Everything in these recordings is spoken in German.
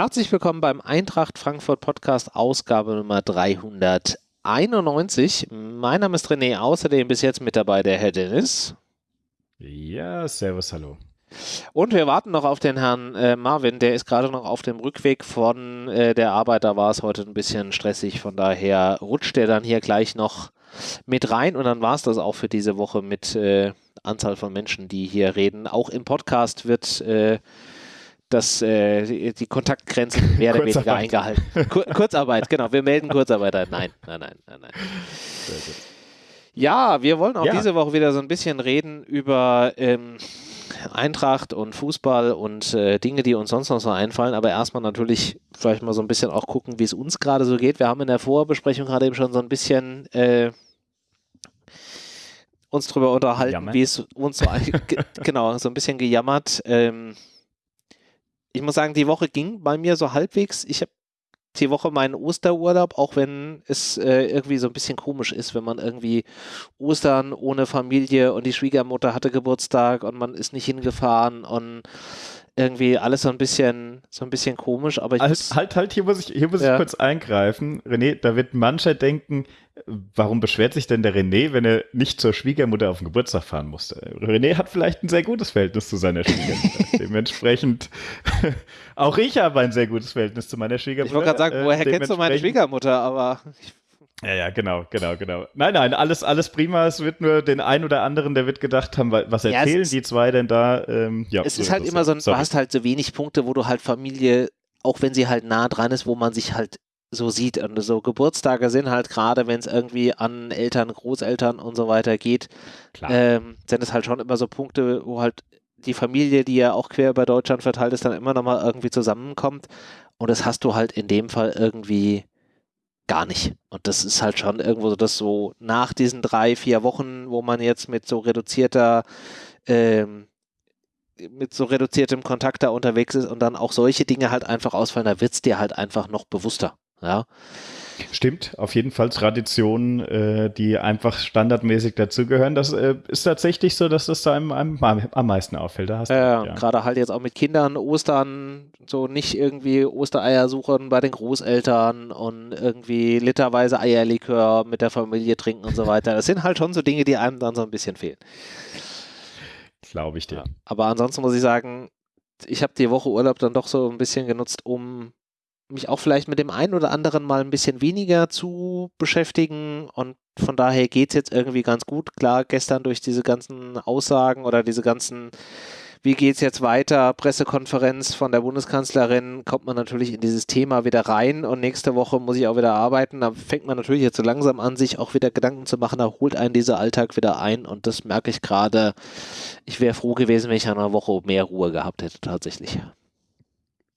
Herzlich willkommen beim Eintracht Frankfurt Podcast, Ausgabe Nummer 391. Mein Name ist René, außerdem bis jetzt mit dabei der Herr Dennis. Ja, servus, hallo. Und wir warten noch auf den Herrn äh, Marvin, der ist gerade noch auf dem Rückweg von äh, der Arbeit. Da war es heute ein bisschen stressig, von daher rutscht er dann hier gleich noch mit rein und dann war es das auch für diese Woche mit äh, Anzahl von Menschen, die hier reden. Auch im Podcast wird äh, das, äh, die Kontaktgrenze mehr oder weniger eingehalten. Kur Kurzarbeit, genau. Wir melden Kurzarbeit ein. Nein, nein, nein, nein, nein. Ja, wir wollen auch ja. diese Woche wieder so ein bisschen reden über ähm, Eintracht und Fußball und äh, Dinge, die uns sonst noch so einfallen. Aber erstmal natürlich vielleicht mal so ein bisschen auch gucken, wie es uns gerade so geht. Wir haben in der Vorbesprechung gerade eben schon so ein bisschen äh, uns darüber unterhalten, wie es uns so genau so ein bisschen gejammert. Ähm, ich muss sagen, die Woche ging bei mir so halbwegs. Ich habe die Woche meinen Osterurlaub, auch wenn es äh, irgendwie so ein bisschen komisch ist, wenn man irgendwie Ostern ohne Familie und die Schwiegermutter hatte Geburtstag und man ist nicht hingefahren und irgendwie alles so ein bisschen, so ein bisschen komisch, aber ich halt, muss, halt, halt, hier muss ich, hier muss ja. ich kurz eingreifen. René, da wird mancher denken, warum beschwert sich denn der René, wenn er nicht zur Schwiegermutter auf den Geburtstag fahren musste? René hat vielleicht ein sehr gutes Verhältnis zu seiner Schwiegermutter. Dementsprechend, auch ich habe ein sehr gutes Verhältnis zu meiner Schwiegermutter. Ich wollte gerade sagen, woher äh, kennst du meine Schwiegermutter, aber ich ja, ja, genau, genau, genau. Nein, nein, alles, alles prima. Es wird nur den einen oder anderen, der wird gedacht haben, was erzählen ja, die zwei denn da? Ähm, ja, es so ist halt immer so, ein, du hast halt so wenig Punkte, wo du halt Familie, auch wenn sie halt nah dran ist, wo man sich halt so sieht. Und so Geburtstage sind halt gerade, wenn es irgendwie an Eltern, Großeltern und so weiter geht, ähm, sind es halt schon immer so Punkte, wo halt die Familie, die ja auch quer über Deutschland verteilt ist, dann immer nochmal irgendwie zusammenkommt. Und das hast du halt in dem Fall irgendwie gar nicht. Und das ist halt schon irgendwo so, dass so nach diesen drei, vier Wochen, wo man jetzt mit so reduzierter, ähm, mit so reduziertem Kontakt da unterwegs ist und dann auch solche Dinge halt einfach ausfallen, da wird es dir halt einfach noch bewusster. Ja. Stimmt, auf jeden Fall Traditionen, äh, die einfach standardmäßig dazugehören. Das äh, ist tatsächlich so, dass das da einem, einem am meisten auffällt. Da hast ja, ja. gerade halt jetzt auch mit Kindern, Ostern, so nicht irgendwie Ostereier suchen bei den Großeltern und irgendwie literweise Eierlikör mit der Familie trinken und so weiter. Das sind halt schon so Dinge, die einem dann so ein bisschen fehlen. Glaube ich dir. Ja, aber ansonsten muss ich sagen, ich habe die Woche Urlaub dann doch so ein bisschen genutzt, um mich auch vielleicht mit dem einen oder anderen mal ein bisschen weniger zu beschäftigen und von daher geht es jetzt irgendwie ganz gut. Klar, gestern durch diese ganzen Aussagen oder diese ganzen, wie geht es jetzt weiter, Pressekonferenz von der Bundeskanzlerin, kommt man natürlich in dieses Thema wieder rein und nächste Woche muss ich auch wieder arbeiten. Da fängt man natürlich jetzt so langsam an, sich auch wieder Gedanken zu machen, da holt einen dieser Alltag wieder ein und das merke ich gerade. Ich wäre froh gewesen, wenn ich an einer Woche mehr Ruhe gehabt hätte, tatsächlich.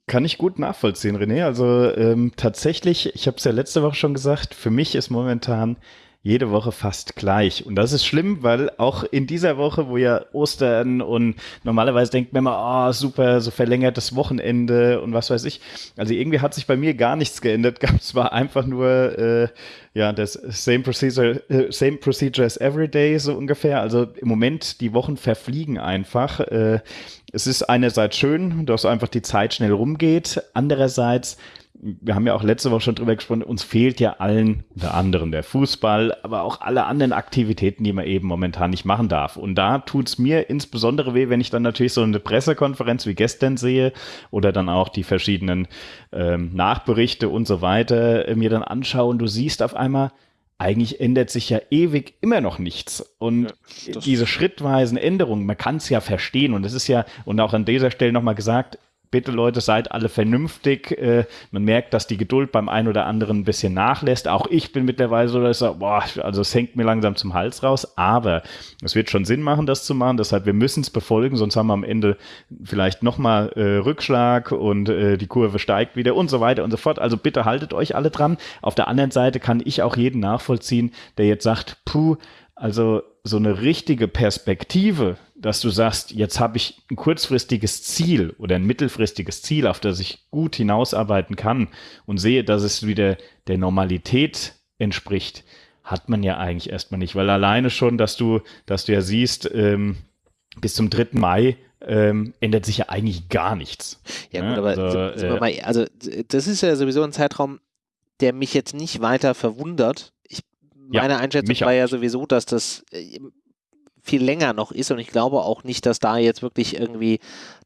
Kann ich gut nachvollziehen, René. Also ähm, tatsächlich, ich habe es ja letzte Woche schon gesagt, für mich ist momentan jede Woche fast gleich. Und das ist schlimm, weil auch in dieser Woche, wo ja Ostern und normalerweise denkt man immer, oh, super, so verlängertes Wochenende und was weiß ich. Also irgendwie hat sich bei mir gar nichts geändert. Gab es zwar einfach nur äh, ja das same procedure, äh, same procedure as every day so ungefähr. Also im Moment die Wochen verfliegen einfach. Äh, es ist einerseits schön, dass einfach die Zeit schnell rumgeht. Andererseits wir haben ja auch letzte Woche schon drüber gesprochen, uns fehlt ja allen, unter anderem der Fußball, aber auch alle anderen Aktivitäten, die man eben momentan nicht machen darf. Und da tut es mir insbesondere weh, wenn ich dann natürlich so eine Pressekonferenz wie gestern sehe oder dann auch die verschiedenen ähm, Nachberichte und so weiter äh, mir dann anschaue und du siehst auf einmal, eigentlich ändert sich ja ewig immer noch nichts. Und ja, diese schrittweisen Änderungen, man kann es ja verstehen. Und es ist ja, und auch an dieser Stelle nochmal gesagt, bitte Leute, seid alle vernünftig. Äh, man merkt, dass die Geduld beim einen oder anderen ein bisschen nachlässt. Auch ich bin mittlerweile so, dass ich sage, boah, also es hängt mir langsam zum Hals raus. Aber es wird schon Sinn machen, das zu machen. Deshalb, wir müssen es befolgen, sonst haben wir am Ende vielleicht nochmal äh, Rückschlag und äh, die Kurve steigt wieder und so weiter und so fort. Also bitte haltet euch alle dran. Auf der anderen Seite kann ich auch jeden nachvollziehen, der jetzt sagt, puh, also so eine richtige Perspektive, dass du sagst, jetzt habe ich ein kurzfristiges Ziel oder ein mittelfristiges Ziel, auf das ich gut hinausarbeiten kann und sehe, dass es wieder der Normalität entspricht, hat man ja eigentlich erstmal nicht, weil alleine schon, dass du, dass du ja siehst, ähm, bis zum 3. Mai ähm, ändert sich ja eigentlich gar nichts. Ja, gut, aber also, sind, äh, mal, also das ist ja sowieso ein Zeitraum, der mich jetzt nicht weiter verwundert. Ich, meine ja, Einschätzung war ja sowieso, dass das äh, viel länger noch ist und ich glaube auch nicht, dass da jetzt wirklich irgendwie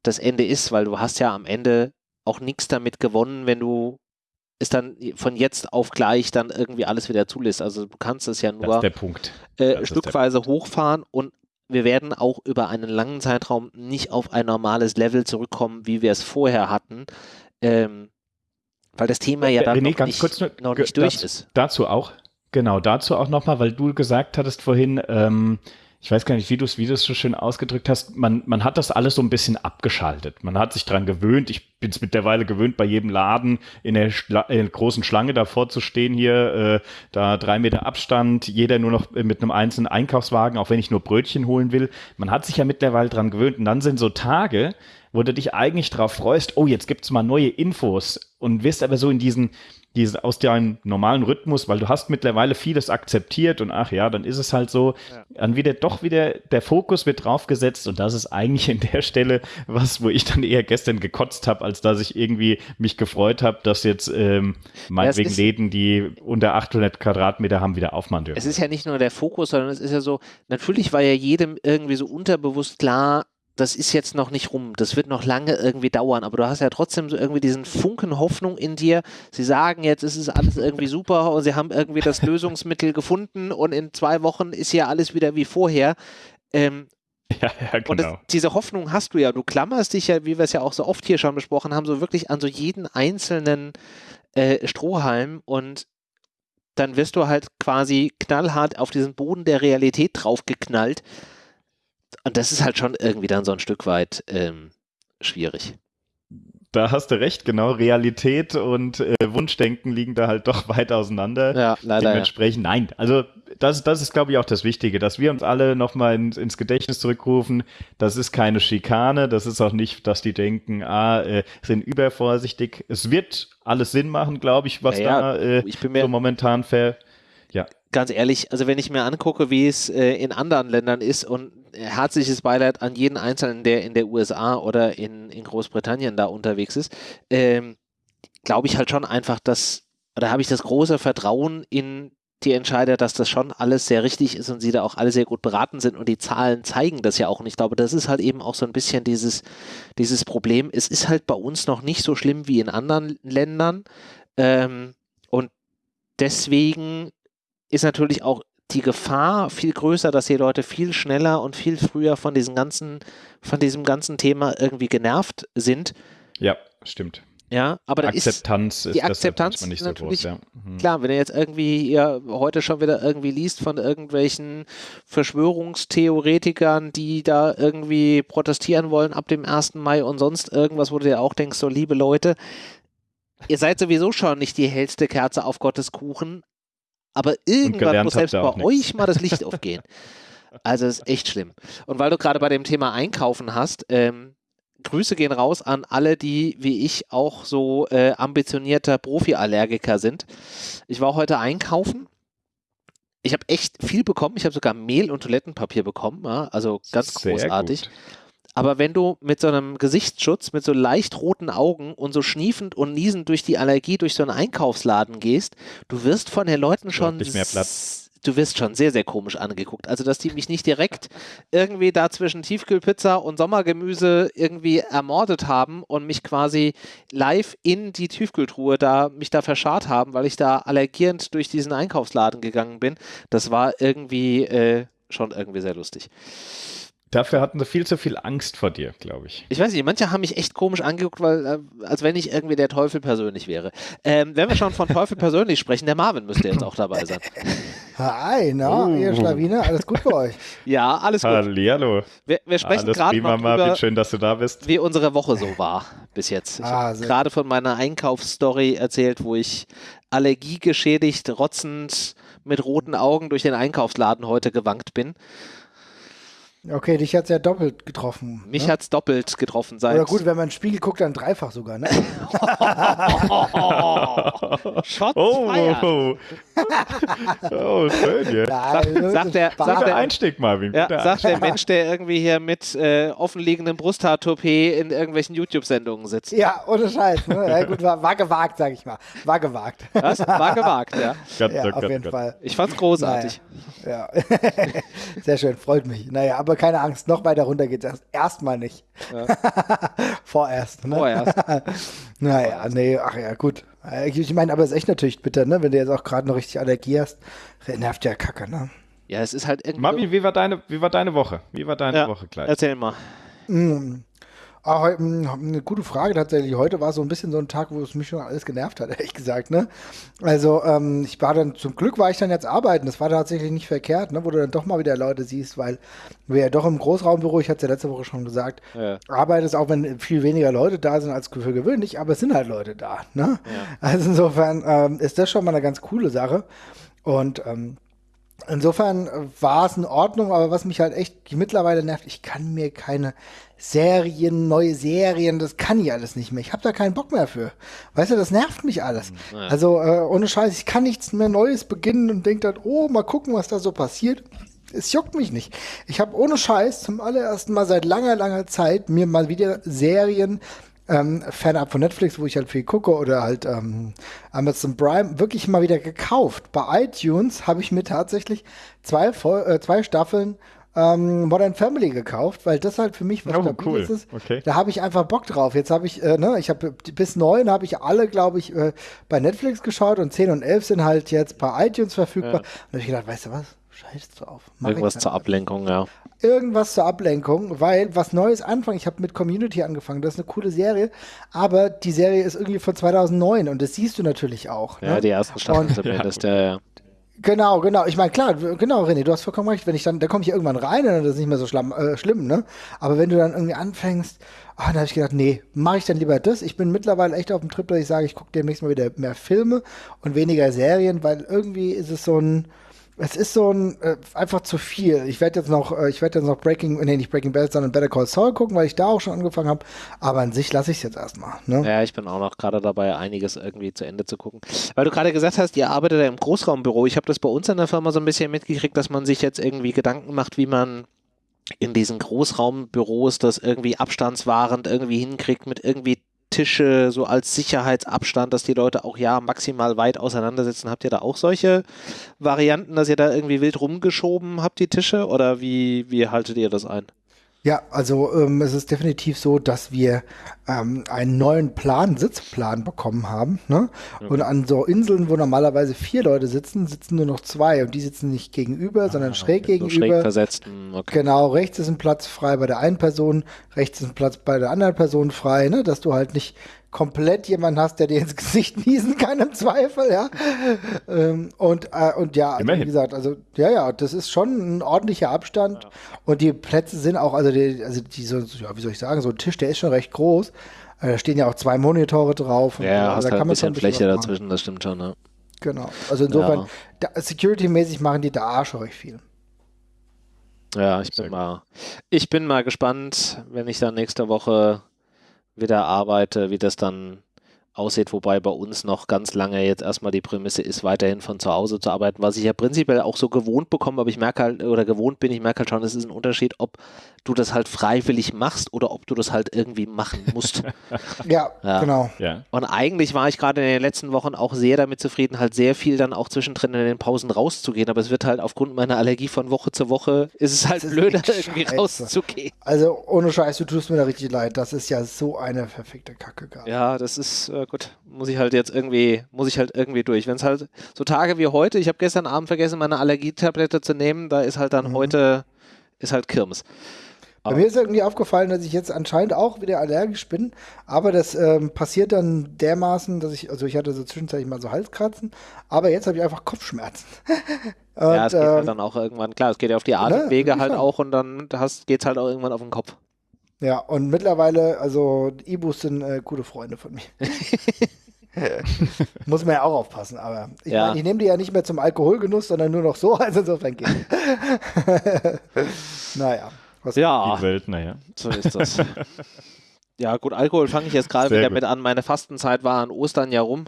das Ende ist, weil du hast ja am Ende auch nichts damit gewonnen, wenn du es dann von jetzt auf gleich dann irgendwie alles wieder zulässt. Also du kannst es ja nur äh, stückweise hochfahren und wir werden auch über einen langen Zeitraum nicht auf ein normales Level zurückkommen, wie wir es vorher hatten. Ähm, weil das Thema ja dann René, noch, nicht, kurz, noch nicht durch dazu, ist. Dazu auch, genau, dazu auch nochmal, weil du gesagt hattest vorhin, ähm, ich weiß gar nicht, wie du es wie so schön ausgedrückt hast, man, man hat das alles so ein bisschen abgeschaltet. Man hat sich dran gewöhnt. Ich bin es mittlerweile gewöhnt, bei jedem Laden in der, in der großen Schlange davor zu stehen hier, äh, da drei Meter Abstand, jeder nur noch mit einem einzelnen Einkaufswagen, auch wenn ich nur Brötchen holen will. Man hat sich ja mittlerweile dran gewöhnt. Und dann sind so Tage, wo du dich eigentlich drauf freust, oh, jetzt gibt's mal neue Infos und wirst aber so in diesen, diese, aus deinem normalen Rhythmus, weil du hast mittlerweile vieles akzeptiert und ach ja, dann ist es halt so, ja. dann wieder doch wieder der Fokus wird draufgesetzt und das ist eigentlich in der Stelle was, wo ich dann eher gestern gekotzt habe, als dass ich irgendwie mich gefreut habe, dass jetzt ähm, meinetwegen ja, Läden, die unter 800 Quadratmeter haben, wieder aufmachen dürfen. Es ist ja nicht nur der Fokus, sondern es ist ja so, natürlich war ja jedem irgendwie so unterbewusst klar, das ist jetzt noch nicht rum, das wird noch lange irgendwie dauern, aber du hast ja trotzdem so irgendwie diesen Funken Hoffnung in dir. Sie sagen jetzt, es ist alles irgendwie super und sie haben irgendwie das Lösungsmittel gefunden und in zwei Wochen ist ja alles wieder wie vorher. Ähm, ja, ja, genau. Und das, diese Hoffnung hast du ja. Du klammerst dich ja, wie wir es ja auch so oft hier schon besprochen haben, so wirklich an so jeden einzelnen äh, Strohhalm und dann wirst du halt quasi knallhart auf diesen Boden der Realität draufgeknallt. Und das ist halt schon irgendwie dann so ein Stück weit ähm, schwierig. Da hast du recht, genau. Realität und äh, Wunschdenken liegen da halt doch weit auseinander. Ja, leider. Dementsprechend, ja. nein. Also das, das ist, glaube ich, auch das Wichtige, dass wir uns alle nochmal in, ins Gedächtnis zurückrufen. Das ist keine Schikane. Das ist auch nicht, dass die denken, ah, äh, sind übervorsichtig. Es wird alles Sinn machen, glaube ich, was ja, da äh, ich bin mir, so momentan ver ja. Ganz ehrlich, also wenn ich mir angucke, wie es äh, in anderen Ländern ist und herzliches Beileid an jeden Einzelnen, der in der USA oder in, in Großbritannien da unterwegs ist, ähm, glaube ich halt schon einfach, dass, da habe ich das große Vertrauen in die Entscheider, dass das schon alles sehr richtig ist und sie da auch alle sehr gut beraten sind und die Zahlen zeigen das ja auch. Und ich glaube, das ist halt eben auch so ein bisschen dieses, dieses Problem. Es ist halt bei uns noch nicht so schlimm wie in anderen Ländern. Ähm, und deswegen ist natürlich auch die Gefahr viel größer, dass die Leute viel schneller und viel früher von diesem ganzen, von diesem ganzen Thema irgendwie genervt sind. Ja, stimmt. Ja, aber da Akzeptanz ist, die Akzeptanz nicht so groß, ja. mhm. klar, wenn ihr jetzt irgendwie ihr heute schon wieder irgendwie liest von irgendwelchen Verschwörungstheoretikern, die da irgendwie protestieren wollen ab dem 1. Mai und sonst irgendwas, wo du dir auch denkst, so liebe Leute, ihr seid sowieso schon nicht die hellste Kerze auf Gottes Kuchen, aber irgendwann muss selbst bei euch mal das Licht aufgehen. Also es ist echt schlimm. Und weil du gerade bei dem Thema Einkaufen hast, ähm, Grüße gehen raus an alle, die wie ich auch so äh, ambitionierter Profi-Allergiker sind. Ich war heute einkaufen. Ich habe echt viel bekommen. Ich habe sogar Mehl und Toilettenpapier bekommen. Ja? Also ganz Sehr großartig. Gut. Aber wenn du mit so einem Gesichtsschutz, mit so leicht roten Augen und so schniefend und niesend durch die Allergie durch so einen Einkaufsladen gehst, du wirst von den Leuten schon nicht mehr Platz. Du wirst schon sehr, sehr komisch angeguckt. Also, dass die mich nicht direkt irgendwie da zwischen Tiefkühlpizza und Sommergemüse irgendwie ermordet haben und mich quasi live in die Tiefkühltruhe da, mich da verscharrt haben, weil ich da allergierend durch diesen Einkaufsladen gegangen bin, das war irgendwie äh, schon irgendwie sehr lustig. Dafür hatten sie viel zu viel Angst vor dir, glaube ich. Ich weiß nicht, manche haben mich echt komisch angeguckt, weil, äh, als wenn ich irgendwie der Teufel persönlich wäre. Ähm, wenn wir schon von Teufel persönlich sprechen, der Marvin müsste jetzt auch dabei sein. Hi, na, ihr Schlawiner, alles gut bei euch? Ja, alles gut. Hallihallo. Wir, wir sprechen gerade noch Marvin, schön, dass du da bist. wie unsere Woche so war bis jetzt. Ich ah, habe gerade von meiner Einkaufsstory erzählt, wo ich allergiegeschädigt, rotzend, mit roten Augen durch den Einkaufsladen heute gewankt bin. Okay, dich hat es ja doppelt getroffen. Mich ne? hat es doppelt getroffen seit. Oder gut, wenn man einen Spiegel guckt, dann dreifach sogar, ne? Shots oh, oh, oh. oh, schön, ja. Sag, sagt der, sagt der Einstieg, Marvin. Ja, sagt der Mensch, der irgendwie hier mit äh, offenliegendem Brusthaartoupet in irgendwelchen YouTube-Sendungen sitzt. Ja, ohne Scheiß. Ne? Ja, gut, war, war, gewagt, sag ich mal. War gewagt. Was? War gewagt, ja. Gott, ja, Gott, auf Gott, jeden Fall. Ich fand's großartig. Naja. Ja. Sehr schön, freut mich. Naja, aber keine Angst, noch weiter runter geht's erst. Erstmal nicht. Ja. Vorerst. Ne? Vorerst. naja, nee, ach ja, gut. Äh, ich meine, aber es ist echt natürlich bitter, ne? Wenn du jetzt auch gerade noch richtig Allergie hast. Nervt ja Kacke, ne? Ja, es ist halt irgendwie. Mami, wie war deine, wie war deine Woche? Wie war deine ja, Woche gleich? Erzähl mal. Mm. Ach, eine gute Frage tatsächlich. Heute war so ein bisschen so ein Tag, wo es mich schon alles genervt hat, ehrlich gesagt. Ne? Also ähm, ich war dann, zum Glück war ich dann jetzt arbeiten. Das war tatsächlich nicht verkehrt, ne? wo du dann doch mal wieder Leute siehst, weil wir ja doch im Großraumbüro, ich hatte es ja letzte Woche schon gesagt, ja. arbeitest auch, wenn viel weniger Leute da sind als für gewöhnlich, aber es sind halt Leute da. Ne? Ja. Also insofern ähm, ist das schon mal eine ganz coole Sache. Und ähm, Insofern war es in Ordnung, aber was mich halt echt mittlerweile nervt, ich kann mir keine Serien, neue Serien, das kann ich alles nicht mehr. Ich habe da keinen Bock mehr für. Weißt du, das nervt mich alles. Hm, ja. Also äh, ohne Scheiß, ich kann nichts mehr Neues beginnen und denke dann, oh, mal gucken, was da so passiert. Es juckt mich nicht. Ich habe ohne Scheiß zum allerersten Mal seit langer, langer Zeit mir mal wieder Serien ähm, fernab von Netflix, wo ich halt viel gucke, oder halt ähm, Amazon Prime, wirklich mal wieder gekauft. Bei iTunes habe ich mir tatsächlich zwei, äh, zwei Staffeln ähm, Modern Family gekauft, weil das halt für mich was oh, cool. ist. Okay. Da habe ich einfach Bock drauf. Jetzt habe ich, äh, ne, ich habe bis neun habe ich alle, glaube ich, äh, bei Netflix geschaut und zehn und elf sind halt jetzt bei iTunes verfügbar. Ja. Und da habe ich gedacht, weißt du was? Scheiß drauf. Mach Irgendwas zur Ablenkung, ja. Irgendwas zur Ablenkung, weil was Neues anfangen. Ich habe mit Community angefangen. Das ist eine coole Serie, aber die Serie ist irgendwie von 2009 und das siehst du natürlich auch. Ja, ne? die ersten Staffeln zumindest, ja. ja. Genau, genau. Ich meine, klar, genau, René, du hast vollkommen recht. Wenn ich dann, da komme ich irgendwann rein und dann ist es nicht mehr so schlamm, äh, schlimm, ne? Aber wenn du dann irgendwie anfängst, oh, dann habe ich gedacht, nee, mache ich dann lieber das. Ich bin mittlerweile echt auf dem Trip, dass ich sage, ich gucke demnächst mal wieder mehr Filme und weniger Serien, weil irgendwie ist es so ein, es ist so ein äh, einfach zu viel. Ich werde jetzt noch, äh, ich werde jetzt noch Breaking, nee, nicht Breaking Bad, sondern Better Call Saul gucken, weil ich da auch schon angefangen habe. Aber an sich lasse ich es jetzt erstmal. Ne? Ja, ich bin auch noch gerade dabei, einiges irgendwie zu Ende zu gucken. Weil du gerade gesagt hast, ihr arbeitet ja im Großraumbüro. Ich habe das bei uns in der Firma so ein bisschen mitgekriegt, dass man sich jetzt irgendwie Gedanken macht, wie man in diesen Großraumbüros das irgendwie abstandswahrend irgendwie hinkriegt mit irgendwie Tische so als Sicherheitsabstand, dass die Leute auch ja maximal weit auseinandersitzen. Habt ihr da auch solche Varianten, dass ihr da irgendwie wild rumgeschoben habt, die Tische? Oder wie, wie haltet ihr das ein? Ja, also ähm, es ist definitiv so, dass wir ähm, einen neuen Plan, Sitzplan bekommen haben. Ne? Mhm. Und an so Inseln, wo normalerweise vier Leute sitzen, sitzen nur noch zwei. Und die sitzen nicht gegenüber, ah, sondern schräg so gegenüber. Schräg versetzt. Hm, okay. Genau, rechts ist ein Platz frei bei der einen Person, rechts ist ein Platz bei der anderen Person frei, ne? dass du halt nicht komplett jemanden hast, der dir ins Gesicht niesen kann im Zweifel, ja. ähm, und, äh, und ja, also, wie gesagt, also ja, ja, das ist schon ein ordentlicher Abstand ja. und die Plätze sind auch, also die, also die so, ja, wie soll ich sagen, so ein Tisch, der ist schon recht groß. Äh, da stehen ja auch zwei Monitore drauf. ja, so. hast also, da halt kann ein bisschen, bisschen Fläche dazwischen, das stimmt schon, ne? Genau. Also insofern, ja. security-mäßig machen die da schon recht viel. Ja, ich bin mal, ich bin mal gespannt, wenn ich dann nächste Woche wieder arbeite, wie das dann aussieht, wobei bei uns noch ganz lange jetzt erstmal die Prämisse ist, weiterhin von zu Hause zu arbeiten, was ich ja prinzipiell auch so gewohnt bekomme, aber ich merke halt, oder gewohnt bin, ich merke halt schon, es ist ein Unterschied, ob du das halt freiwillig machst oder ob du das halt irgendwie machen musst. ja, ja, genau. Ja. Und eigentlich war ich gerade in den letzten Wochen auch sehr damit zufrieden, halt sehr viel dann auch zwischendrin in den Pausen rauszugehen, aber es wird halt aufgrund meiner Allergie von Woche zu Woche, ist es halt blöder, irgendwie Scheiße. rauszugehen. Also ohne Scheiß, du tust mir da richtig leid, das ist ja so eine verfickte Kacke. Gerade. Ja, das ist, äh, gut, muss ich halt jetzt irgendwie, muss ich halt irgendwie durch. Wenn es halt so Tage wie heute, ich habe gestern Abend vergessen, meine Allergietablette zu nehmen, da ist halt dann mhm. heute, ist halt Kirmes. Bei mir ist irgendwie aufgefallen, dass ich jetzt anscheinend auch wieder allergisch bin, aber das ähm, passiert dann dermaßen, dass ich, also ich hatte so zwischenzeitlich mal so Halskratzen, aber jetzt habe ich einfach Kopfschmerzen. und, ja, es geht halt ähm, halt dann auch irgendwann, klar, es geht ja auf die ne, Atemwege ne, halt auch und dann geht es halt auch irgendwann auf den Kopf. Ja, und mittlerweile, also Ibus sind äh, gute Freunde von mir. Muss man ja auch aufpassen, aber ich ja. ich nehme die ja nicht mehr zum Alkoholgenuss, sondern nur noch so, also insofern geht. naja. Was ja. Die Welt, naja. So ist das. ja, gut, Alkohol fange ich jetzt gerade wieder gut. mit an. Meine Fastenzeit war an Ostern ja rum.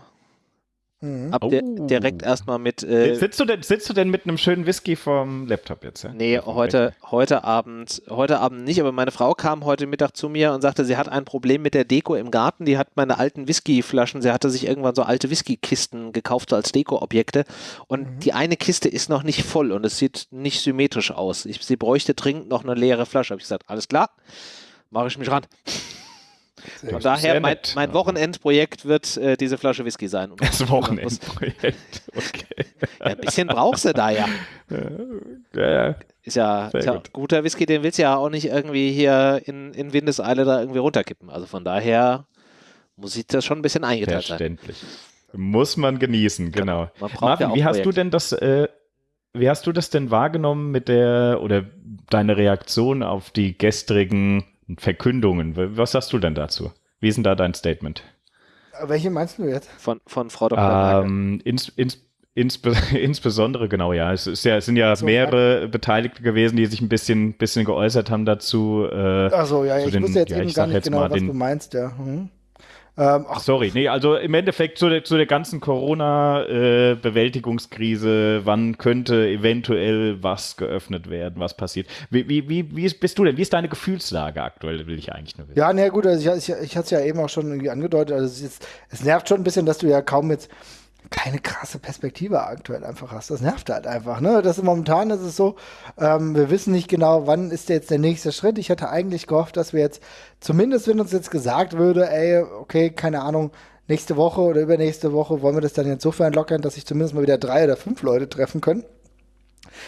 Mhm. Ab oh. direkt erstmal mit. Äh, sitzt, du denn, sitzt du denn mit einem schönen Whisky vom Laptop jetzt? Ja? Nee, heute, heute, Abend, heute Abend nicht, aber meine Frau kam heute Mittag zu mir und sagte, sie hat ein Problem mit der Deko im Garten. Die hat meine alten Whiskyflaschen, sie hatte sich irgendwann so alte Whiskykisten gekauft so als Dekoobjekte und mhm. die eine Kiste ist noch nicht voll und es sieht nicht symmetrisch aus. Ich, sie bräuchte dringend noch eine leere Flasche. Habe ich gesagt, alles klar, mache ich mich ran. Von daher, mein, mein, Wochenendprojekt wird äh, diese Flasche Whisky sein. das Wochenendprojekt, okay. Ja, ein bisschen brauchst du da ja. Ja, ja. Ist ja, ist ja guter Whisky, den willst du ja auch nicht irgendwie hier in, in Windeseile da irgendwie runterkippen. Also von daher muss ich das schon ein bisschen eingeteilt sein. Verständlich. Muss man genießen, genau. Man Marvin, wie hast du denn das, äh, wie hast du das denn wahrgenommen mit der, oder deine Reaktion auf die gestrigen Verkündungen. Was sagst du denn dazu? Wie ist denn da dein Statement? Welche meinst du jetzt? Von, von Frau Dr. Ähm, ins, ins, insbe insbesondere, genau, ja. Es, ist ja, es sind ja so, mehrere ja. Beteiligte gewesen, die sich ein bisschen, bisschen geäußert haben dazu. Äh, Achso, ja, ich den, wusste jetzt ja, eben gar nicht genau, was den, du meinst, ja. Hm. Ähm, ach, Sorry, nee, also im Endeffekt zu der, zu der ganzen Corona-Bewältigungskrise, äh, wann könnte eventuell was geöffnet werden, was passiert? Wie, wie, wie, wie bist du denn? Wie ist deine Gefühlslage aktuell, will ich eigentlich nur wissen. Ja, nee, gut, also ich, ich, ich hatte es ja eben auch schon irgendwie angedeutet, also es, ist, es nervt schon ein bisschen, dass du ja kaum jetzt keine krasse Perspektive aktuell einfach hast. Das nervt halt einfach. Ne? Das momentan ist es so, ähm, wir wissen nicht genau, wann ist jetzt der nächste Schritt. Ich hätte eigentlich gehofft, dass wir jetzt, zumindest wenn uns jetzt gesagt würde, ey, okay, keine Ahnung, nächste Woche oder übernächste Woche wollen wir das dann insofern lockern, dass sich zumindest mal wieder drei oder fünf Leute treffen können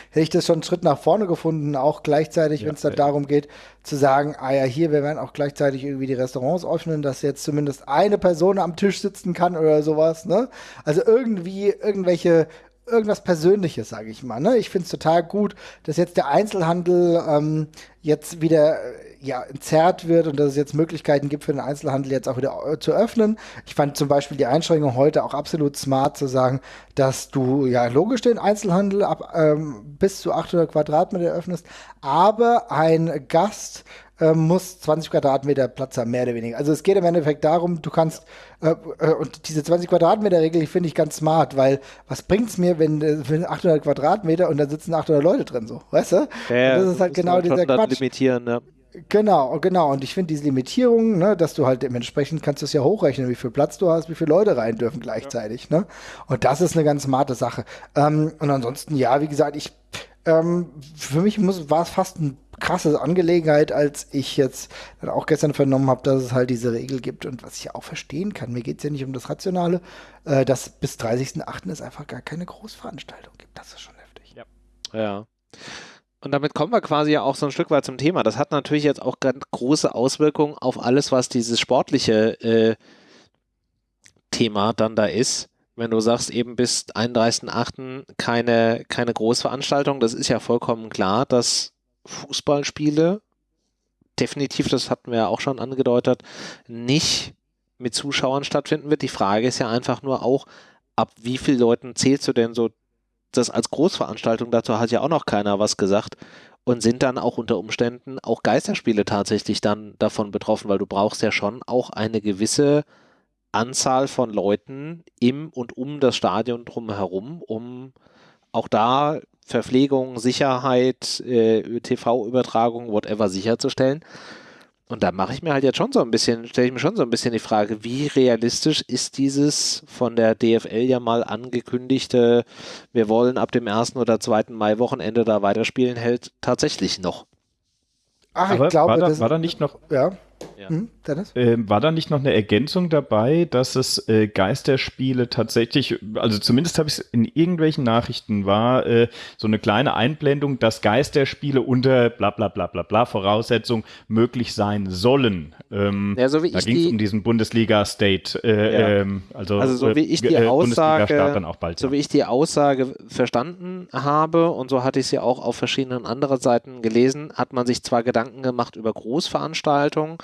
hätte ich das schon einen Schritt nach vorne gefunden, auch gleichzeitig, ja, wenn es dann ja. darum geht, zu sagen, ah ja, hier, wir werden auch gleichzeitig irgendwie die Restaurants öffnen, dass jetzt zumindest eine Person am Tisch sitzen kann oder sowas, ne? Also irgendwie irgendwelche irgendwas Persönliches, sage ich mal. Ne? Ich finde es total gut, dass jetzt der Einzelhandel ähm, jetzt wieder ja, entzerrt wird und dass es jetzt Möglichkeiten gibt für den Einzelhandel jetzt auch wieder äh, zu öffnen. Ich fand zum Beispiel die Einschränkung heute auch absolut smart zu sagen, dass du ja logisch den Einzelhandel ab ähm, bis zu 800 Quadratmeter öffnest, aber ein Gast äh, muss 20 Quadratmeter Platz haben, mehr oder weniger. Also es geht im Endeffekt darum, du kannst, äh, äh, und diese 20 Quadratmeter Regel, finde ich ganz smart, weil was bringt es mir, wenn, äh, wenn 800 Quadratmeter und da sitzen 800 Leute drin, so, weißt du? Ja, das ist halt genau dieser Quatsch. Limitieren, ja. Genau, genau. Und ich finde diese Limitierung, ne, dass du halt dementsprechend kannst du es ja hochrechnen, wie viel Platz du hast, wie viele Leute rein dürfen gleichzeitig. Ja. Ne? Und das ist eine ganz smarte Sache. Ähm, und ansonsten, ja, wie gesagt, ich ähm, für mich war es fast eine krasse Angelegenheit, als ich jetzt dann auch gestern vernommen habe, dass es halt diese Regel gibt und was ich auch verstehen kann. Mir geht es ja nicht um das Rationale, äh, dass bis 30.08. es einfach gar keine Großveranstaltung gibt. Das ist schon heftig. Ja. ja. Und damit kommen wir quasi ja auch so ein Stück weit zum Thema. Das hat natürlich jetzt auch ganz große Auswirkungen auf alles, was dieses sportliche äh, Thema dann da ist. Wenn du sagst, eben bis 31.8. keine, keine Großveranstaltung, das ist ja vollkommen klar, dass Fußballspiele definitiv, das hatten wir ja auch schon angedeutet, nicht mit Zuschauern stattfinden wird. Die Frage ist ja einfach nur auch, ab wie vielen Leuten zählst du denn so das als Großveranstaltung, dazu hat ja auch noch keiner was gesagt und sind dann auch unter Umständen auch Geisterspiele tatsächlich dann davon betroffen, weil du brauchst ja schon auch eine gewisse Anzahl von Leuten im und um das Stadion drumherum, um auch da Verpflegung, Sicherheit, äh, TV-Übertragung, whatever sicherzustellen. Und da mache ich mir halt jetzt schon so ein bisschen, stelle ich mir schon so ein bisschen die Frage, wie realistisch ist dieses von der DFL ja mal angekündigte, wir wollen ab dem ersten oder zweiten Mai-Wochenende da weiterspielen, hält tatsächlich noch. Ach, Aber ich glaube, war da, war da nicht noch, ja. Ja. Hm, äh, war da nicht noch eine Ergänzung dabei, dass es äh, Geisterspiele tatsächlich, also zumindest habe ich es in irgendwelchen Nachrichten war äh, so eine kleine Einblendung, dass Geisterspiele unter bla bla bla bla bla Voraussetzung möglich sein sollen. Ähm, ja, so wie da ging es um diesen Bundesliga-State, äh, ja. ähm, also, also so wie ich die äh, Aussage, bald, so ja. wie ich die Aussage verstanden habe und so hatte ich sie auch auf verschiedenen anderen Seiten gelesen, hat man sich zwar Gedanken gemacht über Großveranstaltungen,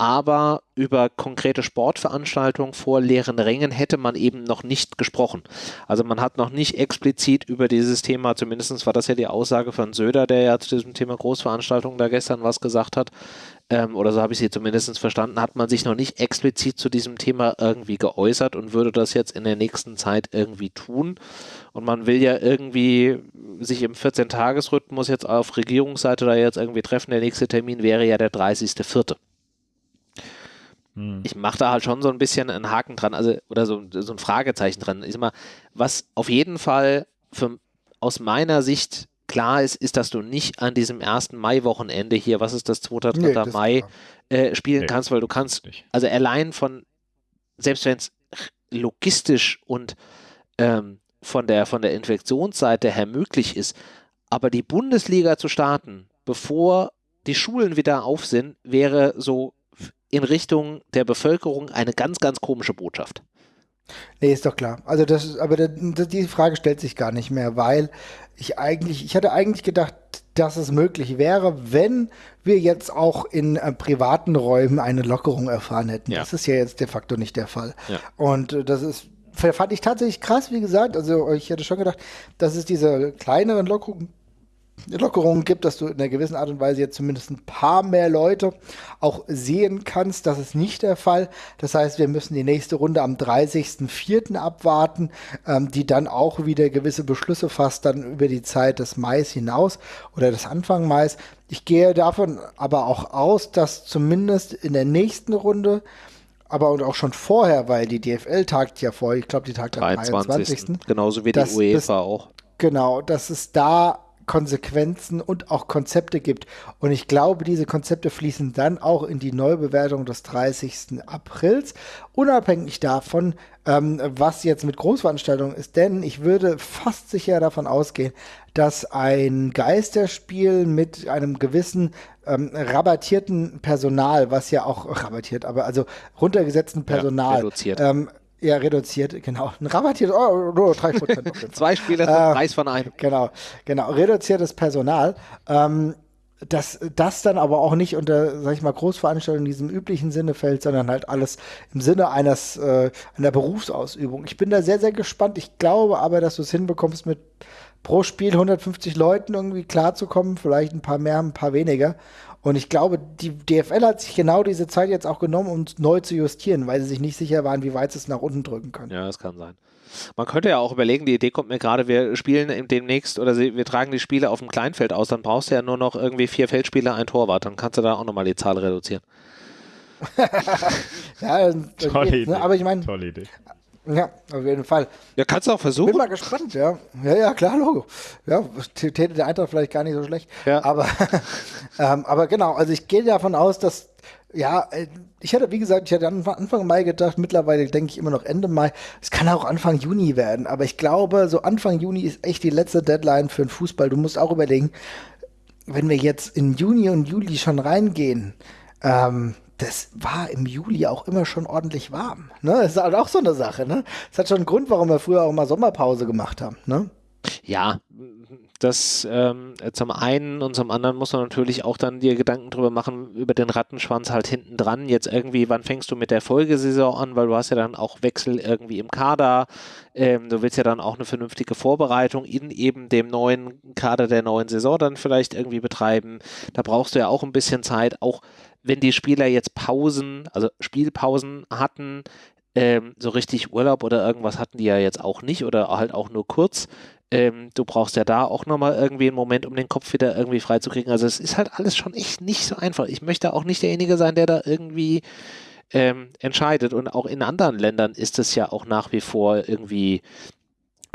aber über konkrete Sportveranstaltungen vor leeren Rängen hätte man eben noch nicht gesprochen. Also man hat noch nicht explizit über dieses Thema, zumindest war das ja die Aussage von Söder, der ja zu diesem Thema Großveranstaltungen da gestern was gesagt hat, ähm, oder so habe ich sie zumindest verstanden, hat man sich noch nicht explizit zu diesem Thema irgendwie geäußert und würde das jetzt in der nächsten Zeit irgendwie tun. Und man will ja irgendwie sich im 14-Tages-Rhythmus jetzt auf Regierungsseite da jetzt irgendwie treffen. Der nächste Termin wäre ja der 30.04. Hm. Ich mache da halt schon so ein bisschen einen Haken dran, also oder so, so ein Fragezeichen dran. Ich sag mal, was auf jeden Fall für, aus meiner Sicht klar ist, ist, dass du nicht an diesem ersten Mai-Wochenende hier, was ist das, 2. 3. Nee, Mai, äh, spielen nee, kannst, weil du kannst, also allein von, selbst wenn es logistisch und ähm, von der, von der Infektionsseite her möglich ist, aber die Bundesliga zu starten, bevor die Schulen wieder auf sind, wäre so in Richtung der Bevölkerung eine ganz, ganz komische Botschaft. Nee, ist doch klar. Also das ist, aber das, die Frage stellt sich gar nicht mehr, weil ich eigentlich, ich hatte eigentlich gedacht, dass es möglich wäre, wenn wir jetzt auch in äh, privaten Räumen eine Lockerung erfahren hätten. Ja. Das ist ja jetzt de facto nicht der Fall. Ja. Und äh, das ist fand ich tatsächlich krass, wie gesagt. Also ich hätte schon gedacht, dass es diese kleineren Lockerungen Lockerungen gibt, dass du in einer gewissen Art und Weise jetzt zumindest ein paar mehr Leute auch sehen kannst. Das ist nicht der Fall. Das heißt, wir müssen die nächste Runde am 30.04. abwarten, ähm, die dann auch wieder gewisse Beschlüsse fasst, dann über die Zeit des Mais hinaus oder des Anfang Mais. Ich gehe davon aber auch aus, dass zumindest in der nächsten Runde aber und auch schon vorher, weil die DFL tagt ja vor, ich glaube, die tagt am 23. Genauso wie die UEFA auch. Genau, dass es da Konsequenzen und auch Konzepte gibt. Und ich glaube, diese Konzepte fließen dann auch in die Neubewertung des 30. Aprils, unabhängig davon, ähm, was jetzt mit Großveranstaltungen ist. Denn ich würde fast sicher davon ausgehen, dass ein Geisterspiel mit einem gewissen ähm, rabattierten Personal, was ja auch rabattiert, aber also runtergesetzten Personal, ja, ähm, ja, reduziert, genau. Ein rabattiertes, oh, oh, 3%. Zwei Spieler zum äh, Preis von einem. Genau, genau. Reduziertes Personal. Ähm, dass das dann aber auch nicht unter, sag ich mal, Großveranstaltungen in diesem üblichen Sinne fällt, sondern halt alles im Sinne eines, äh, einer Berufsausübung. Ich bin da sehr, sehr gespannt. Ich glaube aber, dass du es hinbekommst, mit pro Spiel 150 Leuten irgendwie klarzukommen, vielleicht ein paar mehr, ein paar weniger. Und ich glaube, die DFL hat sich genau diese Zeit jetzt auch genommen, um neu zu justieren, weil sie sich nicht sicher waren, wie weit sie es nach unten drücken können. Ja, das kann sein. Man könnte ja auch überlegen, die Idee kommt mir gerade, wir spielen demnächst oder wir tragen die Spiele auf dem Kleinfeld aus, dann brauchst du ja nur noch irgendwie vier Feldspieler, ein Torwart, dann kannst du da auch nochmal die Zahl reduzieren. ja, Tolle ne? aber ich meine, Tolle Idee. Ja, auf jeden Fall. Ja, kannst du auch versuchen. Bin mal gespannt, ja. Ja, ja, klar, Logo. Ja, täte der Eintracht vielleicht gar nicht so schlecht. Ja. Aber, ähm, aber genau, also ich gehe davon aus, dass, ja, äh, ich hätte, wie gesagt, ich hätte Anfang Mai gedacht, mittlerweile denke ich immer noch Ende Mai. Es kann auch Anfang Juni werden, aber ich glaube, so Anfang Juni ist echt die letzte Deadline für den Fußball. Du musst auch überlegen, wenn wir jetzt in Juni und Juli schon reingehen, ähm, das war im Juli auch immer schon ordentlich warm. Ne? Das ist halt auch so eine Sache. Ne? Das hat schon einen Grund, warum wir früher auch mal Sommerpause gemacht haben. Ne? Ja, das ähm, zum einen und zum anderen muss man natürlich auch dann dir Gedanken drüber machen, über den Rattenschwanz halt hinten dran. Jetzt irgendwie, wann fängst du mit der Folgesaison an, weil du hast ja dann auch Wechsel irgendwie im Kader. Ähm, du willst ja dann auch eine vernünftige Vorbereitung in eben dem neuen Kader der neuen Saison dann vielleicht irgendwie betreiben. Da brauchst du ja auch ein bisschen Zeit, auch wenn die Spieler jetzt Pausen, also Spielpausen hatten, ähm, so richtig Urlaub oder irgendwas hatten die ja jetzt auch nicht oder halt auch nur kurz. Ähm, du brauchst ja da auch nochmal irgendwie einen Moment, um den Kopf wieder irgendwie freizukriegen. Also es ist halt alles schon echt nicht so einfach. Ich möchte auch nicht derjenige sein, der da irgendwie ähm, entscheidet. Und auch in anderen Ländern ist es ja auch nach wie vor irgendwie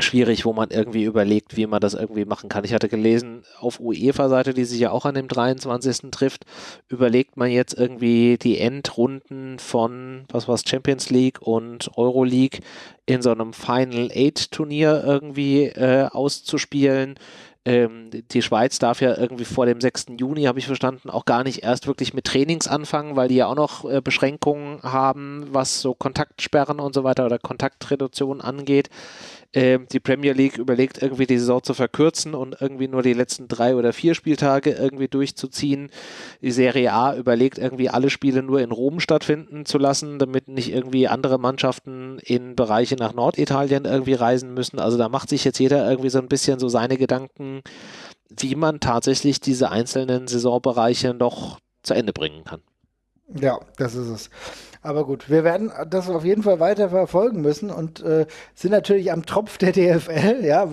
schwierig, wo man irgendwie überlegt, wie man das irgendwie machen kann. Ich hatte gelesen, auf UEFA-Seite, die sich ja auch an dem 23. trifft, überlegt man jetzt irgendwie die Endrunden von, was war Champions League und Euroleague in so einem Final Eight Turnier irgendwie äh, auszuspielen. Ähm, die Schweiz darf ja irgendwie vor dem 6. Juni, habe ich verstanden, auch gar nicht erst wirklich mit Trainings anfangen, weil die ja auch noch äh, Beschränkungen haben, was so Kontaktsperren und so weiter oder Kontaktreduktion angeht. Äh, die Premier League überlegt irgendwie die Saison zu verkürzen und irgendwie nur die letzten drei oder vier Spieltage irgendwie durchzuziehen. Die Serie A überlegt irgendwie alle Spiele nur in Rom stattfinden zu lassen, damit nicht irgendwie andere Mannschaften in Bereiche nach Norditalien irgendwie reisen müssen. Also da macht sich jetzt jeder irgendwie so ein bisschen so seine Gedanken, wie man tatsächlich diese einzelnen Saisonbereiche noch zu Ende bringen kann. Ja, das ist es. Aber gut, wir werden das auf jeden Fall weiter verfolgen müssen und äh, sind natürlich am Tropf der DFL, ja,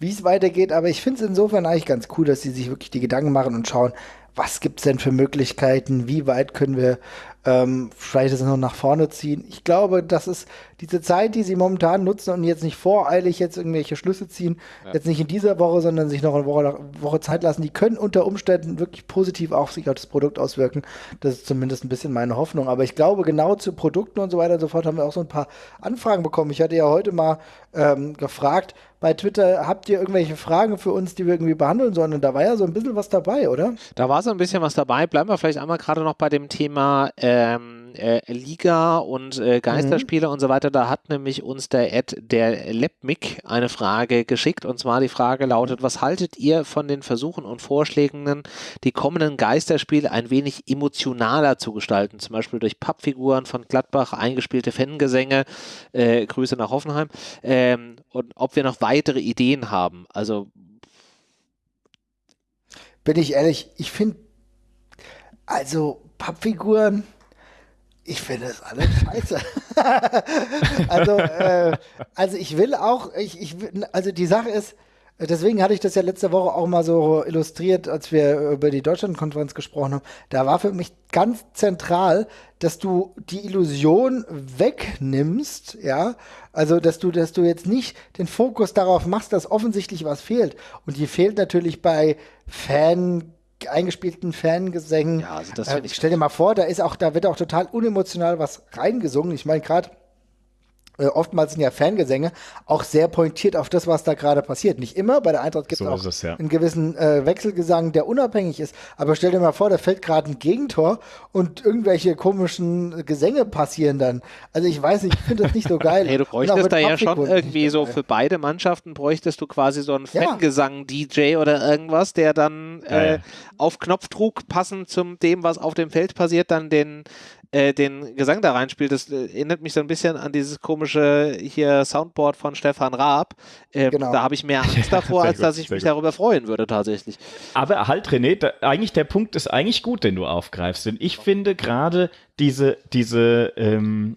wie es weitergeht. Aber ich finde es insofern eigentlich ganz cool, dass sie sich wirklich die Gedanken machen und schauen, was gibt es denn für Möglichkeiten, wie weit können wir ähm, vielleicht es noch nach vorne ziehen. Ich glaube, das ist diese Zeit, die sie momentan nutzen und jetzt nicht voreilig jetzt irgendwelche Schlüsse ziehen, ja. jetzt nicht in dieser Woche, sondern sich noch eine Woche, Woche Zeit lassen, die können unter Umständen wirklich positiv auf sich auf das Produkt auswirken. Das ist zumindest ein bisschen meine Hoffnung. Aber ich glaube, genau zu Produkten und so weiter und so fort haben wir auch so ein paar Anfragen bekommen. Ich hatte ja heute mal ähm, gefragt, bei Twitter, habt ihr irgendwelche Fragen für uns, die wir irgendwie behandeln sollen? Und da war ja so ein bisschen was dabei, oder? Da war so ein bisschen was dabei. Bleiben wir vielleicht einmal gerade noch bei dem Thema ähm, äh, Liga und äh, Geisterspiele mhm. und so weiter. Da hat nämlich uns der Ed, der Lepmik, eine Frage geschickt. Und zwar die Frage lautet, was haltet ihr von den Versuchen und Vorschlägen, die kommenden Geisterspiele ein wenig emotionaler zu gestalten? Zum Beispiel durch Pappfiguren von Gladbach, eingespielte Fangesänge. Äh, Grüße nach Hoffenheim. Ähm, und ob wir noch weitere weitere Ideen haben. Also bin ich ehrlich, ich finde, also Pappfiguren, ich finde es alles scheiße. also, äh, also ich will auch, ich, ich, also die Sache ist, Deswegen hatte ich das ja letzte Woche auch mal so illustriert, als wir über die Deutschlandkonferenz gesprochen haben. Da war für mich ganz zentral, dass du die Illusion wegnimmst, ja, also dass du, dass du jetzt nicht den Fokus darauf machst, dass offensichtlich was fehlt. Und die fehlt natürlich bei Fan eingespielten Fangesängen. Ja, also das äh, stell dir mal vor, da ist auch, da wird auch total unemotional was reingesungen. Ich meine, gerade äh, oftmals sind ja Fangesänge auch sehr pointiert auf das, was da gerade passiert. Nicht immer, bei der Eintracht gibt so es auch es, ja. einen gewissen äh, Wechselgesang, der unabhängig ist. Aber stell dir mal vor, da fällt gerade ein Gegentor und irgendwelche komischen Gesänge passieren dann. Also ich weiß nicht, ich finde das nicht so geil. hey, du bräuchtest da ja schon irgendwie so für beide Mannschaften bräuchtest du quasi so einen Fangesang-DJ oder irgendwas, der dann äh, ja, ja. auf Knopfdruck passend zum dem, was auf dem Feld passiert, dann den äh, den Gesang da reinspielt, das äh, erinnert mich so ein bisschen an dieses komische hier Soundboard von Stefan Raab. Ähm, genau. Da habe ich mehr Angst davor, als gut, dass ich mich gut. darüber freuen würde tatsächlich. Aber halt, René, da, eigentlich der Punkt ist eigentlich gut, den du aufgreifst. Denn ich finde gerade diese, diese ähm,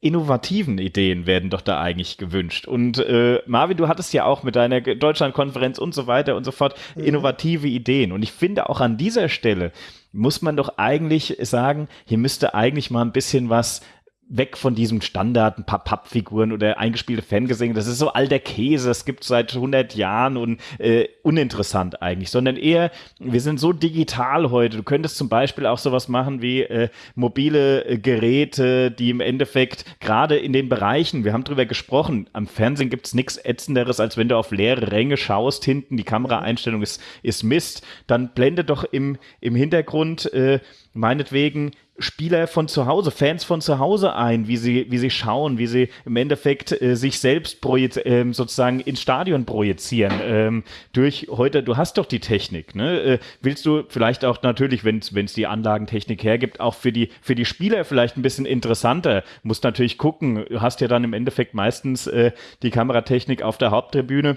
innovativen Ideen werden doch da eigentlich gewünscht. Und äh, Marvin, du hattest ja auch mit deiner Deutschlandkonferenz und so weiter und so fort mhm. innovative Ideen. Und ich finde auch an dieser Stelle muss man doch eigentlich sagen, hier müsste eigentlich mal ein bisschen was weg von diesem Standard, ein paar Pappfiguren oder eingespielte Fangesänge. Das ist so alter Käse, das gibt seit 100 Jahren und äh, uninteressant eigentlich, sondern eher, wir sind so digital heute. Du könntest zum Beispiel auch sowas machen wie äh, mobile äh, Geräte, die im Endeffekt gerade in den Bereichen, wir haben drüber gesprochen, am Fernsehen gibt es nichts Ätzenderes, als wenn du auf leere Ränge schaust, hinten die Kameraeinstellung ist, ist Mist, dann blende doch im, im Hintergrund äh, meinetwegen Spieler von zu Hause, Fans von zu Hause ein, wie sie, wie sie schauen, wie sie im Endeffekt äh, sich selbst äh, sozusagen ins Stadion projizieren. Ähm, durch heute, du hast doch die Technik, ne? Äh, willst du vielleicht auch natürlich, wenn es die Anlagentechnik hergibt, auch für die, für die Spieler vielleicht ein bisschen interessanter. Musst natürlich gucken, du hast ja dann im Endeffekt meistens äh, die Kameratechnik auf der Haupttribüne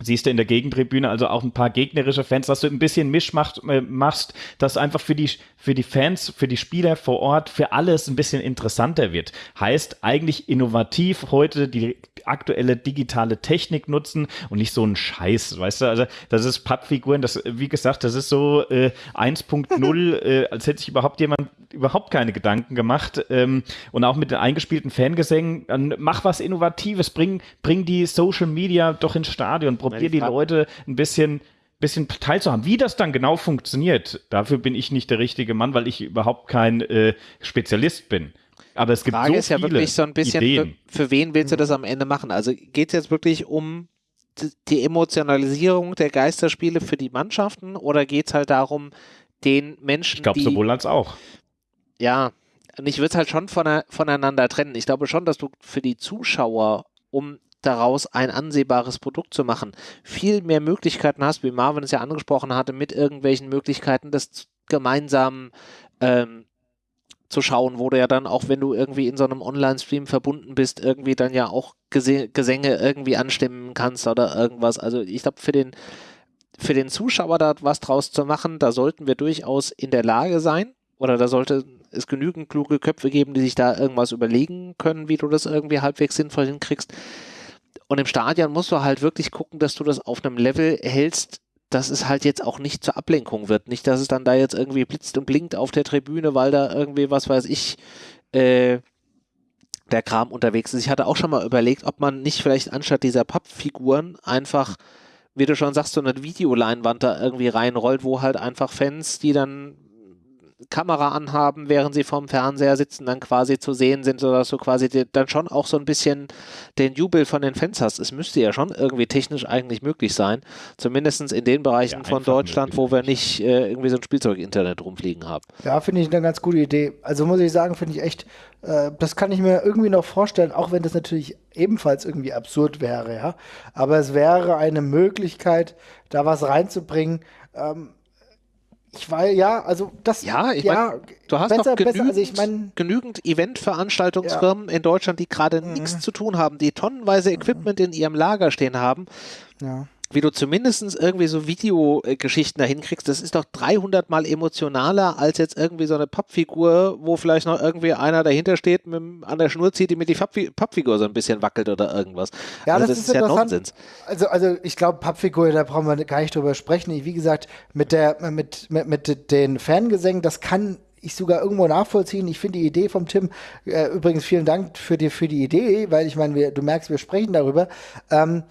siehst du in der Gegentribüne also auch ein paar gegnerische Fans, dass du ein bisschen Misch macht, äh, machst, dass einfach für die, für die Fans, für die Spieler vor Ort, für alles ein bisschen interessanter wird. Heißt eigentlich innovativ heute die aktuelle digitale Technik nutzen und nicht so ein Scheiß, weißt du, also das ist Pappfiguren, das, wie gesagt, das ist so äh, 1.0, äh, als hätte sich überhaupt jemand überhaupt keine Gedanken gemacht ähm, und auch mit den eingespielten Fangesängen, dann mach was Innovatives, bring, bring die Social Media doch ins Stadion, probier die Leute ein bisschen bisschen teilzuhaben. Wie das dann genau funktioniert, dafür bin ich nicht der richtige Mann, weil ich überhaupt kein äh, Spezialist bin. Aber es gibt Frage so ist ja wirklich so ein bisschen, für, für, wen willst du das am Ende machen? Also geht es jetzt wirklich um die Emotionalisierung der Geisterspiele für die Mannschaften oder geht es halt darum, den Menschen. Ich glaube, sowohl als auch. Ja, und ich würde es halt schon voneinander trennen. Ich glaube schon, dass du für die Zuschauer, um daraus ein ansehbares Produkt zu machen, viel mehr Möglichkeiten hast, wie Marvin es ja angesprochen hatte, mit irgendwelchen Möglichkeiten, das gemeinsam ähm, zu schauen, wo du ja dann auch, wenn du irgendwie in so einem Online-Stream verbunden bist, irgendwie dann ja auch Gese Gesänge irgendwie anstimmen kannst oder irgendwas. Also ich glaube, für den, für den Zuschauer da was draus zu machen, da sollten wir durchaus in der Lage sein oder da sollte es genügend kluge Köpfe geben, die sich da irgendwas überlegen können, wie du das irgendwie halbwegs sinnvoll hinkriegst. Und im Stadion musst du halt wirklich gucken, dass du das auf einem Level hältst, dass es halt jetzt auch nicht zur Ablenkung wird. Nicht, dass es dann da jetzt irgendwie blitzt und blinkt auf der Tribüne, weil da irgendwie, was weiß ich, äh, der Kram unterwegs ist. Ich hatte auch schon mal überlegt, ob man nicht vielleicht anstatt dieser Pappfiguren einfach, wie du schon sagst, so eine Videoleinwand da irgendwie reinrollt, wo halt einfach Fans, die dann Kamera anhaben, während sie vorm Fernseher sitzen, dann quasi zu sehen sind, sodass du quasi dann schon auch so ein bisschen den Jubel von den Fans hast. Es müsste ja schon irgendwie technisch eigentlich möglich sein, zumindest in den Bereichen ja, von Deutschland, wo wir nicht äh, irgendwie so ein Spielzeug-Internet rumfliegen haben. Ja, finde ich eine ganz gute Idee. Also muss ich sagen, finde ich echt, äh, das kann ich mir irgendwie noch vorstellen, auch wenn das natürlich ebenfalls irgendwie absurd wäre, ja. Aber es wäre eine Möglichkeit, da was reinzubringen. Ähm, ich weiß, ja, also das. Ja, ich ja, mein, du hast doch genügend, also ich mein, genügend Eventveranstaltungsfirmen ja. in Deutschland, die gerade mhm. nichts zu tun haben, die tonnenweise Equipment mhm. in ihrem Lager stehen haben. Ja wie du zumindest irgendwie so Videogeschichten dahin kriegst, das ist doch 300 mal emotionaler als jetzt irgendwie so eine Pappfigur, wo vielleicht noch irgendwie einer dahinter steht, mit, an der Schnur zieht, die mit die Pappfigur so ein bisschen wackelt oder irgendwas. Ja, also das, das ist, ja Nonsens. Also, also ich glaube, Pappfigur, da brauchen wir gar nicht drüber sprechen. wie gesagt, mit, der, mit, mit, mit den Fangesängen, das kann ich sogar irgendwo nachvollziehen. Ich finde die Idee vom Tim, äh, übrigens vielen Dank für die, für die Idee, weil ich meine, du merkst, wir sprechen darüber. Ähm,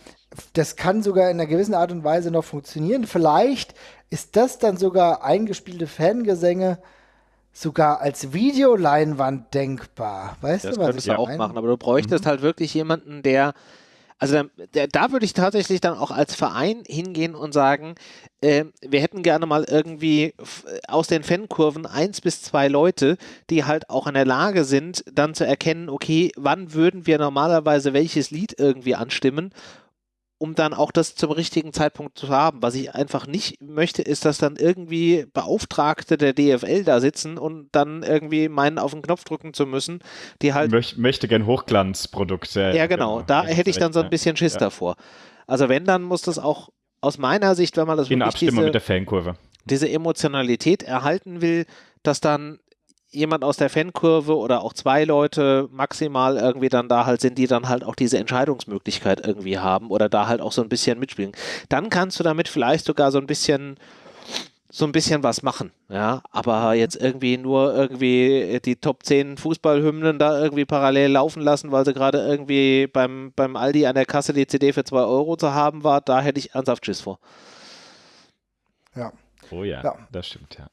das kann sogar in einer gewissen Art und Weise noch funktionieren. Vielleicht ist das dann sogar eingespielte Fangesänge sogar als Videoleinwand denkbar. Weißt das du, was könntest du auch meine? machen, aber du bräuchtest mhm. halt wirklich jemanden, der also da, da, würde ich tatsächlich dann auch als Verein hingehen und sagen, äh, wir hätten gerne mal irgendwie aus den Fankurven eins bis zwei Leute, die halt auch in der Lage sind, dann zu erkennen, okay, wann würden wir normalerweise welches Lied irgendwie anstimmen um dann auch das zum richtigen Zeitpunkt zu haben. Was ich einfach nicht möchte, ist, dass dann irgendwie Beauftragte der DFL da sitzen und dann irgendwie meinen auf den Knopf drücken zu müssen, die halt. Möcht, möchte gern Hochglanzprodukte. Ja, genau. Da hätte ich dann so ein bisschen Schiss ja. davor. Also wenn, dann muss das auch aus meiner Sicht, wenn man das in Abstimmung diese, mit der Fankurve. diese Emotionalität erhalten will, dass dann jemand aus der Fankurve oder auch zwei Leute maximal irgendwie dann da halt sind, die dann halt auch diese Entscheidungsmöglichkeit irgendwie haben oder da halt auch so ein bisschen mitspielen. Dann kannst du damit vielleicht sogar so ein bisschen so ein bisschen was machen, ja, aber jetzt irgendwie nur irgendwie die Top 10 Fußballhymnen da irgendwie parallel laufen lassen, weil sie gerade irgendwie beim, beim Aldi an der Kasse die CD für 2 Euro zu haben war, da hätte ich ernsthaft Schiss vor. Ja. Oh ja, ja. das stimmt, ja.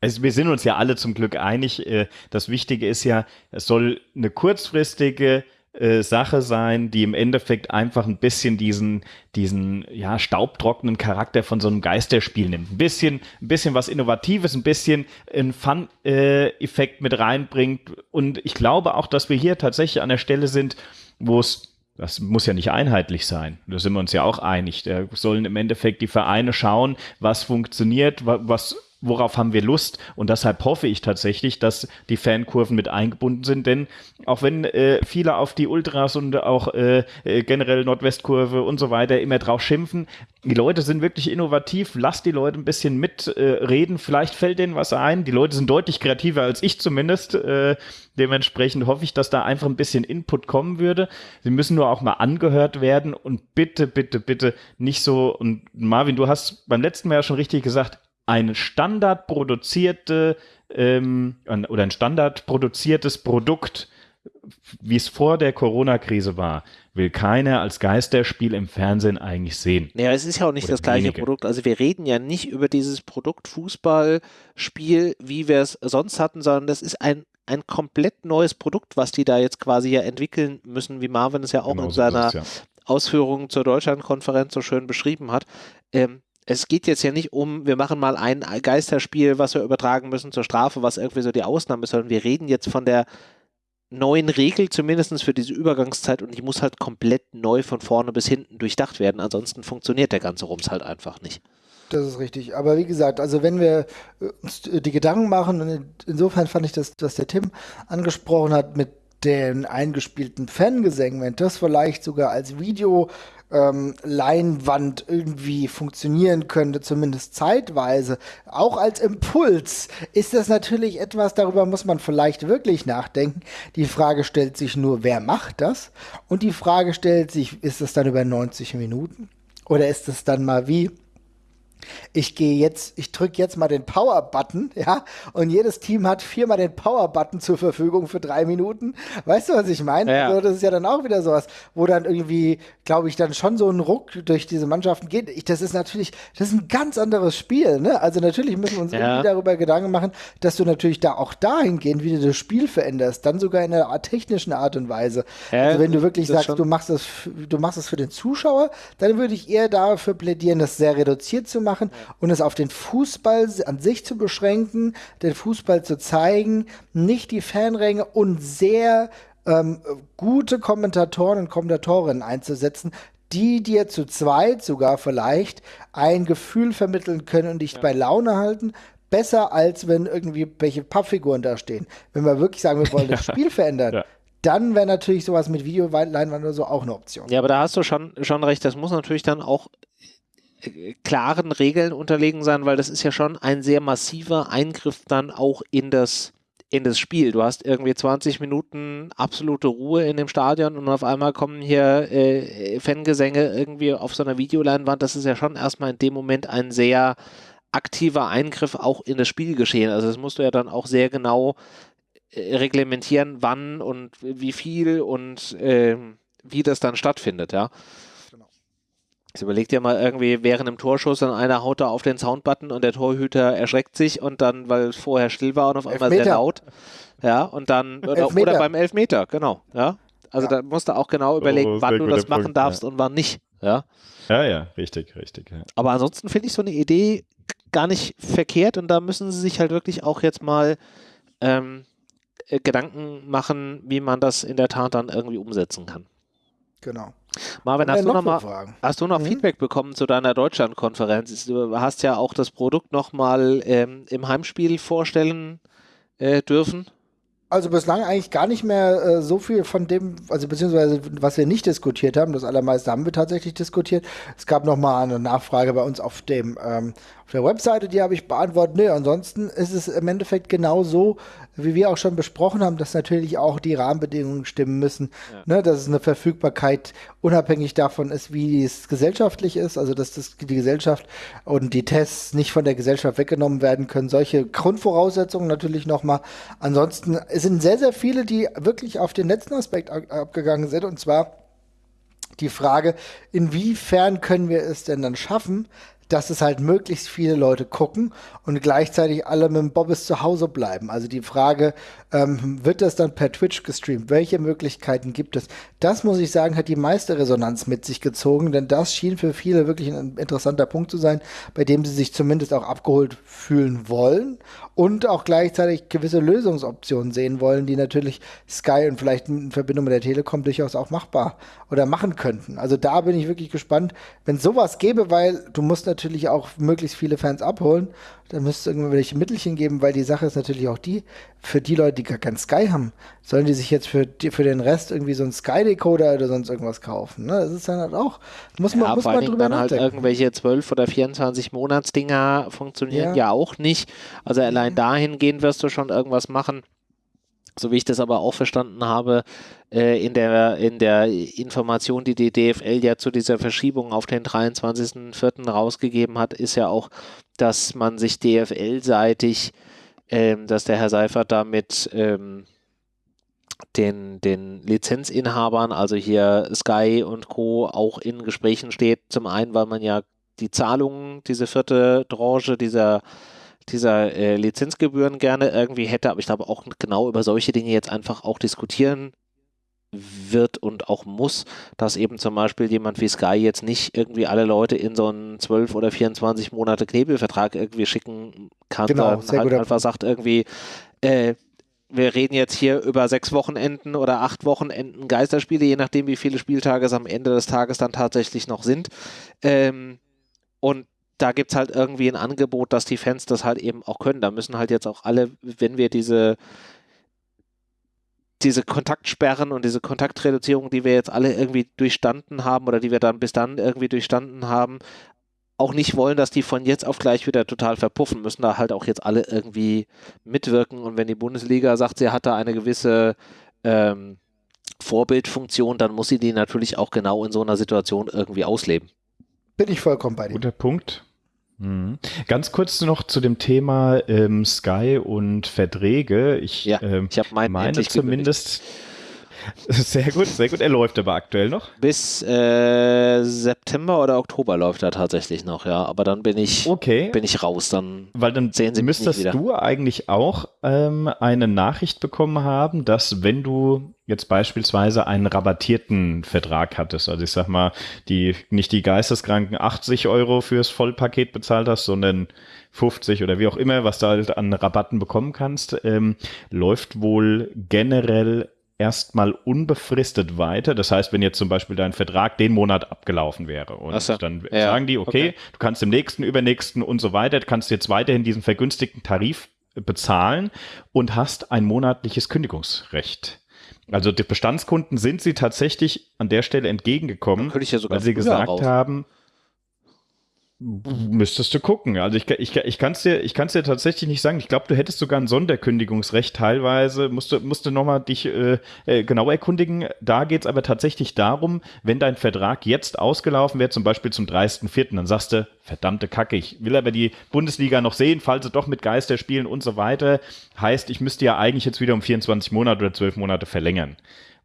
Also wir sind uns ja alle zum Glück einig. Äh, das Wichtige ist ja, es soll eine kurzfristige äh, Sache sein, die im Endeffekt einfach ein bisschen diesen, diesen ja, staubtrockenen Charakter von so einem Geisterspiel nimmt. Ein bisschen, ein bisschen was Innovatives, ein bisschen einen Fun-Effekt mit reinbringt. Und ich glaube auch, dass wir hier tatsächlich an der Stelle sind, wo es das muss ja nicht einheitlich sein. Da sind wir uns ja auch einig. Da sollen im Endeffekt die Vereine schauen, was funktioniert, was worauf haben wir Lust? Und deshalb hoffe ich tatsächlich, dass die Fankurven mit eingebunden sind, denn auch wenn äh, viele auf die Ultras und auch äh, äh, generell Nordwestkurve und so weiter immer drauf schimpfen, die Leute sind wirklich innovativ, lasst die Leute ein bisschen mitreden, äh, vielleicht fällt denen was ein. Die Leute sind deutlich kreativer als ich zumindest. Äh, dementsprechend hoffe ich, dass da einfach ein bisschen Input kommen würde. Sie müssen nur auch mal angehört werden und bitte, bitte, bitte nicht so, und Marvin, du hast beim letzten Mal ja schon richtig gesagt, ein standardproduzierte ähm, oder ein standardproduziertes Produkt, wie es vor der Corona-Krise war, will keiner als Geisterspiel im Fernsehen eigentlich sehen. Naja, es ist ja auch nicht oder das gleiche wenige. Produkt. Also wir reden ja nicht über dieses Produkt Fußballspiel, wie wir es sonst hatten, sondern das ist ein, ein komplett neues Produkt, was die da jetzt quasi ja entwickeln müssen, wie Marvin es ja auch genau in seiner es, ja. Ausführung zur Deutschlandkonferenz so schön beschrieben hat. Ähm, es geht jetzt ja nicht um, wir machen mal ein Geisterspiel, was wir übertragen müssen zur Strafe, was irgendwie so die Ausnahme ist, sondern wir reden jetzt von der neuen Regel, zumindest für diese Übergangszeit, und die muss halt komplett neu von vorne bis hinten durchdacht werden. Ansonsten funktioniert der ganze Rums halt einfach nicht. Das ist richtig. Aber wie gesagt, also wenn wir uns die Gedanken machen, und insofern fand ich das, was der Tim angesprochen hat mit den eingespielten Fangesängen, wenn das vielleicht sogar als Video ähm, Leinwand irgendwie funktionieren könnte, zumindest zeitweise, auch als Impuls, ist das natürlich etwas, darüber muss man vielleicht wirklich nachdenken. Die Frage stellt sich nur, wer macht das? Und die Frage stellt sich, ist es dann über 90 Minuten? Oder ist es dann mal wie ich gehe jetzt, ich drücke jetzt mal den Power-Button, ja, und jedes Team hat viermal den Power-Button zur Verfügung für drei Minuten. Weißt du, was ich meine? Ja. Also das ist ja dann auch wieder sowas, wo dann irgendwie, glaube ich, dann schon so ein Ruck durch diese Mannschaften geht. Ich, das ist natürlich, das ist ein ganz anderes Spiel, ne? Also natürlich müssen wir uns ja. irgendwie darüber Gedanken machen, dass du natürlich da auch dahingehend wieder das Spiel veränderst, dann sogar in einer technischen Art und Weise. Also wenn du wirklich sagst, du machst das, du machst das für den Zuschauer, dann würde ich eher dafür plädieren, das sehr reduziert zu machen machen und es auf den Fußball an sich zu beschränken, den Fußball zu zeigen, nicht die Fanränge und sehr ähm, gute Kommentatoren und Kommentatorinnen einzusetzen, die dir zu zweit sogar vielleicht ein Gefühl vermitteln können und dich ja. bei Laune halten, besser als wenn irgendwie welche Pappfiguren da stehen. Wenn wir wirklich sagen, wir wollen das Spiel verändern, ja. dann wäre natürlich sowas mit Videoleinwand oder so auch eine Option. Ja, aber da hast du schon, schon recht, das muss natürlich dann auch klaren Regeln unterlegen sein, weil das ist ja schon ein sehr massiver Eingriff dann auch in das in das Spiel. Du hast irgendwie 20 Minuten absolute Ruhe in dem Stadion und auf einmal kommen hier äh, Fangesänge irgendwie auf so einer Videoleinwand. Das ist ja schon erstmal in dem Moment ein sehr aktiver Eingriff auch in das Spielgeschehen. Also das musst du ja dann auch sehr genau äh, reglementieren, wann und wie viel und äh, wie das dann stattfindet, ja. Jetzt überleg dir mal irgendwie während dem Torschuss und einer haut da auf den Soundbutton und der Torhüter erschreckt sich und dann, weil es vorher still war und auf einmal Elfmeter. sehr laut. Ja, und dann, oder, oder, beim Elfmeter, genau, ja. Also ja. da musst du auch genau überlegen, oh, wann du das machen Punkt, darfst ja. und wann nicht, ja. Ja, ja, richtig, richtig. Ja. Aber ansonsten finde ich so eine Idee gar nicht verkehrt und da müssen sie sich halt wirklich auch jetzt mal ähm, äh, Gedanken machen, wie man das in der Tat dann irgendwie umsetzen kann. Genau. Marvin, hast du, noch mal, hast du noch mhm. Feedback bekommen zu deiner Deutschlandkonferenz? Du hast ja auch das Produkt nochmal ähm, im Heimspiel vorstellen äh, dürfen. Also bislang eigentlich gar nicht mehr äh, so viel von dem, also beziehungsweise was wir nicht diskutiert haben, das allermeiste haben wir tatsächlich diskutiert. Es gab nochmal eine Nachfrage bei uns auf dem ähm, auf der Webseite, die habe ich beantwortet. Nee, ansonsten ist es im Endeffekt genau so, wie wir auch schon besprochen haben, dass natürlich auch die Rahmenbedingungen stimmen müssen. Ja. Ne, dass es eine Verfügbarkeit unabhängig davon ist, wie es gesellschaftlich ist, also dass das, die Gesellschaft und die Tests nicht von der Gesellschaft weggenommen werden können. Solche Grundvoraussetzungen natürlich nochmal. Ansonsten sind sehr, sehr viele, die wirklich auf den letzten Aspekt abgegangen sind, und zwar die Frage, inwiefern können wir es denn dann schaffen, dass es halt möglichst viele Leute gucken und gleichzeitig alle mit dem Bobbes zu Hause bleiben. Also die Frage, ähm, wird das dann per Twitch gestreamt? Welche Möglichkeiten gibt es? Das, muss ich sagen, hat die meiste Resonanz mit sich gezogen, denn das schien für viele wirklich ein interessanter Punkt zu sein, bei dem sie sich zumindest auch abgeholt fühlen wollen und auch gleichzeitig gewisse Lösungsoptionen sehen wollen, die natürlich Sky und vielleicht in Verbindung mit der Telekom durchaus auch machbar oder machen könnten. Also da bin ich wirklich gespannt, wenn sowas gäbe, weil du musst natürlich auch möglichst viele Fans abholen da müsste es irgendwelche Mittelchen geben, weil die Sache ist natürlich auch die, für die Leute, die gar kein Sky haben, sollen die sich jetzt für, die, für den Rest irgendwie so einen Sky-Decoder oder sonst irgendwas kaufen. Ne? Das ist dann halt auch, muss man, ja, muss man drüber dann halt nachdenken. halt irgendwelche 12 oder 24 Monatsdinger funktionieren ja. ja auch nicht. Also allein mhm. dahingehend wirst du schon irgendwas machen so wie ich das aber auch verstanden habe, äh, in, der, in der Information, die die DFL ja zu dieser Verschiebung auf den 23.04. rausgegeben hat, ist ja auch, dass man sich DFL-seitig, ähm, dass der Herr Seifert da mit ähm, den, den Lizenzinhabern, also hier Sky und Co., auch in Gesprächen steht. Zum einen, weil man ja die Zahlungen, diese vierte Tranche dieser dieser äh, Lizenzgebühren gerne irgendwie hätte, aber ich glaube auch genau über solche Dinge jetzt einfach auch diskutieren wird und auch muss, dass eben zum Beispiel jemand wie Sky jetzt nicht irgendwie alle Leute in so einen 12 oder 24 Monate Knebelvertrag irgendwie schicken kann, genau, sondern halt einfach sagt irgendwie, äh, wir reden jetzt hier über sechs Wochenenden oder acht Wochenenden Geisterspiele, je nachdem, wie viele Spieltage es am Ende des Tages dann tatsächlich noch sind. Ähm, und da gibt es halt irgendwie ein Angebot, dass die Fans das halt eben auch können. Da müssen halt jetzt auch alle, wenn wir diese, diese Kontaktsperren und diese Kontaktreduzierung, die wir jetzt alle irgendwie durchstanden haben oder die wir dann bis dann irgendwie durchstanden haben, auch nicht wollen, dass die von jetzt auf gleich wieder total verpuffen, müssen da halt auch jetzt alle irgendwie mitwirken. Und wenn die Bundesliga sagt, sie hat da eine gewisse ähm, Vorbildfunktion, dann muss sie die natürlich auch genau in so einer Situation irgendwie ausleben. Bin ich vollkommen bei dir. Guter Punkt. Mhm. Ganz kurz noch zu dem Thema ähm, Sky und Verträge. Ich, ja, ähm, ich meine zumindest. Sehr gut, sehr gut. Er läuft aber aktuell noch. Bis äh, September oder Oktober läuft er tatsächlich noch, ja. Aber dann bin ich, okay. bin ich raus. Dann Weil dann sehen Sie müsstest du eigentlich auch ähm, eine Nachricht bekommen haben, dass wenn du jetzt beispielsweise einen rabattierten Vertrag hattest. Also ich sag mal, die nicht die geisteskranken 80 Euro fürs Vollpaket bezahlt hast, sondern 50 oder wie auch immer, was du halt an Rabatten bekommen kannst, ähm, läuft wohl generell erstmal unbefristet weiter. Das heißt, wenn jetzt zum Beispiel dein Vertrag den Monat abgelaufen wäre und so. dann ja. sagen die, okay, okay, du kannst im nächsten, übernächsten und so weiter, kannst jetzt weiterhin diesen vergünstigten Tarif bezahlen und hast ein monatliches Kündigungsrecht. Also die Bestandskunden sind sie tatsächlich an der Stelle entgegengekommen, ja weil sie gesagt raus. haben, Müsstest du gucken. Also ich, ich, ich kann es dir, ich kann's dir tatsächlich nicht sagen. Ich glaube, du hättest sogar ein Sonderkündigungsrecht teilweise. Musst du, musst du nochmal dich äh, äh, genau erkundigen. Da geht es aber tatsächlich darum, wenn dein Vertrag jetzt ausgelaufen wäre, zum Beispiel zum 30.04., dann sagst du, verdammte Kacke, ich will aber die Bundesliga noch sehen, falls sie doch mit Geister spielen und so weiter. Heißt, ich müsste ja eigentlich jetzt wieder um 24 Monate oder 12 Monate verlängern.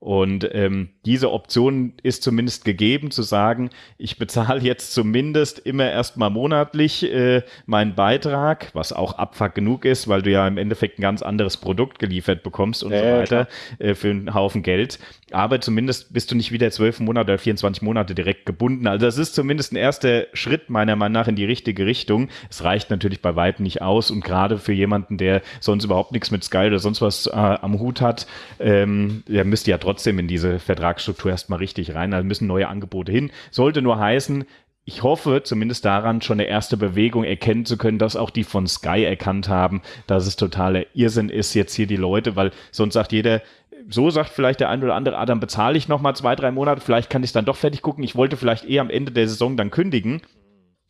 Und ähm, diese Option ist zumindest gegeben, zu sagen, ich bezahle jetzt zumindest immer erstmal monatlich äh, meinen Beitrag, was auch Abfuck genug ist, weil du ja im Endeffekt ein ganz anderes Produkt geliefert bekommst und ja, so weiter äh, für einen Haufen Geld. Aber zumindest bist du nicht wieder zwölf Monate oder 24 Monate direkt gebunden. Also das ist zumindest ein erster Schritt meiner Meinung nach in die richtige Richtung. Es reicht natürlich bei weitem nicht aus und gerade für jemanden, der sonst überhaupt nichts mit Sky oder sonst was äh, am Hut hat, ähm, der müsste ja trotzdem trotzdem in diese Vertragsstruktur erstmal richtig rein. Da müssen neue Angebote hin. Sollte nur heißen, ich hoffe zumindest daran, schon eine erste Bewegung erkennen zu können, dass auch die von Sky erkannt haben, dass es totaler Irrsinn ist, jetzt hier die Leute, weil sonst sagt jeder, so sagt vielleicht der ein oder andere, ah, dann bezahle ich nochmal zwei, drei Monate, vielleicht kann ich es dann doch fertig gucken. Ich wollte vielleicht eher am Ende der Saison dann kündigen.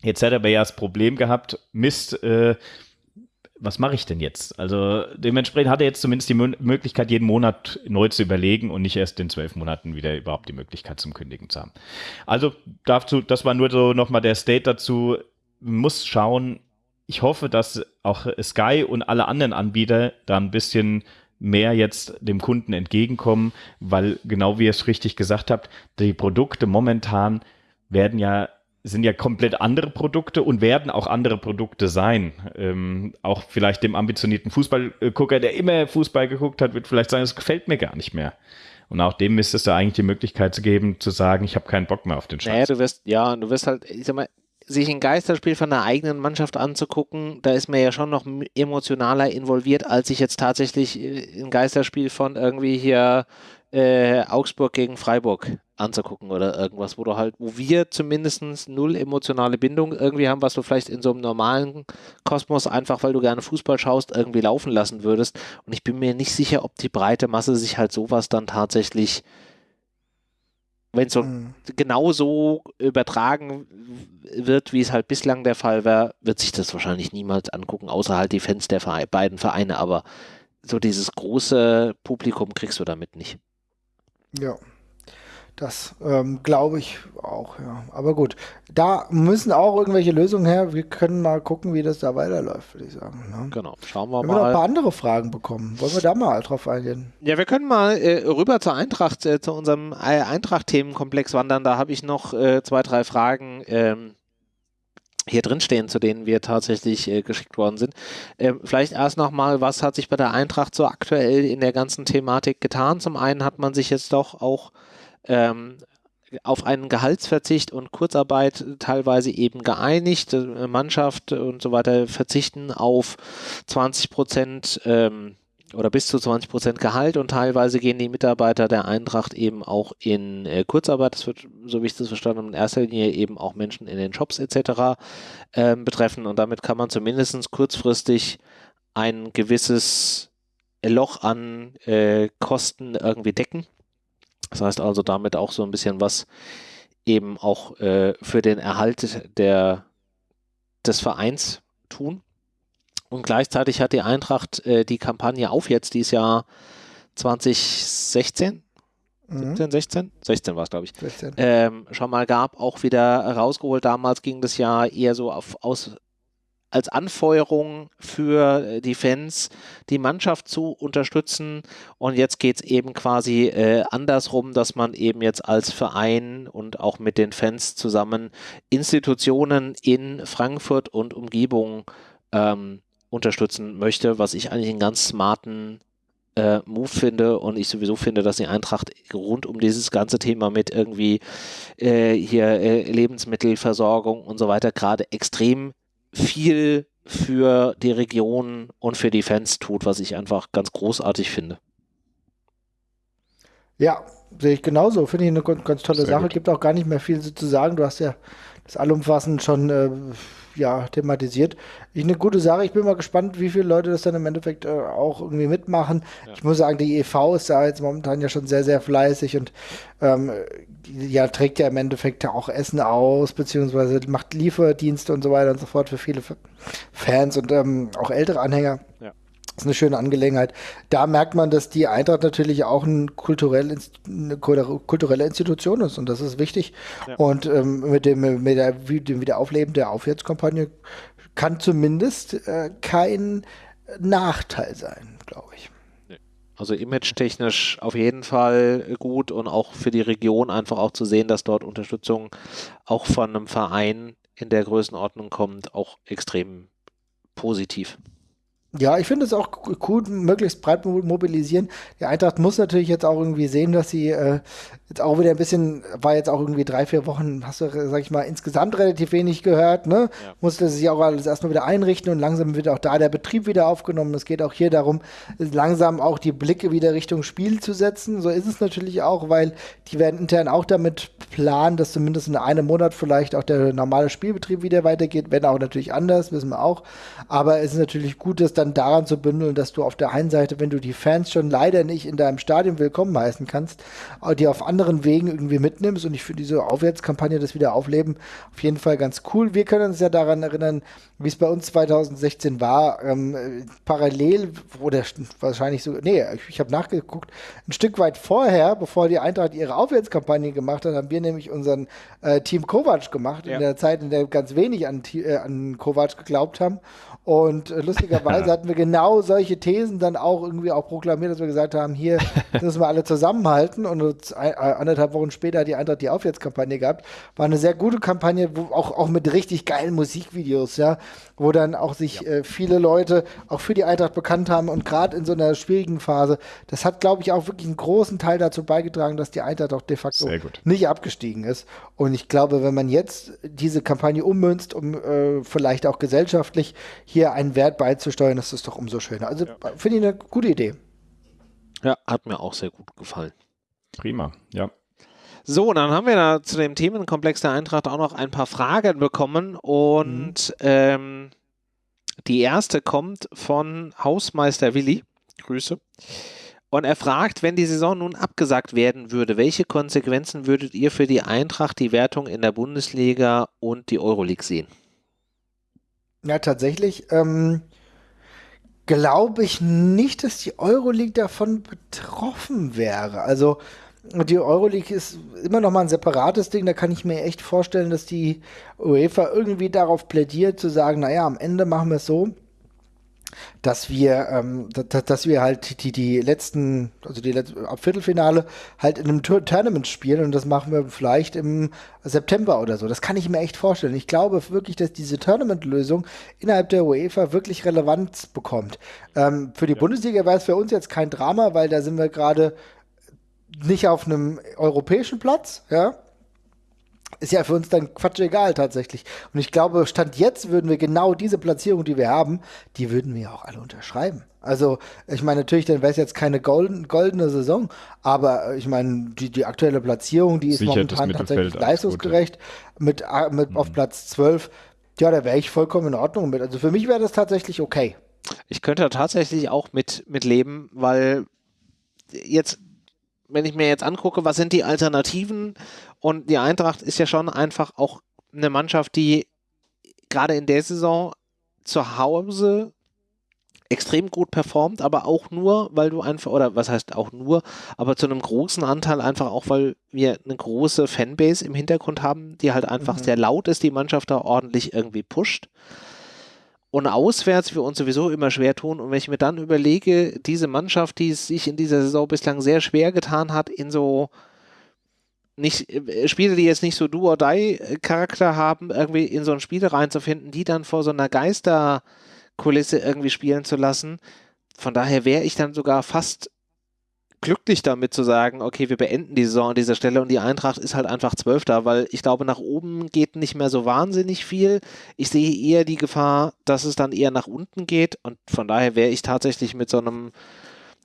Jetzt hätte er aber ja das Problem gehabt, Mist, äh, was mache ich denn jetzt? Also dementsprechend hat er jetzt zumindest die Möglichkeit, jeden Monat neu zu überlegen und nicht erst in zwölf Monaten wieder überhaupt die Möglichkeit zum Kündigen zu haben. Also dazu, das war nur so nochmal der State dazu. Muss schauen. Ich hoffe, dass auch Sky und alle anderen Anbieter da ein bisschen mehr jetzt dem Kunden entgegenkommen, weil genau wie ihr es richtig gesagt habt, die Produkte momentan werden ja sind ja komplett andere Produkte und werden auch andere Produkte sein. Ähm, auch vielleicht dem ambitionierten Fußballgucker, der immer Fußball geguckt hat, wird vielleicht sagen, es gefällt mir gar nicht mehr. Und auch dem ist es da eigentlich die Möglichkeit zu geben, zu sagen, ich habe keinen Bock mehr auf den Scheiß. Naja, du wirst, ja, du wirst halt, ich sag mal, sich ein Geisterspiel von der eigenen Mannschaft anzugucken, da ist man ja schon noch emotionaler involviert, als sich jetzt tatsächlich äh, ein Geisterspiel von irgendwie hier äh, Augsburg gegen Freiburg anzugucken oder irgendwas, wo du halt, wo wir zumindest null emotionale Bindung irgendwie haben, was du vielleicht in so einem normalen Kosmos einfach, weil du gerne Fußball schaust, irgendwie laufen lassen würdest. Und ich bin mir nicht sicher, ob die breite Masse sich halt sowas dann tatsächlich, wenn es so mhm. genau so übertragen wird, wie es halt bislang der Fall war, wird sich das wahrscheinlich niemals angucken, außer halt die Fans der Vereine, beiden Vereine. Aber so dieses große Publikum kriegst du damit nicht. Ja. Das ähm, glaube ich auch, ja. Aber gut, da müssen auch irgendwelche Lösungen her. Wir können mal gucken, wie das da weiterläuft, würde ich sagen. Ne? Genau, schauen wir wir mal. Wir haben noch ein paar andere Fragen bekommen. Wollen wir da mal drauf eingehen? Ja, wir können mal äh, rüber zur Eintracht, äh, zu unserem äh, Eintracht-Themenkomplex wandern. Da habe ich noch äh, zwei, drei Fragen. Ähm, hier drin stehen, zu denen wir tatsächlich äh, geschickt worden sind. Ähm, vielleicht erst nochmal, was hat sich bei der Eintracht so aktuell in der ganzen Thematik getan? Zum einen hat man sich jetzt doch auch ähm, auf einen Gehaltsverzicht und Kurzarbeit teilweise eben geeinigt. Mannschaft und so weiter verzichten auf 20 Prozent ähm, oder bis zu 20 Prozent Gehalt und teilweise gehen die Mitarbeiter der Eintracht eben auch in äh, Kurzarbeit. Das wird, so wie ich das verstanden habe, in erster Linie eben auch Menschen in den Shops etc. Äh, betreffen und damit kann man zumindest kurzfristig ein gewisses Loch an äh, Kosten irgendwie decken. Das heißt also damit auch so ein bisschen was eben auch äh, für den Erhalt der, des Vereins tun. Und gleichzeitig hat die Eintracht äh, die Kampagne auf jetzt dieses Jahr 2016, mhm. 17, 16? 16 war es, glaube ich. 16. Ähm, schon mal gab, auch wieder rausgeholt. Damals ging das ja eher so auf, aus, als Anfeuerung für äh, die Fans, die Mannschaft zu unterstützen. Und jetzt geht es eben quasi äh, andersrum, dass man eben jetzt als Verein und auch mit den Fans zusammen Institutionen in Frankfurt und Umgebung ähm, unterstützen möchte, was ich eigentlich einen ganz smarten äh, Move finde und ich sowieso finde, dass die Eintracht rund um dieses ganze Thema mit irgendwie äh, hier äh, Lebensmittelversorgung und so weiter gerade extrem viel für die Region und für die Fans tut, was ich einfach ganz großartig finde. Ja, sehe ich genauso. Finde ich eine ganz, tolle Sehr Sache. Gut. Gibt auch gar nicht mehr viel zu sagen. Du hast ja das allumfassend schon äh, ja, thematisiert. Ich eine gute Sache. Ich bin mal gespannt, wie viele Leute das dann im Endeffekt äh, auch irgendwie mitmachen. Ja. Ich muss sagen, die EV ist da jetzt momentan ja schon sehr, sehr fleißig und ähm, ja, trägt ja im Endeffekt auch Essen aus, beziehungsweise macht Lieferdienste und so weiter und so fort für viele Fans und ähm, auch ältere Anhänger. Ja. Das ist eine schöne Angelegenheit. Da merkt man, dass die Eintracht natürlich auch ein kulturell, eine kulturelle Institution ist und das ist wichtig. Ja. Und ähm, mit, dem, mit der, dem Wiederaufleben der Aufwärtskampagne kann zumindest äh, kein Nachteil sein, glaube ich. Also image-technisch auf jeden Fall gut und auch für die Region einfach auch zu sehen, dass dort Unterstützung auch von einem Verein in der Größenordnung kommt, auch extrem positiv. Ja, ich finde es auch cool, möglichst breit mobilisieren. Die Eintracht muss natürlich jetzt auch irgendwie sehen, dass sie äh, jetzt auch wieder ein bisschen, war jetzt auch irgendwie drei, vier Wochen, hast du, sag ich mal, insgesamt relativ wenig gehört, ne? Ja. Musste sich auch alles erstmal wieder einrichten und langsam wird auch da der Betrieb wieder aufgenommen. Es geht auch hier darum, langsam auch die Blicke wieder Richtung Spiel zu setzen. So ist es natürlich auch, weil die werden intern auch damit planen, dass zumindest in einem Monat vielleicht auch der normale Spielbetrieb wieder weitergeht, wenn auch natürlich anders, wissen wir auch. Aber es ist natürlich gut, dass dann daran zu bündeln, dass du auf der einen Seite, wenn du die Fans schon leider nicht in deinem Stadion willkommen heißen kannst, die auf anderen Wegen irgendwie mitnimmst. Und ich finde diese Aufwärtskampagne, das wieder aufleben, auf jeden Fall ganz cool. Wir können uns ja daran erinnern, wie es bei uns 2016 war. Ähm, parallel oder wahrscheinlich so, nee, ich, ich habe nachgeguckt, ein Stück weit vorher, bevor die Eintracht ihre Aufwärtskampagne gemacht hat, haben wir nämlich unseren äh, Team Kovac gemacht, ja. in der Zeit, in der ganz wenig an, äh, an Kovac geglaubt haben. Und äh, lustigerweise hatten wir genau solche Thesen dann auch irgendwie auch proklamiert, dass wir gesagt haben, hier müssen wir alle zusammenhalten. Und uns, äh, anderthalb Wochen später hat die Eintracht die Aufwärtskampagne gehabt. War eine sehr gute Kampagne, wo auch, auch mit richtig geilen Musikvideos, ja, wo dann auch sich ja. äh, viele Leute auch für die Eintracht bekannt haben. Und gerade in so einer schwierigen Phase, das hat, glaube ich, auch wirklich einen großen Teil dazu beigetragen, dass die Eintracht auch de facto nicht abgestiegen ist. Und ich glaube, wenn man jetzt diese Kampagne ummünzt, um äh, vielleicht auch gesellschaftlich hier einen Wert beizusteuern, ist das doch umso schöner. Also ja. finde ich eine gute Idee. Ja, hat mir auch sehr gut gefallen. Prima, ja. So, dann haben wir da zu dem Themenkomplex der Eintracht auch noch ein paar Fragen bekommen und mhm. ähm, die erste kommt von Hausmeister Willi. Grüße. Und er fragt, wenn die Saison nun abgesagt werden würde, welche Konsequenzen würdet ihr für die Eintracht, die Wertung in der Bundesliga und die Euroleague sehen? Ja, tatsächlich ähm, glaube ich nicht, dass die Euroleague davon betroffen wäre. Also die Euroleague ist immer noch mal ein separates Ding. Da kann ich mir echt vorstellen, dass die UEFA irgendwie darauf plädiert, zu sagen, naja, am Ende machen wir es so, dass wir, ähm, dass, dass wir halt die, die letzten, also die letzten, ab Viertelfinale halt in einem Tournament spielen und das machen wir vielleicht im September oder so. Das kann ich mir echt vorstellen. Ich glaube wirklich, dass diese Tournament-Lösung innerhalb der UEFA wirklich Relevanz bekommt. Ähm, für die ja. Bundesliga wäre es für uns jetzt kein Drama, weil da sind wir gerade nicht auf einem europäischen Platz, ja. Ist ja für uns dann Quatsch egal tatsächlich. Und ich glaube, Stand jetzt würden wir genau diese Platzierung, die wir haben, die würden wir auch alle unterschreiben. Also, ich meine, natürlich, dann wäre es jetzt keine golden, goldene Saison, aber ich meine, die, die aktuelle Platzierung, die ist Sicher momentan tatsächlich leistungsgerecht mit, äh, mit mhm. auf Platz 12. Ja, da wäre ich vollkommen in Ordnung mit. Also für mich wäre das tatsächlich okay. Ich könnte tatsächlich auch mit, mit leben, weil jetzt, wenn ich mir jetzt angucke, was sind die Alternativen und die Eintracht ist ja schon einfach auch eine Mannschaft, die gerade in der Saison zu Hause extrem gut performt, aber auch nur, weil du einfach, oder was heißt auch nur, aber zu einem großen Anteil einfach auch, weil wir eine große Fanbase im Hintergrund haben, die halt einfach mhm. sehr laut ist, die Mannschaft da ordentlich irgendwie pusht. Und auswärts wir uns sowieso immer schwer tun. Und wenn ich mir dann überlege, diese Mannschaft, die es sich in dieser Saison bislang sehr schwer getan hat, in so nicht, äh, Spiele, die jetzt nicht so do or die Charakter haben, irgendwie in so ein Spiel reinzufinden, die dann vor so einer Geisterkulisse irgendwie spielen zu lassen. Von daher wäre ich dann sogar fast glücklich damit zu sagen, okay, wir beenden die Saison an dieser Stelle und die Eintracht ist halt einfach Zwölfter, weil ich glaube, nach oben geht nicht mehr so wahnsinnig viel. Ich sehe eher die Gefahr, dass es dann eher nach unten geht und von daher wäre ich tatsächlich mit so einem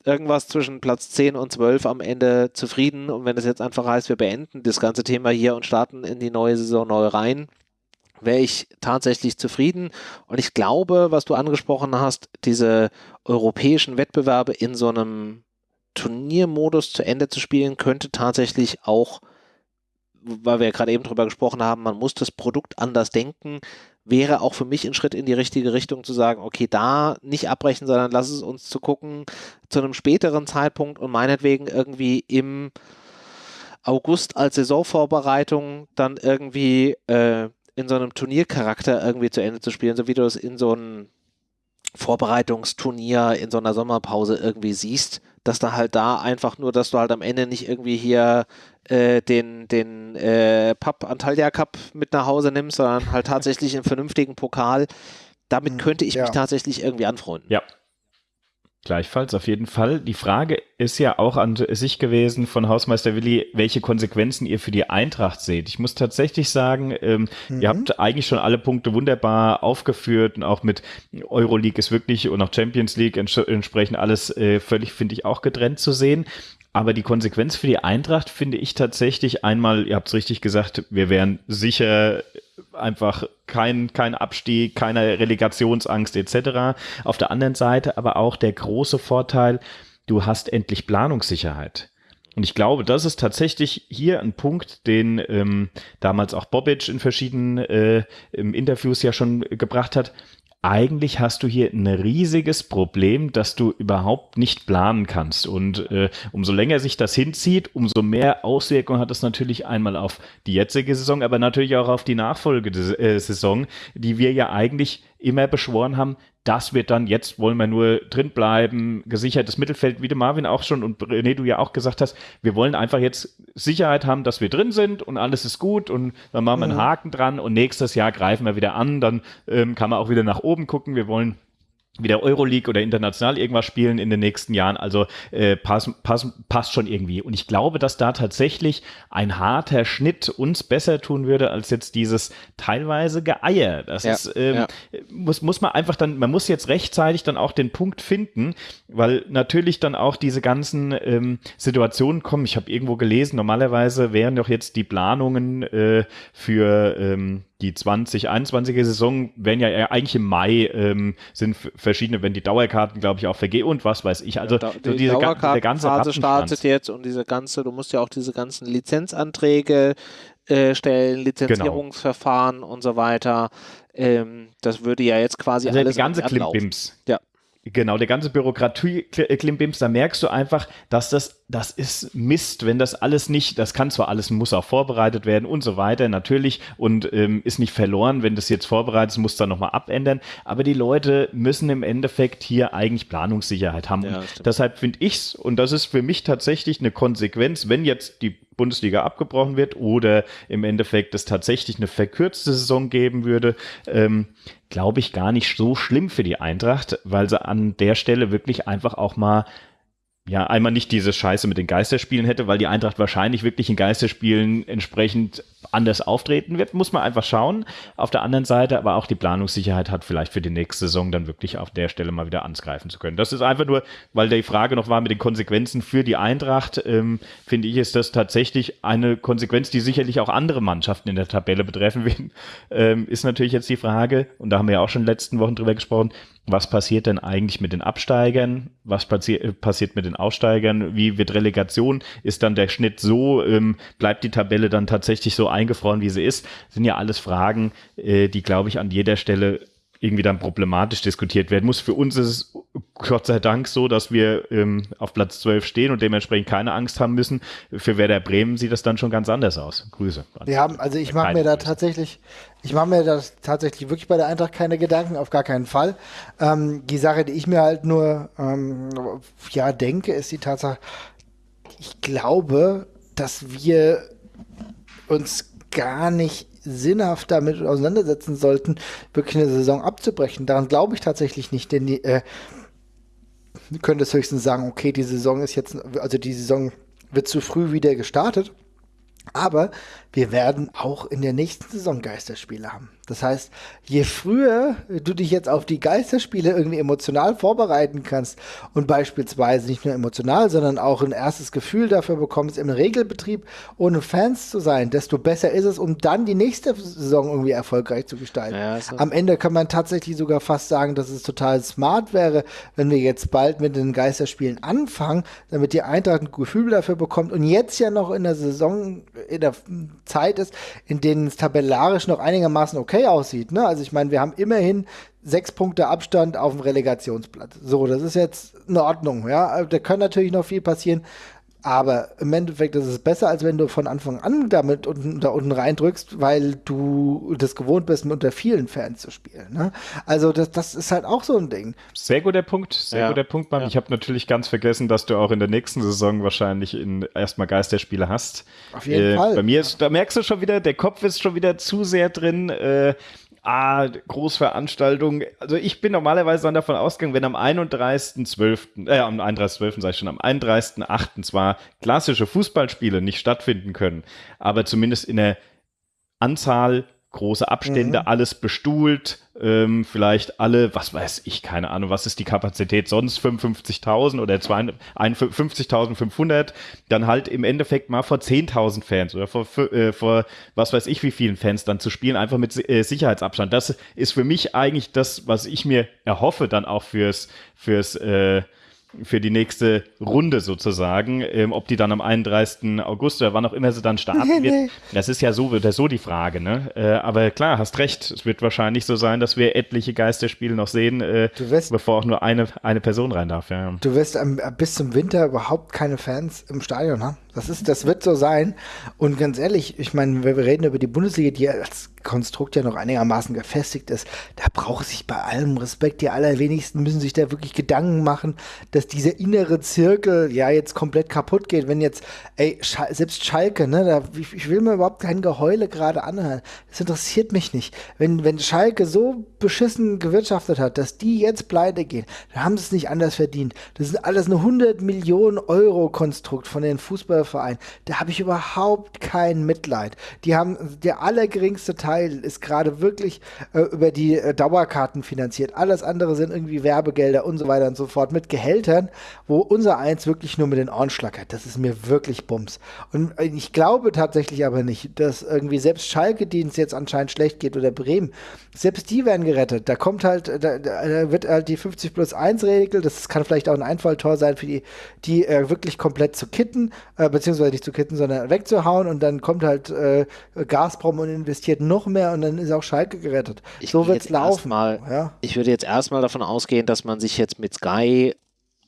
irgendwas zwischen Platz 10 und 12 am Ende zufrieden. Und wenn es jetzt einfach heißt, wir beenden das ganze Thema hier und starten in die neue Saison neu rein, wäre ich tatsächlich zufrieden. Und ich glaube, was du angesprochen hast, diese europäischen Wettbewerbe in so einem Turniermodus zu Ende zu spielen, könnte tatsächlich auch, weil wir ja gerade eben drüber gesprochen haben, man muss das Produkt anders denken, wäre auch für mich ein Schritt in die richtige Richtung zu sagen, okay, da nicht abbrechen, sondern lass es uns zu gucken zu einem späteren Zeitpunkt und meinetwegen irgendwie im August als Saisonvorbereitung dann irgendwie äh, in so einem Turniercharakter irgendwie zu Ende zu spielen, so wie du es in so einem Vorbereitungsturnier in so einer Sommerpause irgendwie siehst, dass da halt da einfach nur, dass du halt am Ende nicht irgendwie hier äh, den, den äh, Pub Antalya Cup mit nach Hause nimmst, sondern halt tatsächlich einen vernünftigen Pokal. Damit hm, könnte ich ja. mich tatsächlich irgendwie anfreunden. Ja, Gleichfalls, auf jeden Fall. Die Frage ist ja auch an sich gewesen von Hausmeister Willi, welche Konsequenzen ihr für die Eintracht seht. Ich muss tatsächlich sagen, ähm, mhm. ihr habt eigentlich schon alle Punkte wunderbar aufgeführt und auch mit Euroleague ist wirklich und auch Champions League ents entsprechend alles äh, völlig, finde ich, auch getrennt zu sehen. Aber die Konsequenz für die Eintracht finde ich tatsächlich einmal, ihr habt es richtig gesagt, wir wären sicher einfach kein, kein Abstieg, keine Relegationsangst etc. Auf der anderen Seite aber auch der große Vorteil, du hast endlich Planungssicherheit. Und ich glaube, das ist tatsächlich hier ein Punkt, den ähm, damals auch Bobic in verschiedenen äh, Interviews ja schon gebracht hat eigentlich hast du hier ein riesiges Problem, dass du überhaupt nicht planen kannst. Und äh, umso länger sich das hinzieht, umso mehr Auswirkungen hat es natürlich einmal auf die jetzige Saison, aber natürlich auch auf die Nachfolgesaison, die wir ja eigentlich immer beschworen haben, das wird dann, jetzt wollen wir nur drin bleiben, gesichertes Mittelfeld, wie du Marvin auch schon und René, du ja auch gesagt hast, wir wollen einfach jetzt Sicherheit haben, dass wir drin sind und alles ist gut und dann machen wir einen. Haken dran und nächstes Jahr greifen wir wieder an, dann ähm, kann man auch wieder nach oben gucken, wir wollen wieder Euroleague oder international irgendwas spielen in den nächsten Jahren. Also äh, passt pass, passt schon irgendwie. Und ich glaube, dass da tatsächlich ein harter Schnitt uns besser tun würde als jetzt dieses teilweise Geeier. Das ja, ist, ähm, ja. muss, muss man einfach dann, man muss jetzt rechtzeitig dann auch den Punkt finden, weil natürlich dann auch diese ganzen ähm, Situationen kommen. Ich habe irgendwo gelesen, normalerweise wären doch jetzt die Planungen äh, für ähm, die 2021er Saison werden ja eigentlich im Mai ähm, sind verschiedene, wenn die Dauerkarten, glaube ich, auch vergehen und was weiß ich. Also ja, da, die diese der ganze Phase startet jetzt und diese ganze, du musst ja auch diese ganzen Lizenzanträge äh, stellen, Lizenzierungsverfahren genau. und so weiter. Ähm, das würde ja jetzt quasi also alles der ganze Klimbims. Ja. Genau, der ganze Bürokratie-Klimbims, da merkst du einfach, dass das, das ist Mist, wenn das alles nicht, das kann zwar alles, muss auch vorbereitet werden und so weiter, natürlich, und ähm, ist nicht verloren, wenn das jetzt vorbereitet ist, muss dann nochmal abändern, aber die Leute müssen im Endeffekt hier eigentlich Planungssicherheit haben. Ja, deshalb finde ich's, und das ist für mich tatsächlich eine Konsequenz, wenn jetzt die Bundesliga abgebrochen wird oder im Endeffekt es tatsächlich eine verkürzte Saison geben würde, ähm, glaube ich gar nicht so schlimm für die Eintracht, weil sie an der Stelle wirklich einfach auch mal ja, einmal nicht diese Scheiße mit den Geisterspielen hätte, weil die Eintracht wahrscheinlich wirklich in Geisterspielen entsprechend anders auftreten wird, muss man einfach schauen. Auf der anderen Seite aber auch die Planungssicherheit hat, vielleicht für die nächste Saison dann wirklich auf der Stelle mal wieder angreifen zu können. Das ist einfach nur, weil die Frage noch war mit den Konsequenzen für die Eintracht, ähm, finde ich, ist das tatsächlich eine Konsequenz, die sicherlich auch andere Mannschaften in der Tabelle betreffen werden. Ähm, ist natürlich jetzt die Frage, und da haben wir ja auch schon in den letzten Wochen drüber gesprochen, was passiert denn eigentlich mit den Absteigern? Was passi äh, passiert mit den Aussteigern? Wie wird Relegation? Ist dann der Schnitt so? Ähm, bleibt die Tabelle dann tatsächlich so eingefroren, wie sie ist? Das sind ja alles Fragen, äh, die, glaube ich, an jeder Stelle irgendwie dann problematisch diskutiert werden muss. Für uns ist es Gott sei Dank so, dass wir ähm, auf Platz 12 stehen und dementsprechend keine Angst haben müssen. Für Werder Bremen sieht das dann schon ganz anders aus. Grüße. Ja, also ich mache mir da tatsächlich, ich mache mir da tatsächlich wirklich bei der Eintracht keine Gedanken, auf gar keinen Fall. Ähm, die Sache, die ich mir halt nur ähm, ja denke, ist die Tatsache, ich glaube, dass wir uns gar nicht sinnhaft damit auseinandersetzen sollten, wirklich eine Saison abzubrechen. Daran glaube ich tatsächlich nicht, denn die äh, können das höchstens sagen, okay, die Saison ist jetzt, also die Saison wird zu früh wieder gestartet. Aber wir werden auch in der nächsten Saison Geisterspiele haben. Das heißt, je früher du dich jetzt auf die Geisterspiele irgendwie emotional vorbereiten kannst und beispielsweise nicht nur emotional, sondern auch ein erstes Gefühl dafür bekommst, im Regelbetrieb ohne Fans zu sein, desto besser ist es, um dann die nächste Saison irgendwie erfolgreich zu gestalten. Ja, Am Ende kann man tatsächlich sogar fast sagen, dass es total smart wäre, wenn wir jetzt bald mit den Geisterspielen anfangen, damit die Eintracht ein Gefühl dafür bekommt und jetzt ja noch in der Saison, in der Zeit ist, in denen es tabellarisch noch einigermaßen okay aussieht. Ne? Also ich meine, wir haben immerhin sechs Punkte Abstand auf dem Relegationsplatz. So, das ist jetzt in Ordnung. Ja, da kann natürlich noch viel passieren. Aber im Endeffekt ist es besser, als wenn du von Anfang an damit unten, da unten reindrückst, weil du das gewohnt bist, unter vielen Fans zu spielen. Ne? Also das, das ist halt auch so ein Ding. Sehr guter Punkt, sehr ja. guter Punkt, Mann. Ja. Ich habe natürlich ganz vergessen, dass du auch in der nächsten Saison wahrscheinlich in, erstmal Geisterspiele hast. Auf jeden äh, Fall. Bei mir ist, da merkst du schon wieder, der Kopf ist schon wieder zu sehr drin. Äh, ah, Großveranstaltung. Also ich bin normalerweise dann davon ausgegangen, wenn am 31.12., äh, am 31.12. sage ich schon, am 31.08. zwar klassische Fußballspiele nicht stattfinden können, aber zumindest in der Anzahl große Abstände, mhm. alles bestuhlt, ähm, vielleicht alle, was weiß ich, keine Ahnung, was ist die Kapazität sonst, 55.000 oder 50.500, dann halt im Endeffekt mal vor 10.000 Fans oder vor, äh, vor was weiß ich wie vielen Fans dann zu spielen, einfach mit äh, Sicherheitsabstand. Das ist für mich eigentlich das, was ich mir erhoffe dann auch fürs, fürs äh, für die nächste Runde sozusagen, ähm, ob die dann am 31. August oder wann auch immer sie dann starten wird. Das ist ja so oder so die Frage, ne? Äh, aber klar, hast recht. Es wird wahrscheinlich so sein, dass wir etliche Geisterspiele noch sehen, äh, wirst, bevor auch nur eine, eine Person rein darf. Ja. Du wirst ähm, bis zum Winter überhaupt keine Fans im Stadion haben. Das, ist, das wird so sein. Und ganz ehrlich, ich meine, wenn wir reden über die Bundesliga, die als Konstrukt ja noch einigermaßen gefestigt ist, da braucht sich bei allem Respekt, die allerwenigsten müssen sich da wirklich Gedanken machen, dass dieser innere Zirkel ja jetzt komplett kaputt geht. Wenn jetzt, ey, Schal selbst Schalke, ne, da, ich, ich, will mir überhaupt kein Geheule gerade anhören. Das interessiert mich nicht. Wenn, wenn Schalke so beschissen gewirtschaftet hat, dass die jetzt pleite gehen, dann haben sie es nicht anders verdient. Das ist alles eine 100 Millionen Euro Konstrukt von den Fußball Verein. Da habe ich überhaupt kein Mitleid. Die haben, der allergeringste Teil ist gerade wirklich äh, über die äh, Dauerkarten finanziert. Alles andere sind irgendwie Werbegelder und so weiter und so fort mit Gehältern, wo unser Eins wirklich nur mit den Ohren schlackert. Das ist mir wirklich Bums. Und äh, ich glaube tatsächlich aber nicht, dass irgendwie selbst Schalke, denen es jetzt anscheinend schlecht geht, oder Bremen, selbst die werden gerettet. Da kommt halt, da, da wird halt die 50 plus 1 Regel, das kann vielleicht auch ein Einfalltor sein für die, die äh, wirklich komplett zu kitten, äh, beziehungsweise nicht zu kitten, sondern wegzuhauen und dann kommt halt äh, Gazprom und investiert noch mehr und dann ist auch Schalke gerettet. Ich so wird es laufen. Mal, ja? Ich würde jetzt erstmal davon ausgehen, dass man sich jetzt mit Sky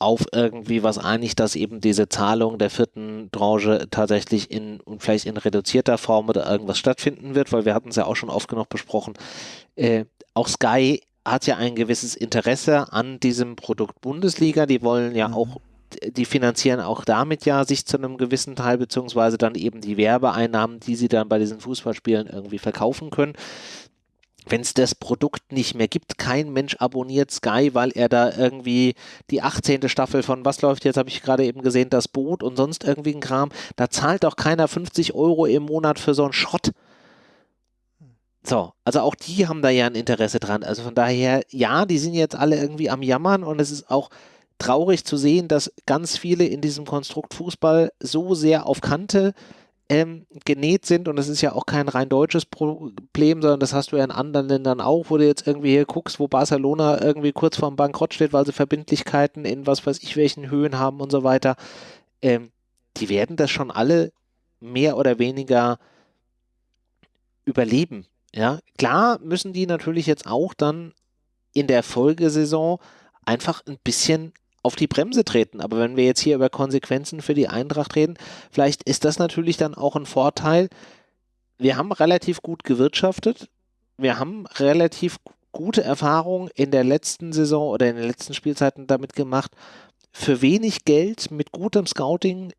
auf irgendwie was einigt, dass eben diese Zahlung der vierten Tranche tatsächlich in und vielleicht in reduzierter Form oder irgendwas stattfinden wird, weil wir hatten es ja auch schon oft genug besprochen. Äh, auch Sky hat ja ein gewisses Interesse an diesem Produkt Bundesliga. Die wollen ja mhm. auch die finanzieren auch damit ja sich zu einem gewissen Teil, beziehungsweise dann eben die Werbeeinnahmen, die sie dann bei diesen Fußballspielen irgendwie verkaufen können. wenn es das Produkt nicht mehr gibt, kein Mensch abonniert Sky, weil er da irgendwie die 18. Staffel von was läuft jetzt, habe ich gerade eben gesehen, das Boot und sonst irgendwie ein Kram, da zahlt doch keiner 50 Euro im Monat für so einen Schrott. So, also auch die haben da ja ein Interesse dran. Also von daher, ja, die sind jetzt alle irgendwie am Jammern und es ist auch traurig zu sehen, dass ganz viele in diesem Konstrukt Fußball so sehr auf Kante ähm, genäht sind und das ist ja auch kein rein deutsches Problem, sondern das hast du ja in anderen Ländern auch, wo du jetzt irgendwie hier guckst, wo Barcelona irgendwie kurz vorm Bankrott steht, weil sie Verbindlichkeiten in was weiß ich welchen Höhen haben und so weiter. Ähm, die werden das schon alle mehr oder weniger überleben. Ja, klar müssen die natürlich jetzt auch dann in der Folgesaison einfach ein bisschen auf die Bremse treten. Aber wenn wir jetzt hier über Konsequenzen für die Eintracht reden, vielleicht ist das natürlich dann auch ein Vorteil. Wir haben relativ gut gewirtschaftet. Wir haben relativ gute Erfahrungen in der letzten Saison oder in den letzten Spielzeiten damit gemacht, für wenig Geld mit gutem Scouting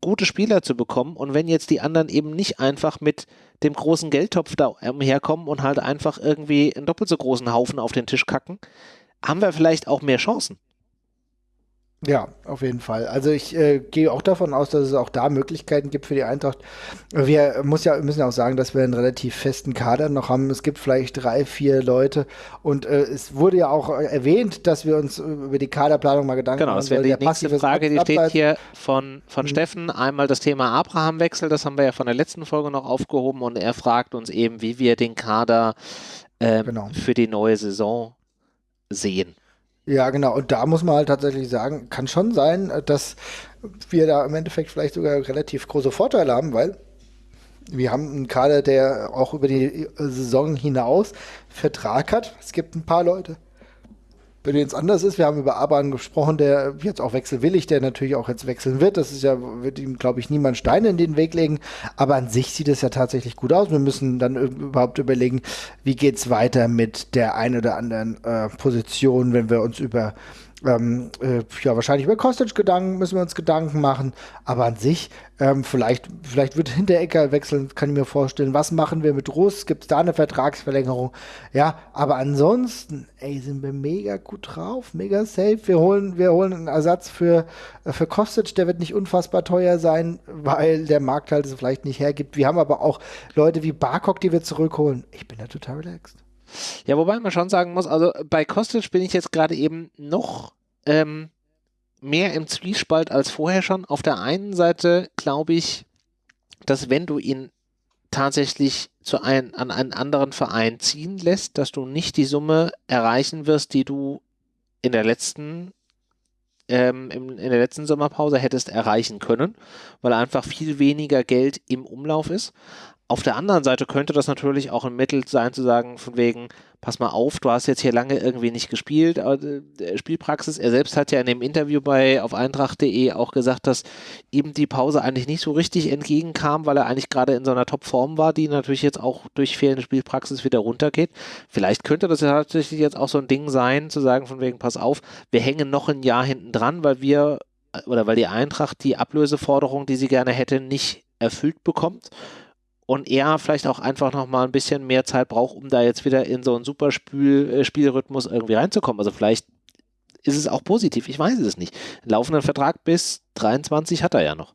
gute Spieler zu bekommen. Und wenn jetzt die anderen eben nicht einfach mit dem großen Geldtopf da umherkommen und halt einfach irgendwie einen doppelt so großen Haufen auf den Tisch kacken, haben wir vielleicht auch mehr Chancen. Ja, auf jeden Fall. Also ich äh, gehe auch davon aus, dass es auch da Möglichkeiten gibt für die Eintracht. Wir muss ja, müssen ja auch sagen, dass wir einen relativ festen Kader noch haben. Es gibt vielleicht drei, vier Leute und äh, es wurde ja auch erwähnt, dass wir uns über die Kaderplanung mal Gedanken genau, machen. Genau, das wäre die nächste Frage, die steht hier von, von mhm. Steffen. Einmal das Thema Abraham-Wechsel, das haben wir ja von der letzten Folge noch aufgehoben und er fragt uns eben, wie wir den Kader äh, genau. für die neue Saison sehen. Ja, genau. Und da muss man halt tatsächlich sagen, kann schon sein, dass wir da im Endeffekt vielleicht sogar relativ große Vorteile haben, weil wir haben einen Kader, der auch über die Saison hinaus Vertrag hat. Es gibt ein paar Leute, bei denen es anders ist. Wir haben über Aban gesprochen, der jetzt auch wechselwillig, der natürlich auch jetzt wechseln wird. Das ist ja, wird ihm, glaube ich, niemand Steine in den Weg legen. Aber an sich sieht es ja tatsächlich gut aus. Wir müssen dann überhaupt überlegen, wie geht es weiter mit der einen oder anderen äh, Position, wenn wir uns über ähm, äh, ja, wahrscheinlich über Kostic Gedanken müssen wir uns Gedanken machen, aber an sich, ähm, vielleicht, vielleicht wird Hinterecker wechseln, kann ich mir vorstellen. Was machen wir mit Russ? Gibt es da eine Vertragsverlängerung? Ja, aber ansonsten, ey, sind wir mega gut drauf, mega safe. Wir holen, wir holen einen Ersatz für, äh, für Kostic, der wird nicht unfassbar teuer sein, weil der Markt halt es vielleicht nicht hergibt. Wir haben aber auch Leute wie Barkok, die wir zurückholen. Ich bin da total relaxed. Ja, wobei man schon sagen muss, also bei Kostic bin ich jetzt gerade eben noch ähm, mehr im Zwiespalt als vorher schon. Auf der einen Seite glaube ich, dass wenn du ihn tatsächlich zu ein, an einen anderen Verein ziehen lässt, dass du nicht die Summe erreichen wirst, die du in der letzten ähm, in, in der letzten Sommerpause hättest erreichen können, weil einfach viel weniger Geld im Umlauf ist. Auf der anderen Seite könnte das natürlich auch ein Mittel sein, zu sagen, von wegen, pass mal auf, du hast jetzt hier lange irgendwie nicht gespielt, äh, Spielpraxis. Er selbst hat ja in dem Interview bei auf eintracht.de auch gesagt, dass ihm die Pause eigentlich nicht so richtig entgegenkam, weil er eigentlich gerade in so einer Topform war, die natürlich jetzt auch durch fehlende Spielpraxis wieder runtergeht. Vielleicht könnte das ja tatsächlich jetzt auch so ein Ding sein, zu sagen, von wegen, pass auf, wir hängen noch ein Jahr hinten dran, weil wir oder weil die Eintracht die Ablöseforderung, die sie gerne hätte, nicht erfüllt bekommt und er vielleicht auch einfach noch mal ein bisschen mehr Zeit braucht, um da jetzt wieder in so einen super äh, Spielrhythmus irgendwie reinzukommen. Also vielleicht ist es auch positiv, ich weiß es nicht. Einen laufenden Vertrag bis 23 hat er ja noch.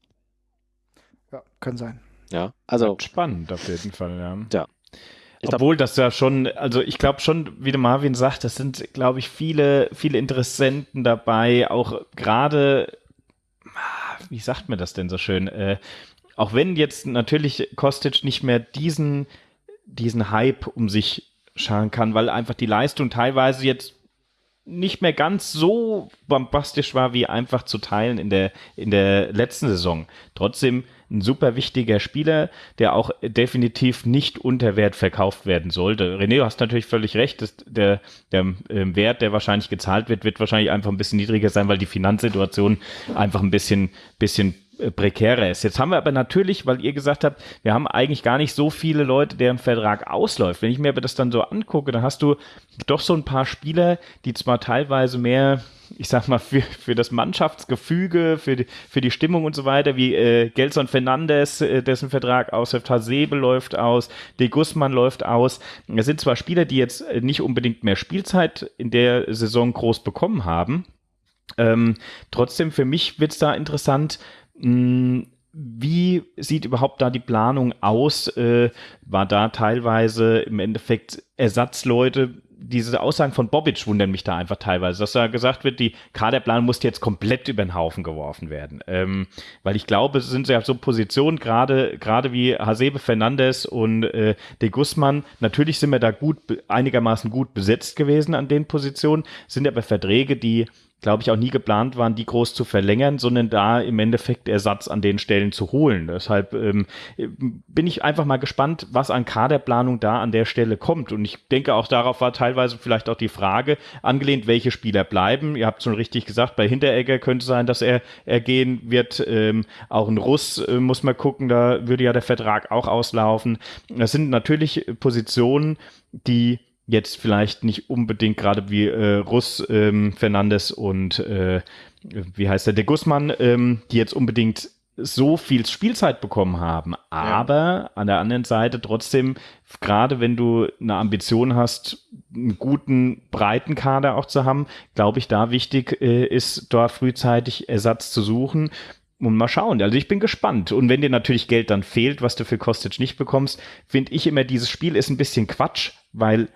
Ja, kann sein. Ja, also. Spannend auf jeden Fall, ja. Ja. Ich Obwohl das ja schon, also ich glaube schon, wie der Marvin sagt, das sind, glaube ich, viele, viele Interessenten dabei, auch gerade, ah, wie sagt man das denn so schön, äh, auch wenn jetzt natürlich Kostic nicht mehr diesen, diesen Hype um sich scharen kann, weil einfach die Leistung teilweise jetzt nicht mehr ganz so bombastisch war, wie einfach zu teilen in der, in der letzten Saison. Trotzdem ein super wichtiger Spieler, der auch definitiv nicht unter Wert verkauft werden sollte. René, du hast natürlich völlig recht, dass der, der äh, Wert, der wahrscheinlich gezahlt wird, wird wahrscheinlich einfach ein bisschen niedriger sein, weil die Finanzsituation einfach ein bisschen, bisschen prekärer ist. Jetzt haben wir aber natürlich, weil ihr gesagt habt, wir haben eigentlich gar nicht so viele Leute, deren Vertrag ausläuft. Wenn ich mir aber das dann so angucke, dann hast du doch so ein paar Spieler, die zwar teilweise mehr, ich sag mal, für, für das Mannschaftsgefüge, für die, für die Stimmung und so weiter, wie äh, Gelson Fernandes, äh, dessen Vertrag ausläuft, Hasebe läuft aus, De Guzman läuft aus. Das sind zwar Spieler, die jetzt nicht unbedingt mehr Spielzeit in der Saison groß bekommen haben, ähm, trotzdem, für mich wird es da interessant, wie sieht überhaupt da die Planung aus? Äh, war da teilweise im Endeffekt Ersatzleute? Diese Aussagen von Bobic wundern mich da einfach teilweise, dass da gesagt wird, die Kaderplanung muss jetzt komplett über den Haufen geworfen werden. Ähm, weil ich glaube, es sind ja so Positionen, gerade gerade wie Hasebe Fernandes und äh, De Guzman, natürlich sind wir da gut, einigermaßen gut besetzt gewesen an den Positionen, sind aber Verträge, die glaube ich, auch nie geplant waren, die groß zu verlängern, sondern da im Endeffekt Ersatz an den Stellen zu holen. Deshalb ähm, bin ich einfach mal gespannt, was an Kaderplanung da an der Stelle kommt. Und ich denke, auch darauf war teilweise vielleicht auch die Frage angelehnt, welche Spieler bleiben. Ihr habt schon richtig gesagt, bei Hinteregger könnte sein, dass er, er gehen wird. Ähm, auch ein Russ äh, muss man gucken, da würde ja der Vertrag auch auslaufen. Das sind natürlich Positionen, die jetzt vielleicht nicht unbedingt gerade wie äh, Russ, ähm, Fernandes und äh, wie heißt der, de Guzman, ähm, die jetzt unbedingt so viel Spielzeit bekommen haben. Aber ja. an der anderen Seite trotzdem, gerade wenn du eine Ambition hast, einen guten, breiten Kader auch zu haben, glaube ich, da wichtig äh, ist, da frühzeitig Ersatz zu suchen. Und mal schauen. Also ich bin gespannt. Und wenn dir natürlich Geld dann fehlt, was du für Kostic nicht bekommst, finde ich immer, dieses Spiel ist ein bisschen Quatsch, weil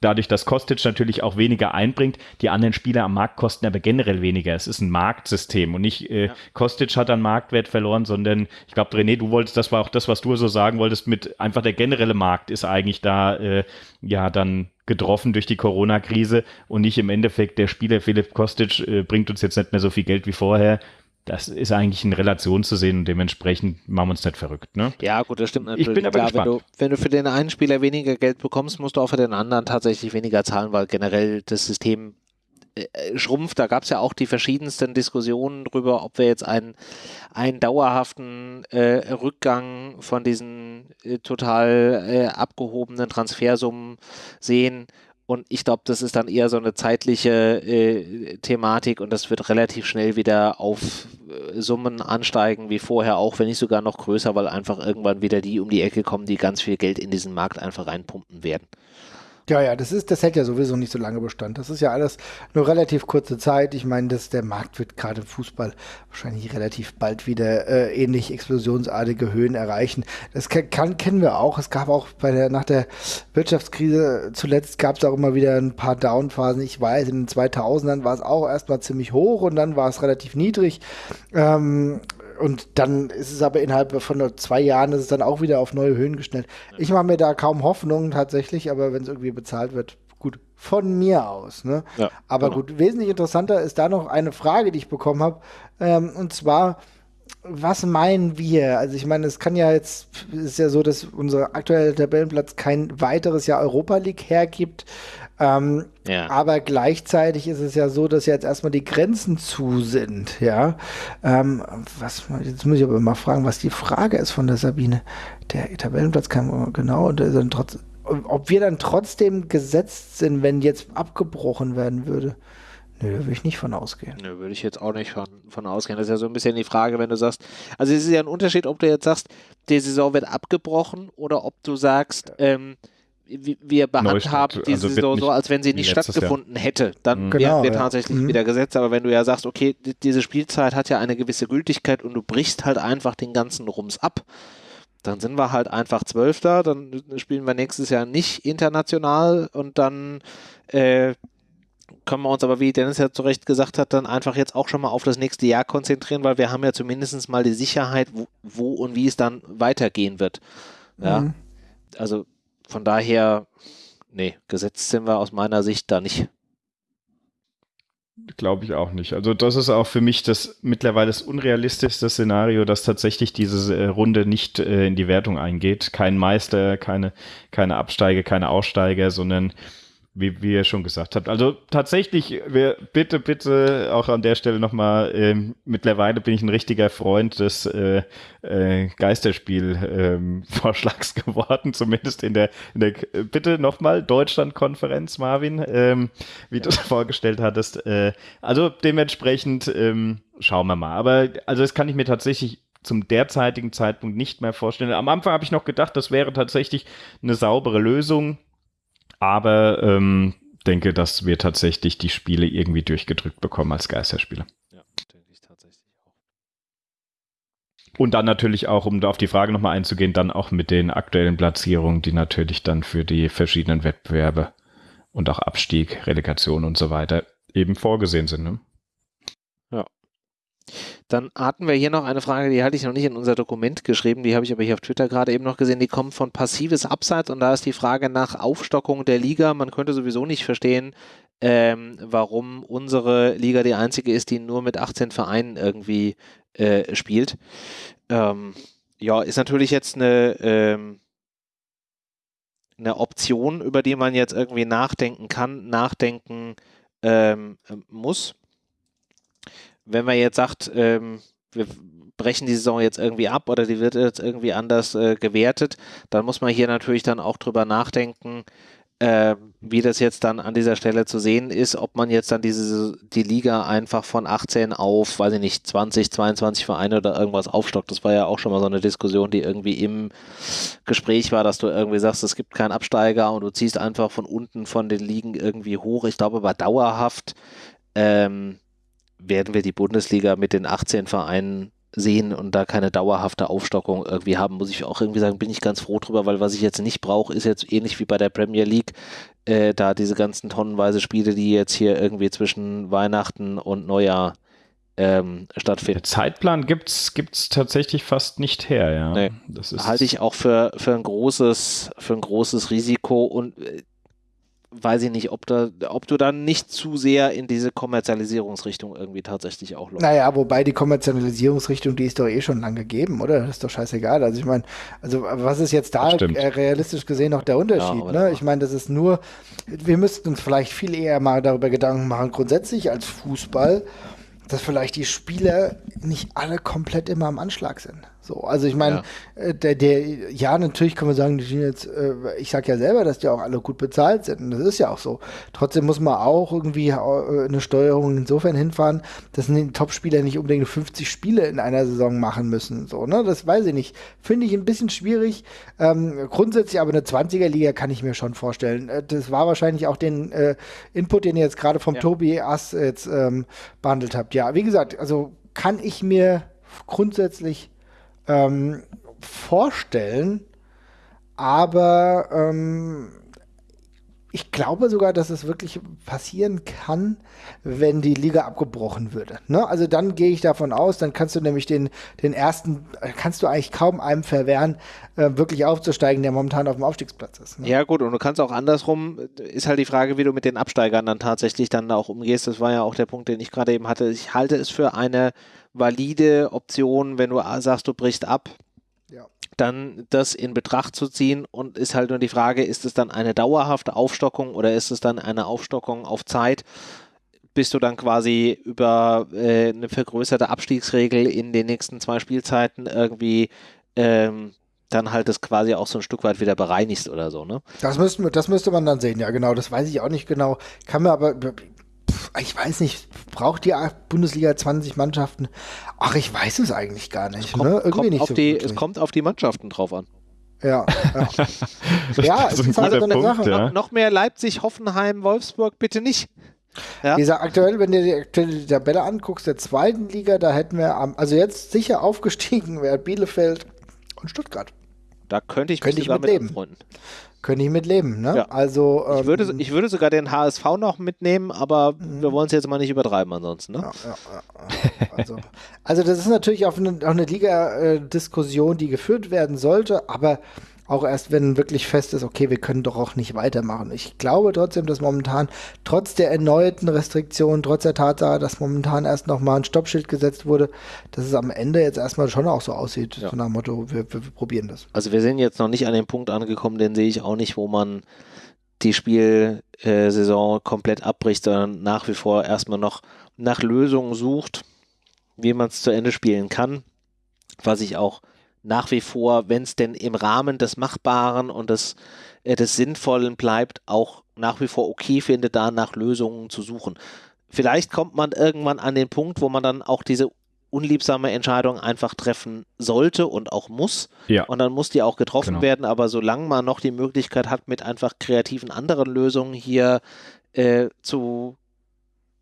dadurch, dass Kostic natürlich auch weniger einbringt, die anderen Spieler am Markt kosten aber generell weniger. Es ist ein Marktsystem und nicht äh, ja. Kostic hat an Marktwert verloren, sondern ich glaube, René, du wolltest, das war auch das, was du so sagen wolltest, mit einfach der generelle Markt ist eigentlich da äh, ja dann getroffen durch die Corona-Krise und nicht im Endeffekt der Spieler Philipp Kostic äh, bringt uns jetzt nicht mehr so viel Geld wie vorher das ist eigentlich in Relation zu sehen und dementsprechend machen wir uns nicht verrückt. Ne? Ja, gut, das stimmt natürlich. Ich bin aber Klar, gespannt. Wenn du, wenn du für den einen Spieler weniger Geld bekommst, musst du auch für den anderen tatsächlich weniger zahlen, weil generell das System äh, schrumpft. Da gab es ja auch die verschiedensten Diskussionen darüber, ob wir jetzt einen, einen dauerhaften äh, Rückgang von diesen äh, total äh, abgehobenen Transfersummen sehen und ich glaube, das ist dann eher so eine zeitliche äh, Thematik und das wird relativ schnell wieder auf äh, Summen ansteigen wie vorher, auch wenn nicht sogar noch größer, weil einfach irgendwann wieder die um die Ecke kommen, die ganz viel Geld in diesen Markt einfach reinpumpen werden. Ja, ja, das ist, das hält ja sowieso nicht so lange Bestand. Das ist ja alles nur relativ kurze Zeit. Ich meine, dass der Markt wird gerade im Fußball wahrscheinlich relativ bald wieder äh, ähnlich explosionsartige Höhen erreichen. Das kann, kann, kennen wir auch. Es gab auch bei der nach der Wirtschaftskrise zuletzt gab es auch immer wieder ein paar Downphasen. Ich weiß, in den 2000ern war es auch erstmal ziemlich hoch und dann war es relativ niedrig. Ähm, und dann ist es aber innerhalb von nur zwei Jahren ist es dann auch wieder auf neue Höhen gestellt. Ich mache mir da kaum Hoffnung tatsächlich, aber wenn es irgendwie bezahlt wird, gut, von mir aus. Ne? Ja, aber genau. gut, wesentlich interessanter ist da noch eine Frage, die ich bekommen habe. Ähm, und zwar, was meinen wir? Also ich meine, es kann ja jetzt, ist ja so, dass unser aktueller Tabellenplatz kein weiteres Jahr Europa League hergibt. Ähm, ja. Aber gleichzeitig ist es ja so, dass jetzt erstmal die Grenzen zu sind. Ja, ähm, was, jetzt muss ich aber mal fragen, was die Frage ist von der Sabine. Der Tabellenplatz kam genau, und dann trotz, ob wir dann trotzdem gesetzt sind, wenn jetzt abgebrochen werden würde. Nö, da würde ich nicht von ausgehen. Nö, würde ich jetzt auch nicht von, von ausgehen. Das ist ja so ein bisschen die Frage, wenn du sagst, also es ist ja ein Unterschied, ob du jetzt sagst, die Saison wird abgebrochen oder ob du sagst, ähm, wir behandhaben diese also Saison so, als wenn sie nicht stattgefunden Jahr. hätte. Dann mhm. genau, werden wir ja. tatsächlich mhm. wieder gesetzt. Aber wenn du ja sagst, okay, diese Spielzeit hat ja eine gewisse Gültigkeit und du brichst halt einfach den ganzen Rums ab, dann sind wir halt einfach Zwölfter, dann spielen wir nächstes Jahr nicht international und dann äh, können wir uns aber, wie Dennis ja zu Recht gesagt hat, dann einfach jetzt auch schon mal auf das nächste Jahr konzentrieren, weil wir haben ja zumindest mal die Sicherheit, wo, wo und wie es dann weitergehen wird. Ja. Mhm. Also von daher, nee, gesetzt sind wir aus meiner Sicht da nicht. Glaube ich auch nicht. Also das ist auch für mich das mittlerweile das unrealistischste Szenario, dass tatsächlich diese äh, Runde nicht äh, in die Wertung eingeht. Kein Meister, keine, keine Absteiger, keine Aussteiger, sondern wie, wie ihr schon gesagt habt. Also tatsächlich, wir, bitte, bitte auch an der Stelle nochmal, ähm, mittlerweile bin ich ein richtiger Freund des äh, äh, Geisterspiel-Vorschlags ähm, geworden, zumindest in der, in der bitte nochmal Deutschland-Konferenz, Marvin, ähm, wie du es vorgestellt hattest. Äh, also dementsprechend ähm, schauen wir mal. Aber also das kann ich mir tatsächlich zum derzeitigen Zeitpunkt nicht mehr vorstellen. Am Anfang habe ich noch gedacht, das wäre tatsächlich eine saubere Lösung aber ähm, denke, dass wir tatsächlich die Spiele irgendwie durchgedrückt bekommen als Geisterspiele. Ja, denke ich tatsächlich auch. Und dann natürlich auch, um auf die Frage nochmal einzugehen, dann auch mit den aktuellen Platzierungen, die natürlich dann für die verschiedenen Wettbewerbe und auch Abstieg, Relegation und so weiter eben vorgesehen sind. Ne? Dann hatten wir hier noch eine Frage, die hatte ich noch nicht in unser Dokument geschrieben, die habe ich aber hier auf Twitter gerade eben noch gesehen, die kommt von passives Abseits und da ist die Frage nach Aufstockung der Liga. Man könnte sowieso nicht verstehen, ähm, warum unsere Liga die einzige ist, die nur mit 18 Vereinen irgendwie äh, spielt. Ähm, ja, ist natürlich jetzt eine, ähm, eine Option, über die man jetzt irgendwie nachdenken kann, nachdenken ähm, muss wenn man jetzt sagt, ähm, wir brechen die Saison jetzt irgendwie ab oder die wird jetzt irgendwie anders äh, gewertet, dann muss man hier natürlich dann auch drüber nachdenken, äh, wie das jetzt dann an dieser Stelle zu sehen ist, ob man jetzt dann diese die Liga einfach von 18 auf, weiß ich nicht, 20, 22 Vereine oder irgendwas aufstockt. Das war ja auch schon mal so eine Diskussion, die irgendwie im Gespräch war, dass du irgendwie sagst, es gibt keinen Absteiger und du ziehst einfach von unten von den Ligen irgendwie hoch. Ich glaube aber dauerhaft ähm, werden wir die Bundesliga mit den 18 Vereinen sehen und da keine dauerhafte Aufstockung irgendwie haben, muss ich auch irgendwie sagen, bin ich ganz froh drüber, weil was ich jetzt nicht brauche, ist jetzt ähnlich wie bei der Premier League, äh, da diese ganzen tonnenweise Spiele, die jetzt hier irgendwie zwischen Weihnachten und Neujahr ähm, stattfinden. Der Zeitplan gibt es tatsächlich fast nicht her, ja. Nee, das halte ich auch für, für, ein großes, für ein großes Risiko und äh, weiß ich nicht, ob, da, ob du dann nicht zu sehr in diese Kommerzialisierungsrichtung irgendwie tatsächlich auch läufst. Naja, wobei die Kommerzialisierungsrichtung, die ist doch eh schon lange gegeben, oder? Das ist doch scheißegal. Also ich meine, also was ist jetzt da äh, realistisch gesehen noch der Unterschied? Ja, ne? Ich meine, das ist nur, wir müssten uns vielleicht viel eher mal darüber Gedanken machen, grundsätzlich als Fußball, dass vielleicht die Spieler nicht alle komplett immer am Anschlag sind. So, also ich meine, ja. Äh, der, der, ja, natürlich kann man sagen, die sind jetzt, äh, ich sag ja selber, dass die auch alle gut bezahlt sind. Und das ist ja auch so. Trotzdem muss man auch irgendwie äh, eine Steuerung insofern hinfahren, dass die Topspieler nicht unbedingt 50 Spiele in einer Saison machen müssen. So, ne? Das weiß ich nicht. Finde ich ein bisschen schwierig. Ähm, grundsätzlich aber eine 20er-Liga kann ich mir schon vorstellen. Das war wahrscheinlich auch den äh, Input, den ihr jetzt gerade vom ja. Tobi Ass jetzt ähm, behandelt habt. Ja, wie gesagt, also kann ich mir grundsätzlich ähm, vorstellen, aber ähm, ich glaube sogar, dass es wirklich passieren kann, wenn die Liga abgebrochen würde. Ne? Also dann gehe ich davon aus, dann kannst du nämlich den, den ersten, kannst du eigentlich kaum einem verwehren, äh, wirklich aufzusteigen, der momentan auf dem Aufstiegsplatz ist. Ne? Ja gut, und du kannst auch andersrum, ist halt die Frage, wie du mit den Absteigern dann tatsächlich dann auch umgehst. Das war ja auch der Punkt, den ich gerade eben hatte. Ich halte es für eine valide Option, wenn du sagst, du brichst ab, ja. dann das in Betracht zu ziehen und ist halt nur die Frage, ist es dann eine dauerhafte Aufstockung oder ist es dann eine Aufstockung auf Zeit? Bist du dann quasi über äh, eine vergrößerte Abstiegsregel in den nächsten zwei Spielzeiten irgendwie ähm, dann halt das quasi auch so ein Stück weit wieder bereinigst oder so, ne? Das, müssten, das müsste man dann sehen, ja genau. Das weiß ich auch nicht genau. Kann mir aber, ich weiß nicht, braucht die Bundesliga 20 Mannschaften? Ach, ich weiß es eigentlich gar nicht. Kommt, ne? Irgendwie nicht so die, es kommt auf die Mannschaften drauf an. Ja, ja. ja es ist halt so eine Punkt, Sache. Ja. Noch mehr Leipzig, Hoffenheim, Wolfsburg, bitte nicht. Ja. Dieser aktuell, wenn du die aktuelle Tabelle anguckst, der zweiten Liga, da hätten wir, also jetzt sicher aufgestiegen wäre Bielefeld und Stuttgart. Da könnte ich mich könnte ich mit, mit leben. Könnte ich mit leben, ne? Ja. Also, ähm, ich, würde, ähm, ich würde sogar den HSV noch mitnehmen, aber mhm. wir wollen es jetzt mal nicht übertreiben ansonsten, ne? Ja, ja, also, also, das ist natürlich auch eine, auch eine Liga-Diskussion, die geführt werden sollte, aber auch erst, wenn wirklich fest ist, okay, wir können doch auch nicht weitermachen. Ich glaube trotzdem, dass momentan, trotz der erneuten Restriktionen, trotz der Tatsache, dass momentan erst nochmal ein Stoppschild gesetzt wurde, dass es am Ende jetzt erstmal schon auch so aussieht, ja. so nach dem Motto, wir, wir, wir probieren das. Also wir sind jetzt noch nicht an dem Punkt angekommen, den sehe ich auch nicht, wo man die Spielsaison komplett abbricht, sondern nach wie vor erstmal noch nach Lösungen sucht, wie man es zu Ende spielen kann. Was ich auch nach wie vor, wenn es denn im Rahmen des Machbaren und des, äh, des Sinnvollen bleibt, auch nach wie vor okay finde, da nach Lösungen zu suchen. Vielleicht kommt man irgendwann an den Punkt, wo man dann auch diese unliebsame Entscheidung einfach treffen sollte und auch muss. Ja. Und dann muss die auch getroffen genau. werden. Aber solange man noch die Möglichkeit hat, mit einfach kreativen anderen Lösungen hier äh, zu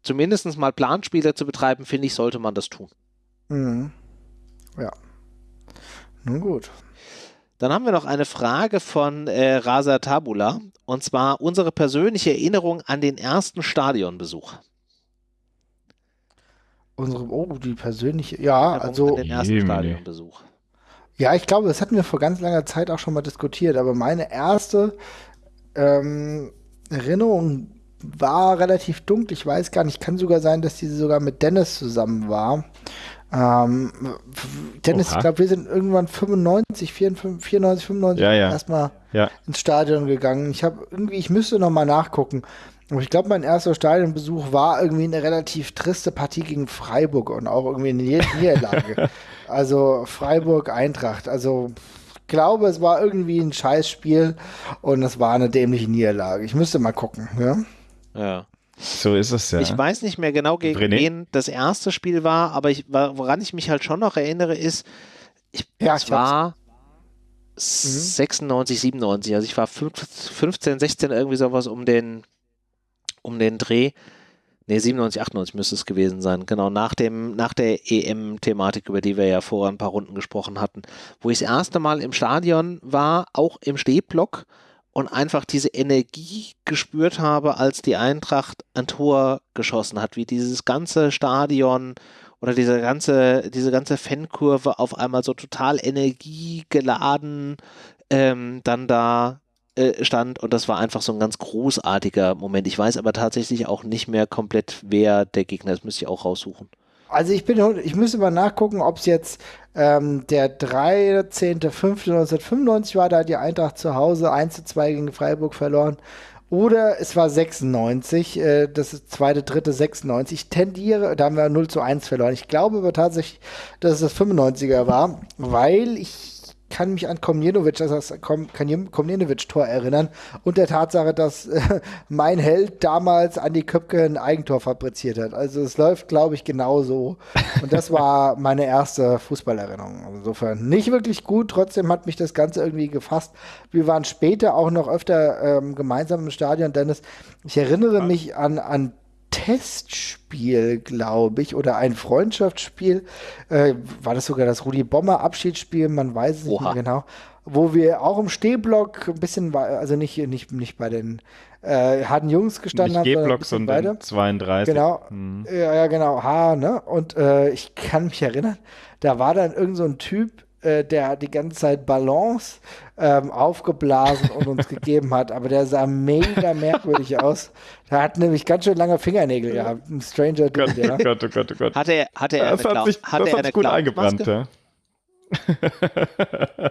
zumindest mal Planspiele zu betreiben, finde ich, sollte man das tun. Mhm. Ja. Nun gut. Dann haben wir noch eine Frage von äh, Rasa Tabula und zwar unsere persönliche Erinnerung an den ersten Stadionbesuch. Unsere, oh, die persönliche, ja, also. An den ersten Stadionbesuch. Ja, ich glaube, das hatten wir vor ganz langer Zeit auch schon mal diskutiert, aber meine erste ähm, Erinnerung war relativ dunkel. Ich weiß gar nicht, kann sogar sein, dass diese sogar mit Dennis zusammen war. Ähm, Dennis, Oha. ich glaube, wir sind irgendwann 95, 94, 94 95 ja, ja. erstmal ja. ins Stadion gegangen. Ich habe irgendwie, ich müsste noch mal nachgucken. Aber ich glaube, mein erster Stadionbesuch war irgendwie eine relativ triste Partie gegen Freiburg und auch irgendwie eine Niederlage. also Freiburg Eintracht. Also ich glaube, es war irgendwie ein Scheißspiel und es war eine dämliche Niederlage. Ich müsste mal gucken. Ja. ja. So ist es ja. Ich weiß nicht mehr genau, gegen René? wen das erste Spiel war, aber ich, woran ich mich halt schon noch erinnere, ist, ich, ja, es war mhm. 96, 97, also ich war 15, 16, irgendwie sowas um den, um den Dreh. Ne, 97, 98 müsste es gewesen sein. Genau, nach, dem, nach der EM-Thematik, über die wir ja vor ein paar Runden gesprochen hatten, wo ich das erste Mal im Stadion war, auch im Stehblock und einfach diese Energie gespürt habe, als die Eintracht ein Tor geschossen hat, wie dieses ganze Stadion oder diese ganze, diese ganze Fankurve auf einmal so total energiegeladen ähm, dann da äh, stand und das war einfach so ein ganz großartiger Moment. Ich weiß aber tatsächlich auch nicht mehr komplett, wer der Gegner ist, müsste ich auch raussuchen. Also ich bin, ich müsste mal nachgucken, ob es jetzt ähm, der 13.05.1995 war, da hat die Eintracht zu Hause 1 zu 2 gegen Freiburg verloren. Oder es war 96, äh, das ist zweite, dritte, 96. Ich tendiere, da haben wir 0 zu 1 verloren. Ich glaube aber tatsächlich, dass es das 95er war, weil ich kann mich an Komnenovic, also das Komnenovic-Tor erinnern und der Tatsache, dass äh, mein Held damals Andi Köpke ein Eigentor fabriziert hat. Also es läuft, glaube ich, genauso. Und das war meine erste Fußballerinnerung. Also insofern nicht wirklich gut, trotzdem hat mich das Ganze irgendwie gefasst. Wir waren später auch noch öfter ähm, gemeinsam im Stadion, Dennis. Ich erinnere mich an, an Testspiel, glaube ich, oder ein Freundschaftsspiel. Äh, war das sogar das Rudi Bommer Abschiedsspiel? Man weiß es nicht mehr genau. Wo wir auch im Stehblock ein bisschen, also nicht, nicht, nicht bei den äh, harten Jungs gestanden haben. Nicht G-Block, sondern weiter. 32. Genau. Hm. Ja, ja, genau. H, ne? Und äh, ich kann mich erinnern, da war dann irgend so ein Typ, äh, der die ganze Zeit Balance ähm, aufgeblasen und uns gegeben hat, aber der sah mega merkwürdig aus. Der hat nämlich ganz schön lange Fingernägel gehabt. Ein Stranger Dude, Gott, ja. Gott, oh Gott, oh Gott. Hatte er, hatte er das hat sich, hatte das er hat gut eingebrannt, ja.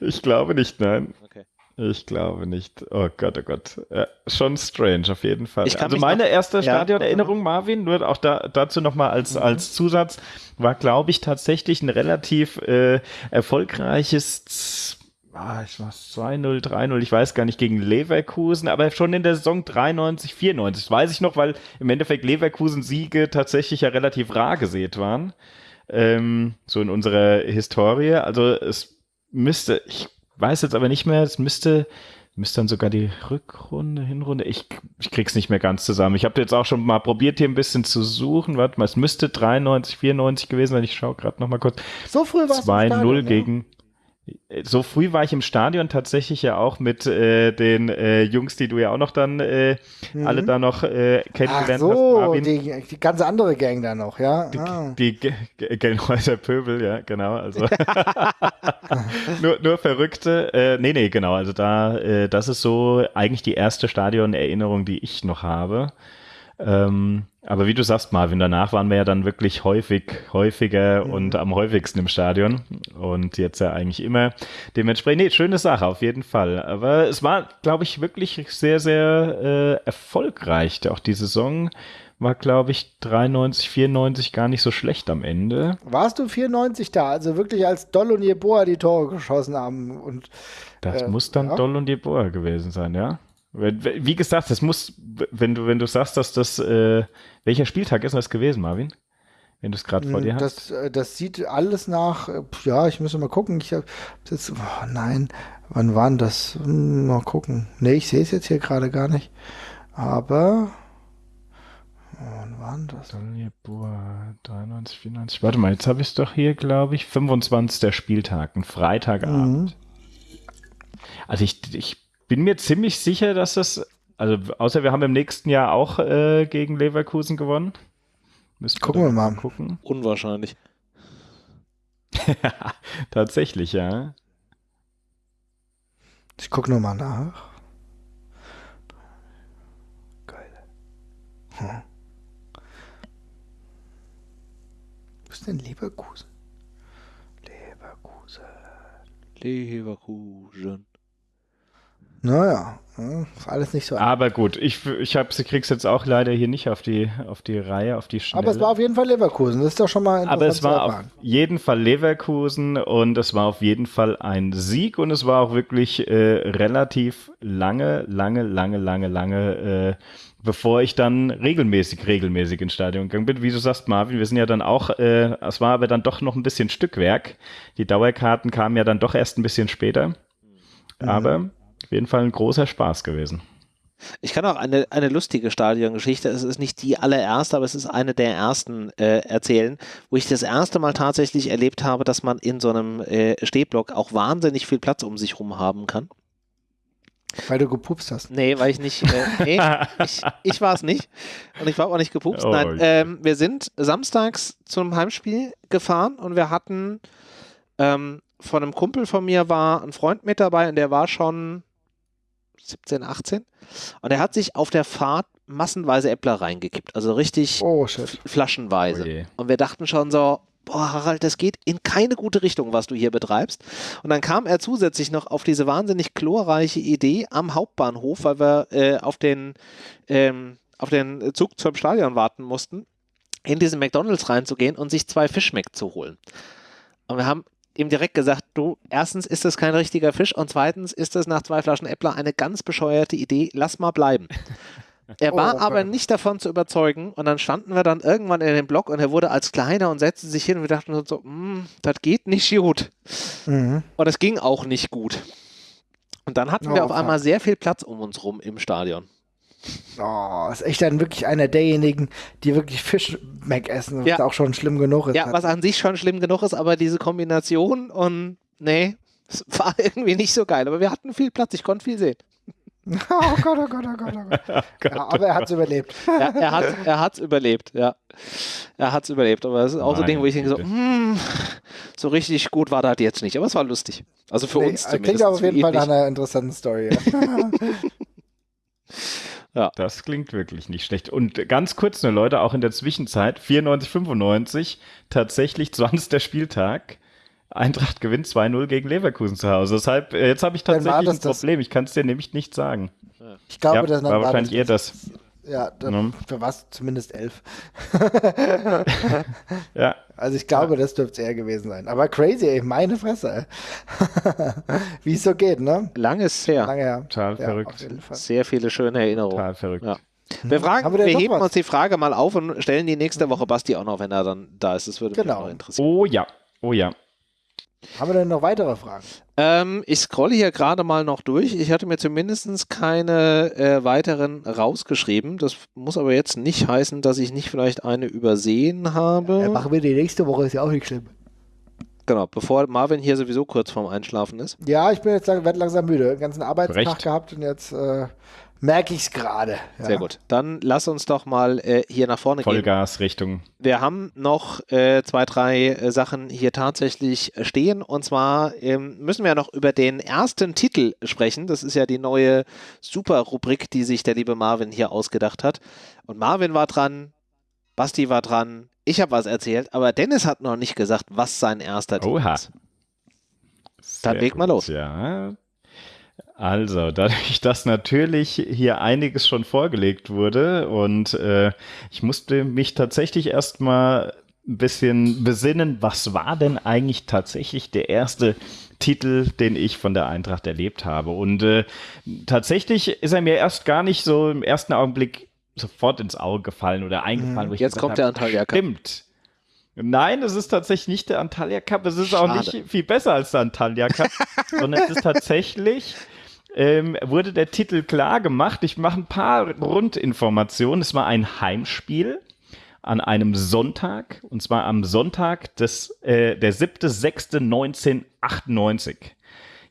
ich glaube nicht, nein. Okay. Ich glaube nicht. Oh Gott, oh Gott. Ja, schon strange, auf jeden Fall. Also meine noch, erste Stadionerinnerung, ja. Marvin, nur auch da, dazu nochmal als, mhm. als Zusatz, war, glaube ich, tatsächlich ein relativ äh, erfolgreiches ah, ich war 2-0, 3-0, ich weiß gar nicht, gegen Leverkusen, aber schon in der Saison 93, 94. Das weiß ich noch, weil im Endeffekt Leverkusen-Siege tatsächlich ja relativ rar gesät waren. Ähm, so in unserer Historie. Also es müsste, ich weiß jetzt aber nicht mehr, es müsste, müsste dann sogar die Rückrunde, Hinrunde, ich, ich krieg's nicht mehr ganz zusammen. Ich habe jetzt auch schon mal probiert, hier ein bisschen zu suchen. Warte mal, es müsste 93, 94 gewesen sein. Ich schaue gerade noch mal kurz. So früh war es 2-0 gegen so früh war ich im Stadion tatsächlich ja auch mit äh, den äh, Jungs, die du ja auch noch dann äh, mhm. alle da noch äh, kennengelernt Ach so, hast. Marvin. Die, die ganze andere Gang da noch, ja. Die, ah. die Gelnhäuser Pöbel, ja, genau. Also nur, nur Verrückte. Äh, nee, nee, genau. Also da, äh, das ist so eigentlich die erste Stadionerinnerung, die ich noch habe. Ähm, Aber wie du sagst, Marvin, danach waren wir ja dann wirklich häufig, häufiger mhm. und am häufigsten im Stadion. Und jetzt ja eigentlich immer. Dementsprechend, nee, schöne Sache auf jeden Fall. Aber es war, glaube ich, wirklich sehr, sehr äh, erfolgreich. Auch die Saison war, glaube ich, 93, 94 gar nicht so schlecht am Ende. Warst du 94 da? Also wirklich als Doll und Jeboa die Tore geschossen haben. Und, das äh, muss dann ja? Doll und Jeboa gewesen sein, ja. Wie gesagt, das muss, wenn du, wenn du sagst, dass das, äh, welcher Spieltag ist das gewesen, Marvin? Wenn du es gerade vor dir das, hast. Äh, das sieht alles nach, äh, ja, ich muss mal gucken. Ich habe jetzt, oh nein, wann waren das? Hm, mal gucken. Nee, ich sehe es jetzt hier gerade gar nicht. Aber, wann waren das? 93, 94. Warte mal, jetzt habe ich es doch hier, glaube ich, 25. Spieltag, ein Freitagabend. Mhm. Also ich, ich bin mir ziemlich sicher, dass das, also außer wir haben im nächsten Jahr auch äh, gegen Leverkusen gewonnen. Müssen Gucken wir, wir mal. Gucken. Unwahrscheinlich. Tatsächlich, ja. Ich gucke nur mal nach. Geil. Hm. Wo ist denn Leverkusen? Leverkusen. Leverkusen. Naja, alles nicht so. Aber gut, ich, ich krieg's jetzt auch leider hier nicht auf die, auf die Reihe, auf die Schnelle. Aber es war auf jeden Fall Leverkusen, das ist doch schon mal Aber es war auf jeden Fall Leverkusen und es war auf jeden Fall ein Sieg und es war auch wirklich äh, relativ lange, lange, lange, lange, lange, äh, bevor ich dann regelmäßig, regelmäßig ins Stadion gegangen bin. Wie du sagst, Marvin, wir sind ja dann auch, äh, es war aber dann doch noch ein bisschen Stückwerk. Die Dauerkarten kamen ja dann doch erst ein bisschen später. Mhm. Auf jeden Fall ein großer Spaß gewesen. Ich kann auch eine, eine lustige Stadiongeschichte, es ist nicht die allererste, aber es ist eine der ersten äh, erzählen, wo ich das erste Mal tatsächlich erlebt habe, dass man in so einem äh, Stehblock auch wahnsinnig viel Platz um sich rum haben kann. Weil du gepupst hast. Nee, weil ich nicht. Äh, nee, ich, ich war es nicht. Und ich war auch nicht gepupst. Oh, Nein, ähm, wir sind samstags zum Heimspiel gefahren und wir hatten ähm, von einem Kumpel von mir war ein Freund mit dabei und der war schon 17, 18. Und er hat sich auf der Fahrt massenweise Äppler reingekippt. Also richtig oh, flaschenweise. Oh und wir dachten schon so, boah, Harald, das geht in keine gute Richtung, was du hier betreibst. Und dann kam er zusätzlich noch auf diese wahnsinnig chlorreiche Idee am Hauptbahnhof, weil wir äh, auf, den, ähm, auf den Zug zum Stadion warten mussten, in diesen McDonalds reinzugehen und sich zwei Fischmeck zu holen. Und wir haben ihm direkt gesagt, du, erstens ist das kein richtiger Fisch und zweitens ist das nach zwei Flaschen Äppler eine ganz bescheuerte Idee, lass mal bleiben. Er war oh, okay. aber nicht davon zu überzeugen und dann standen wir dann irgendwann in dem Block und er wurde als kleiner und setzte sich hin und wir dachten so, mm, das geht nicht gut. Mhm. Und es ging auch nicht gut. Und dann hatten oh, wir auf einmal sehr viel Platz um uns rum im Stadion. Oh, ist echt dann wirklich einer derjenigen, die wirklich Fisch-Mac essen, was ja. auch schon schlimm genug ist. Ja, was an sich schon schlimm genug ist, aber diese Kombination und nee, es war irgendwie nicht so geil. Aber wir hatten viel Platz, ich konnte viel sehen. Oh Gott, oh Gott, oh Gott, oh Gott. Ja, aber er hat es überlebt. Ja, er hat es er überlebt, ja. Er hat es überlebt. Aber es ist auch so ein Ding, wo ich denke so, hm, so richtig gut war das jetzt nicht. Aber es war lustig. Also für nee, uns zumindest. Klingt aber auf jeden Fall nach einer interessanten Story. Ja. Das klingt wirklich nicht schlecht. Und ganz kurz nur, Leute, auch in der Zwischenzeit, 94, 95, tatsächlich 20. Spieltag. Eintracht gewinnt 2-0 gegen Leverkusen zu Hause. Deshalb, äh, jetzt habe ich tatsächlich ein Problem. Ich kann es dir nämlich nicht sagen. Ich glaube, ja, das war wahrscheinlich eher das. Ja, dann mhm. für was zumindest elf. ja. Also ich glaube, ja. das dürfte es eher gewesen sein. Aber crazy, ey, meine Fresse. Wie es so geht, ne? Lange ist her. Lange her. Total ja, verrückt. Sehr viele schöne Erinnerungen. Total verrückt. Ja. Wir, fragen, wir, wir heben uns die Frage mal auf und stellen die nächste Woche Basti auch noch, wenn er dann da ist. Das würde genau. mich noch interessieren. Oh ja, oh ja. Haben wir denn noch weitere Fragen? Ähm, ich scrolle hier gerade mal noch durch. Ich hatte mir zumindest keine äh, weiteren rausgeschrieben. Das muss aber jetzt nicht heißen, dass ich nicht vielleicht eine übersehen habe. Ja, machen wir die nächste Woche, ist ja auch nicht schlimm. Genau, bevor Marvin hier sowieso kurz vorm Einschlafen ist. Ja, ich bin jetzt werde langsam müde. Den ganzen Arbeitstag Recht. gehabt und jetzt äh, merke ich es gerade. Ja. Sehr gut. Dann lass uns doch mal äh, hier nach vorne Vollgas gehen. Vollgas Richtung. Wir haben noch äh, zwei, drei äh, Sachen hier tatsächlich stehen. Und zwar ähm, müssen wir noch über den ersten Titel sprechen. Das ist ja die neue Super-Rubrik, die sich der liebe Marvin hier ausgedacht hat. Und Marvin war dran, Basti war dran, ich habe was erzählt, aber Dennis hat noch nicht gesagt, was sein erster Titel Oha. ist. Dann leg mal los. Ja. Also, dadurch, dass natürlich hier einiges schon vorgelegt wurde und äh, ich musste mich tatsächlich erstmal ein bisschen besinnen, was war denn eigentlich tatsächlich der erste Titel, den ich von der Eintracht erlebt habe. Und äh, tatsächlich ist er mir erst gar nicht so im ersten Augenblick sofort ins Auge gefallen oder eingefallen. Mhm. Jetzt kommt der Antalya Cup. Stimmt. Nein, es ist tatsächlich nicht der Antalya Cup. Es ist Schade. auch nicht viel besser als der Antalya Cup, sondern es ist tatsächlich ähm, wurde der Titel klar gemacht. Ich mache ein paar Rundinformationen. Es war ein Heimspiel an einem Sonntag, und zwar am Sonntag des, äh, der 7.6.1998.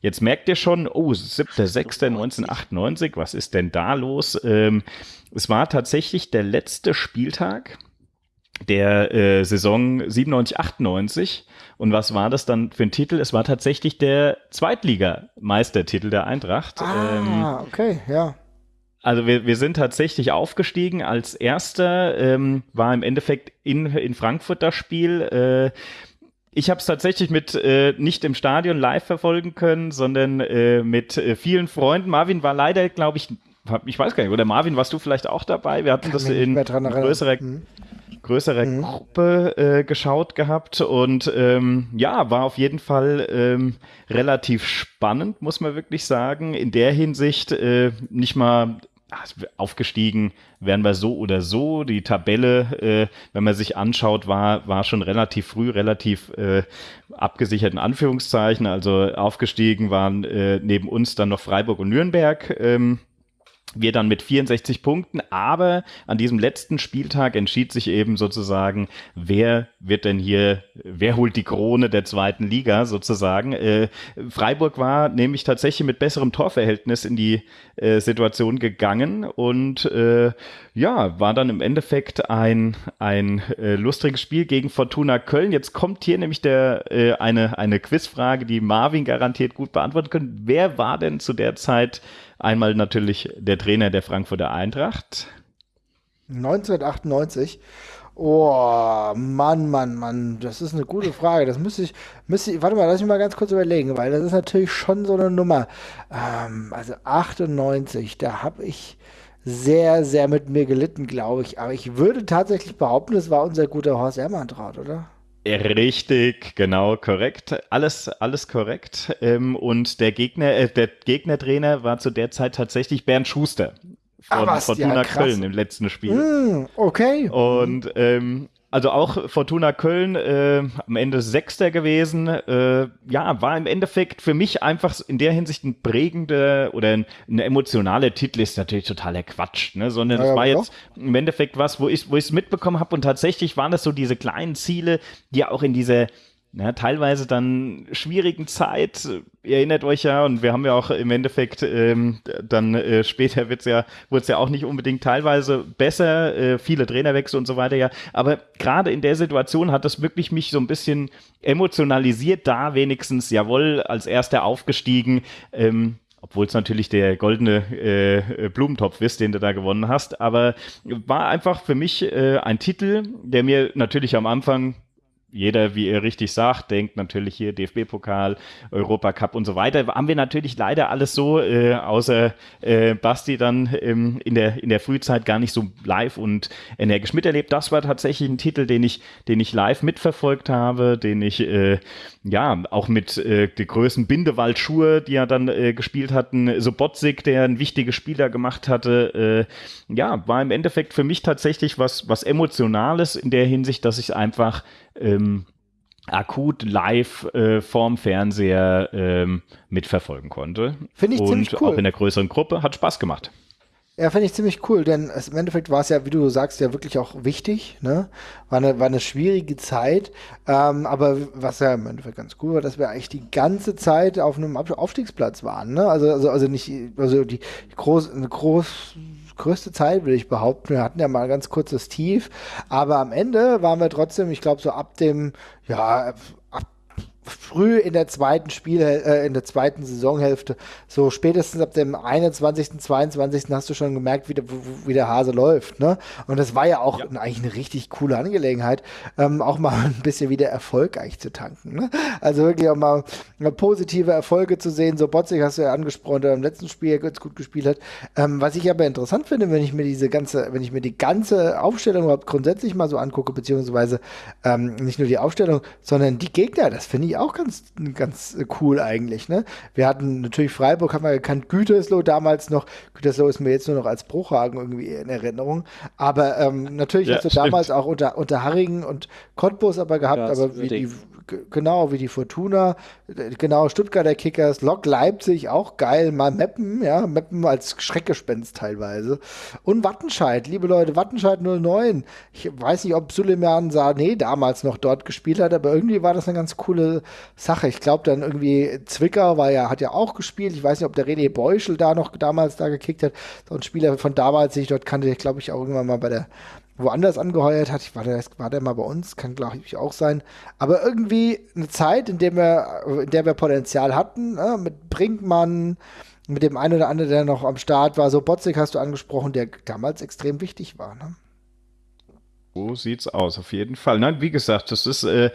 Jetzt merkt ihr schon, oh, 7.6.1998, was ist denn da los? Ähm, es war tatsächlich der letzte Spieltag der äh, Saison 97, 98. Und was war das dann für ein Titel? Es war tatsächlich der Zweitligameistertitel der Eintracht. Ah, ähm, okay, ja. Also wir, wir sind tatsächlich aufgestiegen als erster, ähm, war im Endeffekt in, in Frankfurt das Spiel. Äh, ich habe es tatsächlich mit äh, nicht im Stadion live verfolgen können, sondern äh, mit äh, vielen Freunden. Marvin war leider, glaube ich, ich weiß gar nicht, oder Marvin, warst du vielleicht auch dabei? Wir hatten Kann das in größerer, mhm größere mhm. Gruppe äh, geschaut gehabt und ähm, ja, war auf jeden Fall ähm, relativ spannend, muss man wirklich sagen. In der Hinsicht äh, nicht mal aufgestiegen wären wir so oder so. Die Tabelle, äh, wenn man sich anschaut, war, war schon relativ früh, relativ äh, abgesichert in Anführungszeichen. Also aufgestiegen waren äh, neben uns dann noch Freiburg und Nürnberg. Ähm, wir dann mit 64 Punkten, aber an diesem letzten Spieltag entschied sich eben sozusagen, wer wird denn hier, wer holt die Krone der zweiten Liga sozusagen. Äh, Freiburg war nämlich tatsächlich mit besserem Torverhältnis in die äh, Situation gegangen und äh, ja, war dann im Endeffekt ein, ein äh, lustiges Spiel gegen Fortuna Köln. Jetzt kommt hier nämlich der, äh, eine, eine Quizfrage, die Marvin garantiert gut beantworten können. Wer war denn zu der Zeit Einmal natürlich der Trainer der Frankfurter Eintracht. 1998. Oh, Mann, Mann, Mann, das ist eine gute Frage. Das müsste ich, müsste ich, warte mal, lass mich mal ganz kurz überlegen, weil das ist natürlich schon so eine Nummer. Ähm, also 98, da habe ich sehr, sehr mit mir gelitten, glaube ich. Aber ich würde tatsächlich behaupten, es war unser guter Horst Ermantraut, oder? Richtig, genau, korrekt. Alles, alles korrekt. Ähm, und der Gegner, äh, der Gegnertrainer war zu der Zeit tatsächlich Bernd Schuster von ah, Fortuna ja, Köln im letzten Spiel. Mm, okay. Und ähm, also auch Fortuna Köln äh, am Ende Sechster gewesen. Äh, ja, war im Endeffekt für mich einfach in der Hinsicht ein prägender oder ein, eine emotionale Titel ist natürlich totaler Quatsch, ne? sondern es ja, war jetzt im Endeffekt was, wo ich wo es mitbekommen habe und tatsächlich waren das so diese kleinen Ziele, die auch in dieser ja, teilweise dann schwierigen Zeit. Ihr erinnert euch ja, und wir haben ja auch im Endeffekt ähm, dann äh, später wird's ja, wurde es ja auch nicht unbedingt teilweise besser, äh, viele Trainerwechsel und so weiter, ja. Aber gerade in der Situation hat das wirklich mich so ein bisschen emotionalisiert, da wenigstens, jawohl, als erster aufgestiegen. Ähm, obwohl es natürlich der goldene äh, Blumentopf ist, den du da gewonnen hast. Aber war einfach für mich äh, ein Titel, der mir natürlich am Anfang jeder, wie ihr richtig sagt, denkt natürlich hier DFB-Pokal, Europacup und so weiter. Haben wir natürlich leider alles so, äh, außer äh, Basti dann ähm, in, der, in der Frühzeit gar nicht so live und energisch miterlebt. Das war tatsächlich ein Titel, den ich, den ich live mitverfolgt habe, den ich äh, ja auch mit äh, die Größen Bindewald-Schuhe, die ja dann äh, gespielt hatten, Sobotzig, der ein wichtiges Spieler gemacht hatte, äh, ja, war im Endeffekt für mich tatsächlich was, was Emotionales in der Hinsicht, dass ich einfach ähm, akut live äh, vorm Fernseher ähm, mitverfolgen konnte. Finde ich Und ziemlich cool. auch in der größeren Gruppe hat Spaß gemacht. Ja, finde ich ziemlich cool, denn es, im Endeffekt war es ja, wie du sagst, ja wirklich auch wichtig. Ne? War, eine, war eine schwierige Zeit, ähm, aber was ja im Endeffekt ganz cool war, dass wir eigentlich die ganze Zeit auf einem Aufstiegsplatz waren. Ne? Also, also, also nicht, also die, die groß, eine groß größte Zeit, will ich behaupten. Wir hatten ja mal ein ganz kurzes Tief, aber am Ende waren wir trotzdem, ich glaube, so ab dem, ja, früh in der zweiten Spiel, äh, in der zweiten Saisonhälfte, so spätestens ab dem 21., 22. hast du schon gemerkt, wie der, wie der Hase läuft. Ne? Und das war ja auch ja. eigentlich eine richtig coole Angelegenheit, ähm, auch mal ein bisschen wieder Erfolg eigentlich zu tanken. Ne? Also wirklich auch mal, positive Erfolge zu sehen. So Botzig hast du ja angesprochen, der im letzten Spiel ganz gut gespielt hat. Ähm, was ich aber interessant finde, wenn ich mir diese ganze, wenn ich mir die ganze Aufstellung überhaupt grundsätzlich mal so angucke, beziehungsweise ähm, nicht nur die Aufstellung, sondern die Gegner, das finde ich auch ganz, ganz cool eigentlich. Ne? Wir hatten natürlich Freiburg, haben wir gekannt, Gütersloh damals noch. Gütersloh ist mir jetzt nur noch als Bruchhagen irgendwie in Erinnerung. Aber ähm, natürlich ja, hast du stimmt. damals auch unter, unter Harringen und Cottbus aber gehabt, ja, aber wie die, genau, wie die Fortuna, genau, Stuttgarter Kickers, Lok Leipzig, auch geil, mal Meppen, ja, Meppen als Schreckgespenst teilweise. Und Wattenscheid, liebe Leute, Wattenscheid 09. Ich weiß nicht, ob Suleiman Sané damals noch dort gespielt hat, aber irgendwie war das eine ganz coole Sache. Ich glaube dann irgendwie Zwickau war ja, hat ja auch gespielt. Ich weiß nicht, ob der René Beuschel da noch damals da gekickt hat. So ein Spieler von damals, den ich dort kannte, ich glaube ich auch irgendwann mal bei der woanders angeheuert hat. Ich war der, war der mal bei uns, kann glaube ich auch sein. Aber irgendwie eine Zeit, in der wir, in der wir Potenzial hatten, ne? mit Brinkmann, mit dem einen oder anderen, der noch am Start war. So Botzig hast du angesprochen, der damals extrem wichtig war. Ne? So sieht's aus, auf jeden Fall. Nein, wie gesagt, das ist, äh,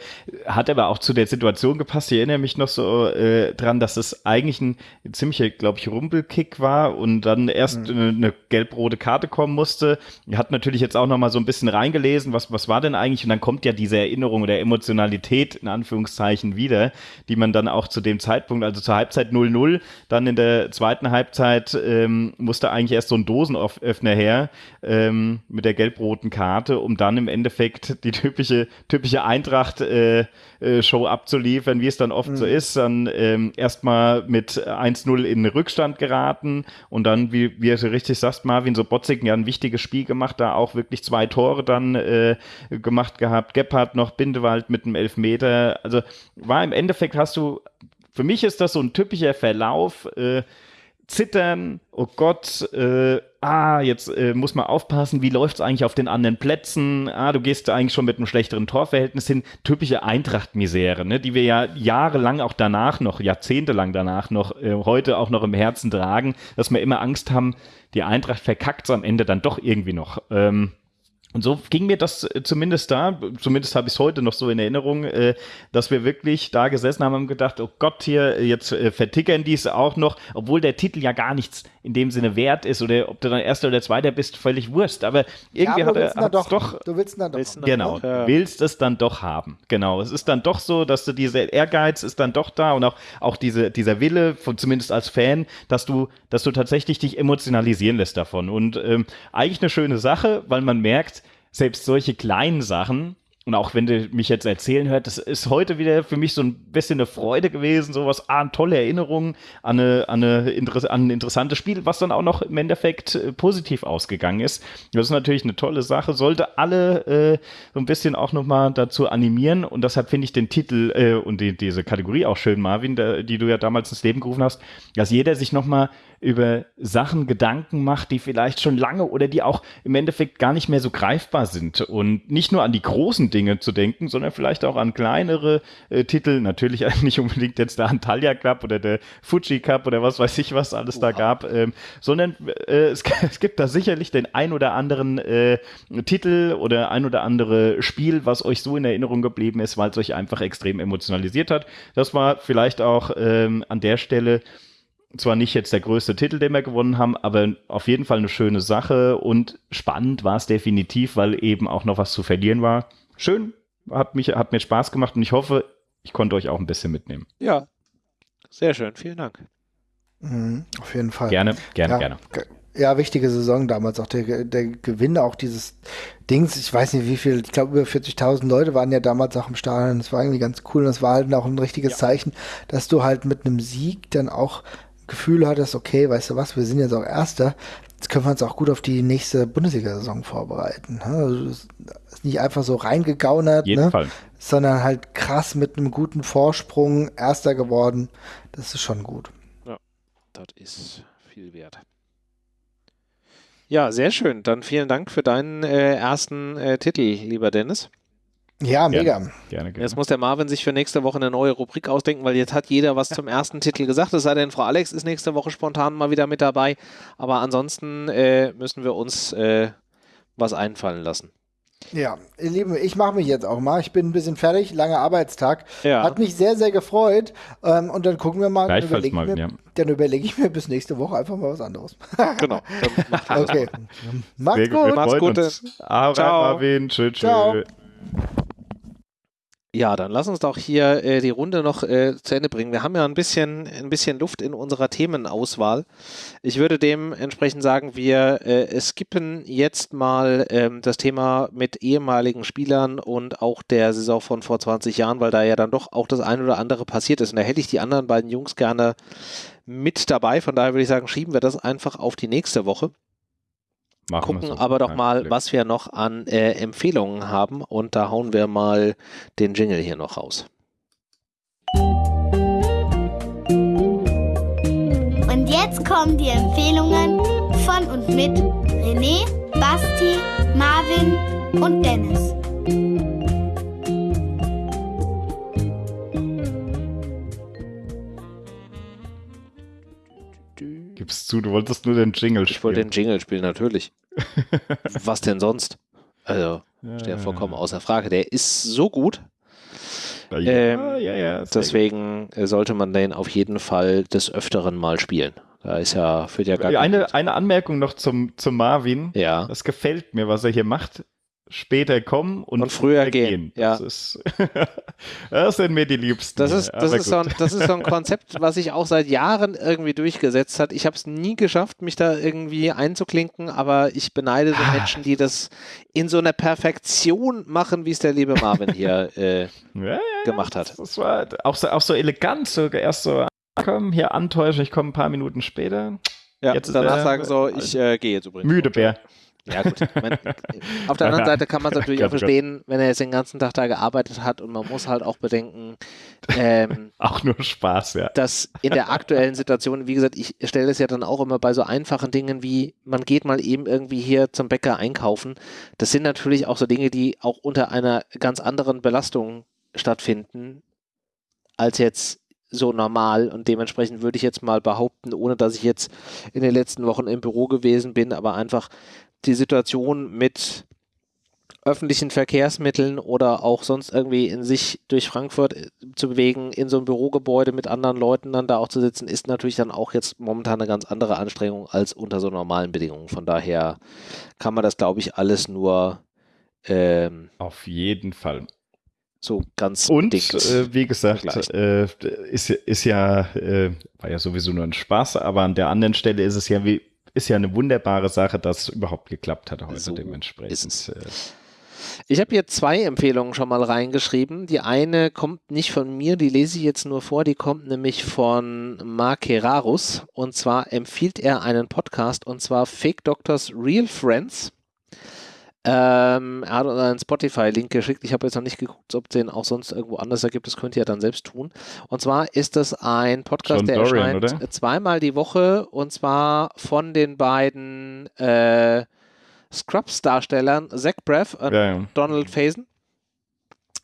hat aber auch zu der Situation gepasst. Ich erinnere mich noch so äh, dran, dass es eigentlich ein ziemlicher, glaube ich, Rumpelkick war und dann erst mhm. eine, eine gelb-rote Karte kommen musste. Hat natürlich jetzt auch noch mal so ein bisschen reingelesen, was, was war denn eigentlich? Und dann kommt ja diese Erinnerung oder Emotionalität in Anführungszeichen wieder, die man dann auch zu dem Zeitpunkt, also zur Halbzeit 0-0, dann in der zweiten Halbzeit ähm, musste eigentlich erst so ein Dosenöffner her ähm, mit der gelb-roten Karte, um dann dann im Endeffekt die typische, typische Eintracht-Show äh, äh, abzuliefern, wie es dann oft mhm. so ist. Dann ähm, erstmal mit 1-0 in Rückstand geraten und dann, wie, wie du richtig sagst, Marvin, so Botzig ja ein wichtiges Spiel gemacht, da auch wirklich zwei Tore dann äh, gemacht gehabt. Gebhardt noch Bindewald mit einem Elfmeter. Also war im Endeffekt hast du, für mich ist das so ein typischer Verlauf, äh, zittern, oh Gott, äh, ah, jetzt äh, muss man aufpassen, wie läuft es eigentlich auf den anderen Plätzen, ah, du gehst eigentlich schon mit einem schlechteren Torverhältnis hin, typische Eintracht-Misere, ne, die wir ja jahrelang auch danach noch, jahrzehntelang danach noch, äh, heute auch noch im Herzen tragen, dass wir immer Angst haben, die Eintracht verkackt es am Ende dann doch irgendwie noch. Ähm, und so ging mir das äh, zumindest da, zumindest habe ich es heute noch so in Erinnerung, äh, dass wir wirklich da gesessen haben und gedacht, oh Gott, hier, jetzt äh, vertickern die es auch noch, obwohl der Titel ja gar nichts in dem Sinne wert ist oder ob du dann Erster oder Zweiter bist, völlig Wurst. Aber irgendwie ja, aber hat er doch, doch, Du willst dann doch. Willst genau, doch, ja. willst es dann doch haben. Genau, es ist dann doch so, dass du dieser Ehrgeiz ist dann doch da und auch, auch diese, dieser Wille, von, zumindest als Fan, dass du, dass du tatsächlich dich emotionalisieren lässt davon. Und ähm, eigentlich eine schöne Sache, weil man merkt, selbst solche kleinen Sachen, und auch wenn du mich jetzt erzählen hört, das ist heute wieder für mich so ein bisschen eine Freude gewesen, sowas, ah, tolle Erinnerung an, eine, an, eine Interess an ein interessantes Spiel, was dann auch noch im Endeffekt äh, positiv ausgegangen ist. Das ist natürlich eine tolle Sache, sollte alle äh, so ein bisschen auch nochmal dazu animieren und deshalb finde ich den Titel äh, und die, diese Kategorie auch schön, Marvin, der, die du ja damals ins Leben gerufen hast, dass jeder sich nochmal über Sachen Gedanken macht, die vielleicht schon lange oder die auch im Endeffekt gar nicht mehr so greifbar sind. Und nicht nur an die großen Dinge zu denken, sondern vielleicht auch an kleinere äh, Titel. Natürlich nicht unbedingt jetzt der Antalya Cup oder der Fuji Cup oder was weiß ich, was alles Oha. da gab, ähm, sondern äh, es, es, gibt da sicherlich den ein oder anderen äh, Titel oder ein oder andere Spiel, was euch so in Erinnerung geblieben ist, weil es euch einfach extrem emotionalisiert hat. Das war vielleicht auch ähm, an der Stelle zwar nicht jetzt der größte Titel, den wir gewonnen haben, aber auf jeden Fall eine schöne Sache und spannend war es definitiv, weil eben auch noch was zu verlieren war. Schön, hat, mich, hat mir Spaß gemacht und ich hoffe, ich konnte euch auch ein bisschen mitnehmen. Ja, sehr schön, vielen Dank. Mhm, auf jeden Fall. Gerne, gerne, ja, gerne. Ja, wichtige Saison damals auch der, der Gewinn auch dieses Dings. Ich weiß nicht wie viel, ich glaube über 40.000 Leute waren ja damals auch im Stadion. Das war irgendwie ganz cool und das war halt auch ein richtiges ja. Zeichen, dass du halt mit einem Sieg dann auch Gefühl hattest, okay, weißt du was, wir sind jetzt auch Erster, jetzt können wir uns auch gut auf die nächste Bundesliga-Saison vorbereiten. Ne? Also ist nicht einfach so reingegaunert, ne? sondern halt krass mit einem guten Vorsprung Erster geworden. Das ist schon gut. Ja, das ist viel wert. Ja, sehr schön. Dann vielen Dank für deinen äh, ersten äh, Titel, lieber Dennis. Ja, mega. Gerne, gerne, gerne. Jetzt muss der Marvin sich für nächste Woche eine neue Rubrik ausdenken, weil jetzt hat jeder was zum ersten Titel gesagt. Es sei denn, Frau Alex ist nächste Woche spontan mal wieder mit dabei. Aber ansonsten äh, müssen wir uns äh, was einfallen lassen. Ja, ihr Lieben, ich mache mich jetzt auch mal. Ich bin ein bisschen fertig, langer Arbeitstag. Ja. Hat mich sehr, sehr gefreut. Ähm, und dann gucken wir mal. Dann überlege ich, ja. überleg ich, mir bis nächste Woche einfach mal was anderes. genau. okay. Macht's gut. Macht's gut. Ciao. Marvin. Tschüss. Ciao. Ja, dann lass uns doch hier äh, die Runde noch äh, zu Ende bringen. Wir haben ja ein bisschen, ein bisschen Luft in unserer Themenauswahl. Ich würde dementsprechend sagen, wir äh, skippen jetzt mal ähm, das Thema mit ehemaligen Spielern und auch der Saison von vor 20 Jahren, weil da ja dann doch auch das ein oder andere passiert ist. Und da hätte ich die anderen beiden Jungs gerne mit dabei. Von daher würde ich sagen, schieben wir das einfach auf die nächste Woche. Machen gucken aber doch mal, was wir noch an äh, Empfehlungen haben und da hauen wir mal den Jingle hier noch raus. Und jetzt kommen die Empfehlungen von und mit René, Basti, Marvin und Dennis. Zu, du wolltest nur den Jingle spielen. Ich wollte den Jingle spielen, natürlich. Was denn sonst? Also, ja, steht ja vollkommen außer Frage. Der ist so gut. Ja, ähm, ja, ja. Deswegen gut. sollte man den auf jeden Fall des Öfteren mal spielen. Da ist ja, führt ja gar eine, eine Anmerkung noch zum, zum Marvin. Ja. Das gefällt mir, was er hier macht später kommen und, und früher gehen. gehen. Das, ist, das sind mir die Liebsten. Das ist, das, ist so ein, das ist so ein Konzept, was sich auch seit Jahren irgendwie durchgesetzt hat. Ich habe es nie geschafft, mich da irgendwie einzuklinken, aber ich beneide so ah. Menschen, die das in so einer Perfektion machen, wie es der liebe Marvin hier äh, ja, gemacht hat. Das war auch so, auch so elegant, so erst so komm, hier antäuschen, ich komme ein paar Minuten später. Ja, jetzt danach sagen so, ich äh, gehe jetzt übrigens. Müde Bär. Ja, gut. Meine, auf der anderen Seite kann man es natürlich auch verstehen, wenn er jetzt den ganzen Tag da gearbeitet hat und man muss halt auch bedenken, ähm, auch nur Spaß, ja. Dass in der aktuellen Situation, wie gesagt, ich stelle es ja dann auch immer bei so einfachen Dingen wie, man geht mal eben irgendwie hier zum Bäcker einkaufen. Das sind natürlich auch so Dinge, die auch unter einer ganz anderen Belastung stattfinden, als jetzt so normal und dementsprechend würde ich jetzt mal behaupten, ohne dass ich jetzt in den letzten Wochen im Büro gewesen bin, aber einfach die Situation mit öffentlichen Verkehrsmitteln oder auch sonst irgendwie in sich durch Frankfurt äh, zu bewegen, in so einem Bürogebäude mit anderen Leuten dann da auch zu sitzen, ist natürlich dann auch jetzt momentan eine ganz andere Anstrengung als unter so normalen Bedingungen. Von daher kann man das, glaube ich, alles nur ähm, auf jeden Fall so ganz und äh, wie gesagt äh, ist, ist ja äh, war ja sowieso nur ein Spaß aber an der anderen Stelle ist es ja wie ist ja eine wunderbare Sache, dass es überhaupt geklappt hat heute so dementsprechend. Äh. Ich habe hier zwei Empfehlungen schon mal reingeschrieben. Die eine kommt nicht von mir, die lese ich jetzt nur vor, die kommt nämlich von Mark Herarus. Und zwar empfiehlt er einen Podcast und zwar Fake Doctors Real Friends. Ähm, er hat uns einen Spotify-Link geschickt. Ich habe jetzt noch nicht geguckt, ob es den auch sonst irgendwo anders gibt. Das könnt ihr ja dann selbst tun. Und zwar ist das ein Podcast, John der Dorian, erscheint oder? zweimal die Woche und zwar von den beiden äh, Scrubs-Darstellern Zach Braff und ja, ja. Donald Faison.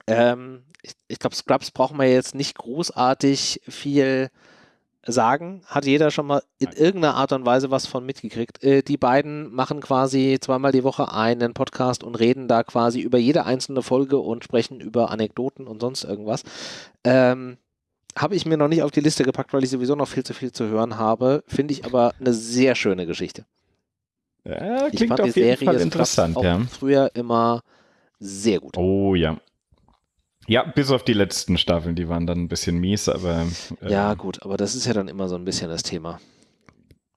Ähm, ich, ich glaube, Scrubs brauchen wir jetzt nicht großartig viel sagen, hat jeder schon mal in irgendeiner Art und Weise was von mitgekriegt. Äh, die beiden machen quasi zweimal die Woche einen Podcast und reden da quasi über jede einzelne Folge und sprechen über Anekdoten und sonst irgendwas. Ähm, habe ich mir noch nicht auf die Liste gepackt, weil ich sowieso noch viel zu viel zu hören habe. Finde ich aber eine sehr schöne Geschichte. Ja, klingt ich fand auf die jeden Serie Fall interessant, ja. früher immer sehr gut. Oh ja, ja, bis auf die letzten Staffeln, die waren dann ein bisschen mies, aber. Äh, ja, gut, aber das ist ja dann immer so ein bisschen das Thema.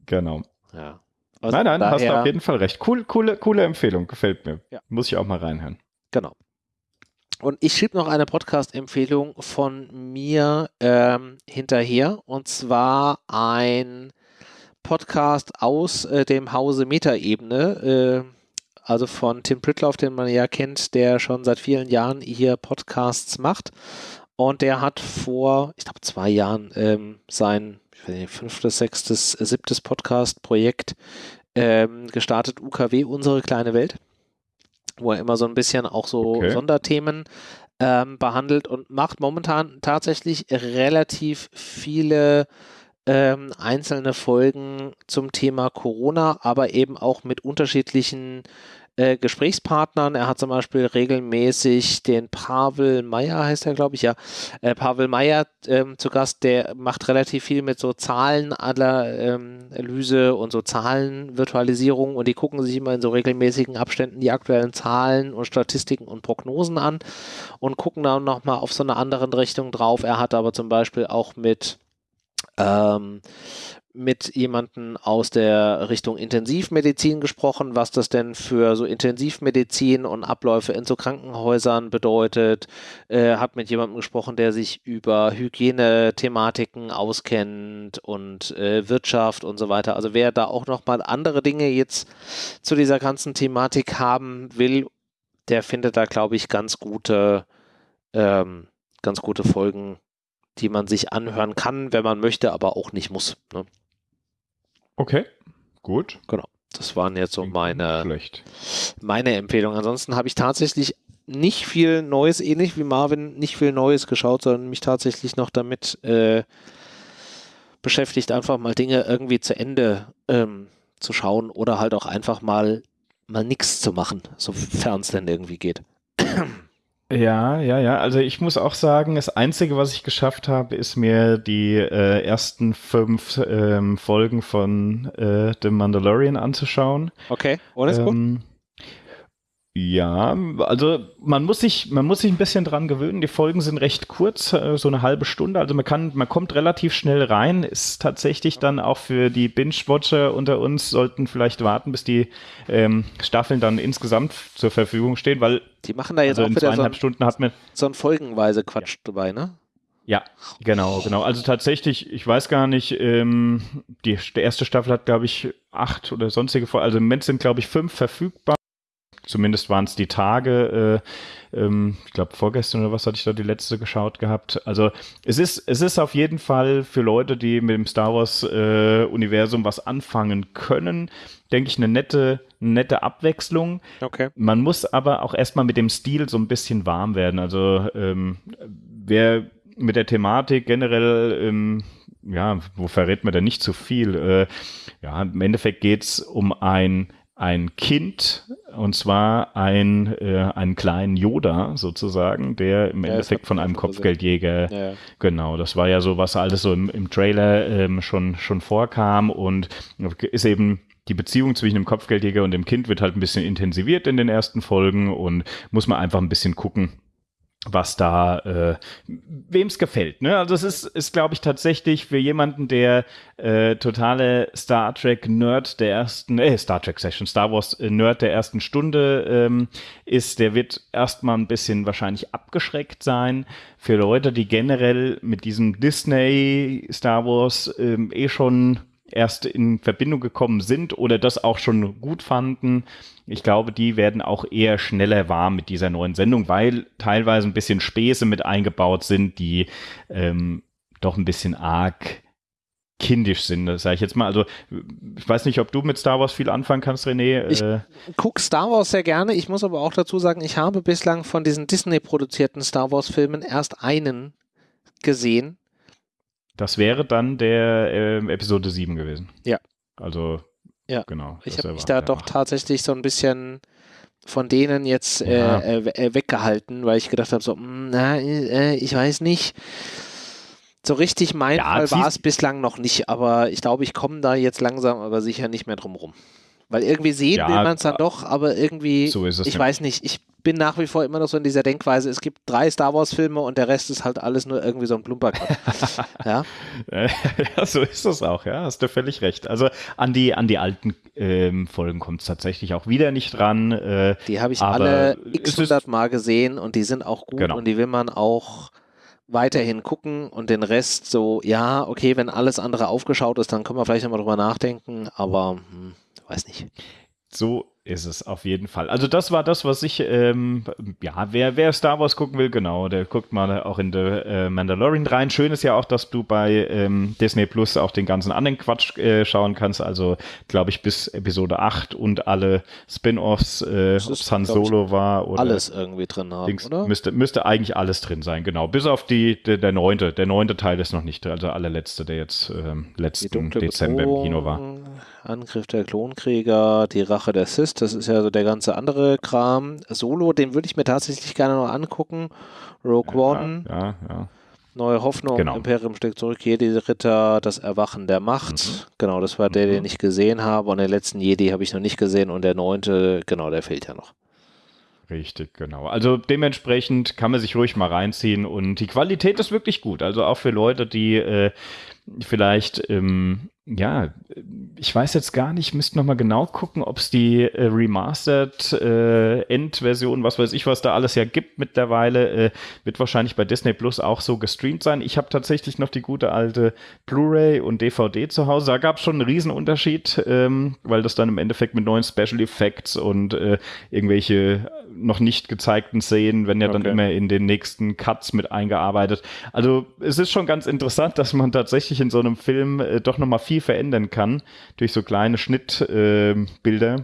Genau. Ja. Also nein, nein, daher, hast du auf jeden Fall recht. Cool, coole, coole Empfehlung, gefällt mir. Ja. Muss ich auch mal reinhören. Genau. Und ich schrieb noch eine Podcast-Empfehlung von mir ähm, hinterher und zwar ein Podcast aus äh, dem Hause Metaebene. Äh, also von Tim Pritloff, den man ja kennt, der schon seit vielen Jahren hier Podcasts macht. Und der hat vor, ich glaube, zwei Jahren ähm, sein nicht, fünftes, sechstes, siebtes Podcast-Projekt ähm, gestartet, UKW, unsere kleine Welt. wo er immer so ein bisschen auch so Okay. Sonderthemen ähm, behandelt und macht momentan tatsächlich relativ viele ähm, einzelne Folgen zum Thema Corona, aber eben auch mit unterschiedlichen äh, Gesprächspartnern. Er hat zum Beispiel regelmäßig den Pavel Meyer, heißt er, glaube ich, ja. Äh, Pavel Meyer ähm, zu Gast, der macht relativ viel mit so Zahlenanalyse und so Zahlenvirtualisierung und die gucken sich immer in so regelmäßigen Abständen die aktuellen Zahlen und Statistiken und Prognosen an und gucken dann nochmal auf so eine andere Richtung drauf. Er hat aber zum Beispiel auch mit ähm, mit jemandem aus der Richtung Intensivmedizin gesprochen, was das denn für so Intensivmedizin und Abläufe in so Krankenhäusern bedeutet. Äh, hat mit jemandem gesprochen, der sich über Hygienethematiken auskennt und äh, Wirtschaft und so weiter. Also wer da auch nochmal andere Dinge jetzt zu dieser ganzen Thematik haben will, der findet da, glaube ich, ganz gute, ähm, ganz gute Folgen die man sich anhören kann, wenn man möchte, aber auch nicht muss. Ne? Okay, gut. Genau. Das waren jetzt so meine, Schlecht. meine Empfehlungen. Ansonsten habe ich tatsächlich nicht viel Neues, ähnlich wie Marvin, nicht viel Neues geschaut, sondern mich tatsächlich noch damit äh, beschäftigt, einfach mal Dinge irgendwie zu Ende ähm, zu schauen oder halt auch einfach mal mal nichts zu machen, sofern es denn irgendwie geht. Ja, ja, ja. Also ich muss auch sagen, das Einzige, was ich geschafft habe, ist mir die äh, ersten fünf ähm, Folgen von äh, The Mandalorian anzuschauen. Okay, oder ist gut? Ja, also man muss sich, man muss sich ein bisschen dran gewöhnen. Die Folgen sind recht kurz, äh, so eine halbe Stunde. Also man kann, man kommt relativ schnell rein. Ist tatsächlich dann auch für die Binge-Watcher unter uns sollten vielleicht warten, bis die ähm, Staffeln dann insgesamt zur Verfügung stehen, weil Die machen da jetzt also auch wieder so zweieinhalb ein, Stunden hat man so ein folgenweise Quatsch dabei, ne? ja, genau, genau. Also tatsächlich, ich weiß gar nicht, ähm, die, die erste Staffel hat, glaube ich, acht oder sonstige Folgen. Also im Moment sind, glaube ich, fünf verfügbar. Zumindest waren es die Tage. Äh, ähm, ich glaube, vorgestern oder was hatte ich da die letzte geschaut gehabt. Also es ist, es ist auf jeden Fall für Leute, die mit dem Star Wars-Universum was anfangen können, denke ich, eine nette, nette Abwechslung. Okay. Man muss aber auch erstmal mit dem Stil so ein bisschen warm werden. Also ähm, wer mit der Thematik generell, ähm, ja, wo verrät man da nicht zu viel? Äh, ja, im Endeffekt geht's um ein ein Kind, und zwar ein, äh, einen kleinen Yoda sozusagen, der im Ja, Endeffekt von einem. Kopfgeldjäger ja. Genau, das war ja so, was alles so im, im Trailer ähm, schon, schon vorkam und ist eben die Beziehung zwischen dem Kopfgeldjäger und dem Kind wird halt ein bisschen intensiviert in den ersten Folgen und muss man einfach ein bisschen gucken, was da, äh, wem es gefällt. Ne? Also es ist, ist glaube ich, tatsächlich für jemanden, der äh, totale Star Trek-Nerd der ersten, äh, Star Trek-Session, Star Wars-Nerd der ersten Stunde ähm, ist, der wird erstmal ein bisschen wahrscheinlich abgeschreckt sein. Für Leute, die generell mit diesem Disney Star Wars ähm, eh schon erst in Verbindung gekommen sind oder das auch schon gut fanden. Ich glaube, die werden auch eher schneller warm mit dieser neuen Sendung, weil teilweise ein bisschen Späße mit eingebaut sind, die ähm, doch ein bisschen arg kindisch sind, das sage ich jetzt mal. Also ich weiß nicht, ob du mit Star Wars viel anfangen kannst, René. Ich- äh, gucke Star Wars sehr gerne. Ich muss aber auch dazu sagen, ich habe bislang von diesen Disney-produzierten Star Wars-Filmen erst einen gesehen. Das wäre dann der ähm, Episode 7 gewesen. Ja. Also, Ja. genau. Ich habe mich da doch tatsächlich so ein bisschen von denen jetzt Ja. äh, äh, äh, weggehalten, weil ich gedacht habe, so, mm, na, äh, ich weiß nicht. So richtig mein Ja, Fall war es bislang noch nicht, aber ich glaube, ich komme da jetzt langsam aber sicher nicht mehr drum rum. Weil irgendwie sehen Ja, will man es dann doch, aber irgendwie, So ist es. ich ja. weiß nicht, ich bin nach wie vor immer noch so in dieser Denkweise, es gibt drei Star Wars Filme und der Rest ist halt alles nur irgendwie so ein Plumperkram. ja, Äh, ja, so ist es auch, ja, hast du völlig recht. Also an die, an die alten ähm, Folgen kommt es tatsächlich auch wieder nicht dran. Äh, die habe ich alle x ist- hundert Mal gesehen und die sind auch gut Genau. und die will man auch weiterhin gucken und den Rest so, ja, okay, wenn alles andere aufgeschaut ist, dann können wir vielleicht nochmal drüber nachdenken, aber hm, weiß nicht. so ist es auf jeden Fall. Also das war das, was ich, ähm, ja, wer, wer Star Wars gucken will, genau, der guckt mal auch in The äh, Mandalorian rein. Schön ist ja auch, dass du bei ähm, Disney Plus auch den ganzen anderen Quatsch äh, schauen kannst. Also, glaube ich, bis Episode 8 und alle Spin-Offs, äh, ob Han Solo war oder alles irgendwie drin haben, Dings, oder? Müsste, müsste eigentlich alles drin sein, genau. Bis auf die, der, der neunte. Der neunte Teil ist noch nicht, also allerletzte, der jetzt ähm, letzten Dezember im Kino war. Angriff der Klonkrieger, die Rache der Sith, das ist ja so der ganze andere Kram. Solo, den würde ich mir tatsächlich gerne noch angucken. Rogue ja, One. Ja, ja. Neue Hoffnung, genau. Imperium steckt zurück, Jedi Ritter, das Erwachen der Macht. Mhm. Genau, das war der, den mhm. ich gesehen habe. Und den letzten Jedi habe ich noch nicht gesehen. Und der neunte, genau, der fehlt ja noch. Richtig, genau. Also dementsprechend kann man sich ruhig mal reinziehen und die Qualität ist wirklich gut. Also auch für Leute, die äh, vielleicht ähm, ja, ich weiß jetzt gar nicht, müsste nochmal genau gucken, ob es die äh, Remastered äh, Endversion, was weiß ich, was da alles ja gibt mittlerweile, äh, wird wahrscheinlich bei Disney Plus auch so gestreamt sein. Ich habe tatsächlich noch die gute alte Blu-ray und DVD zu Hause. Da gab es schon einen Riesenunterschied, ähm, weil das dann im Endeffekt mit neuen Special Effects und äh, irgendwelche noch nicht gezeigten Szenen, wenn ja dann okay. immer in den nächsten Cuts mit eingearbeitet. Also es ist schon ganz interessant, dass man tatsächlich in so einem Film äh, doch nochmal viel verändern kann durch so kleine Schnittbilder. Äh,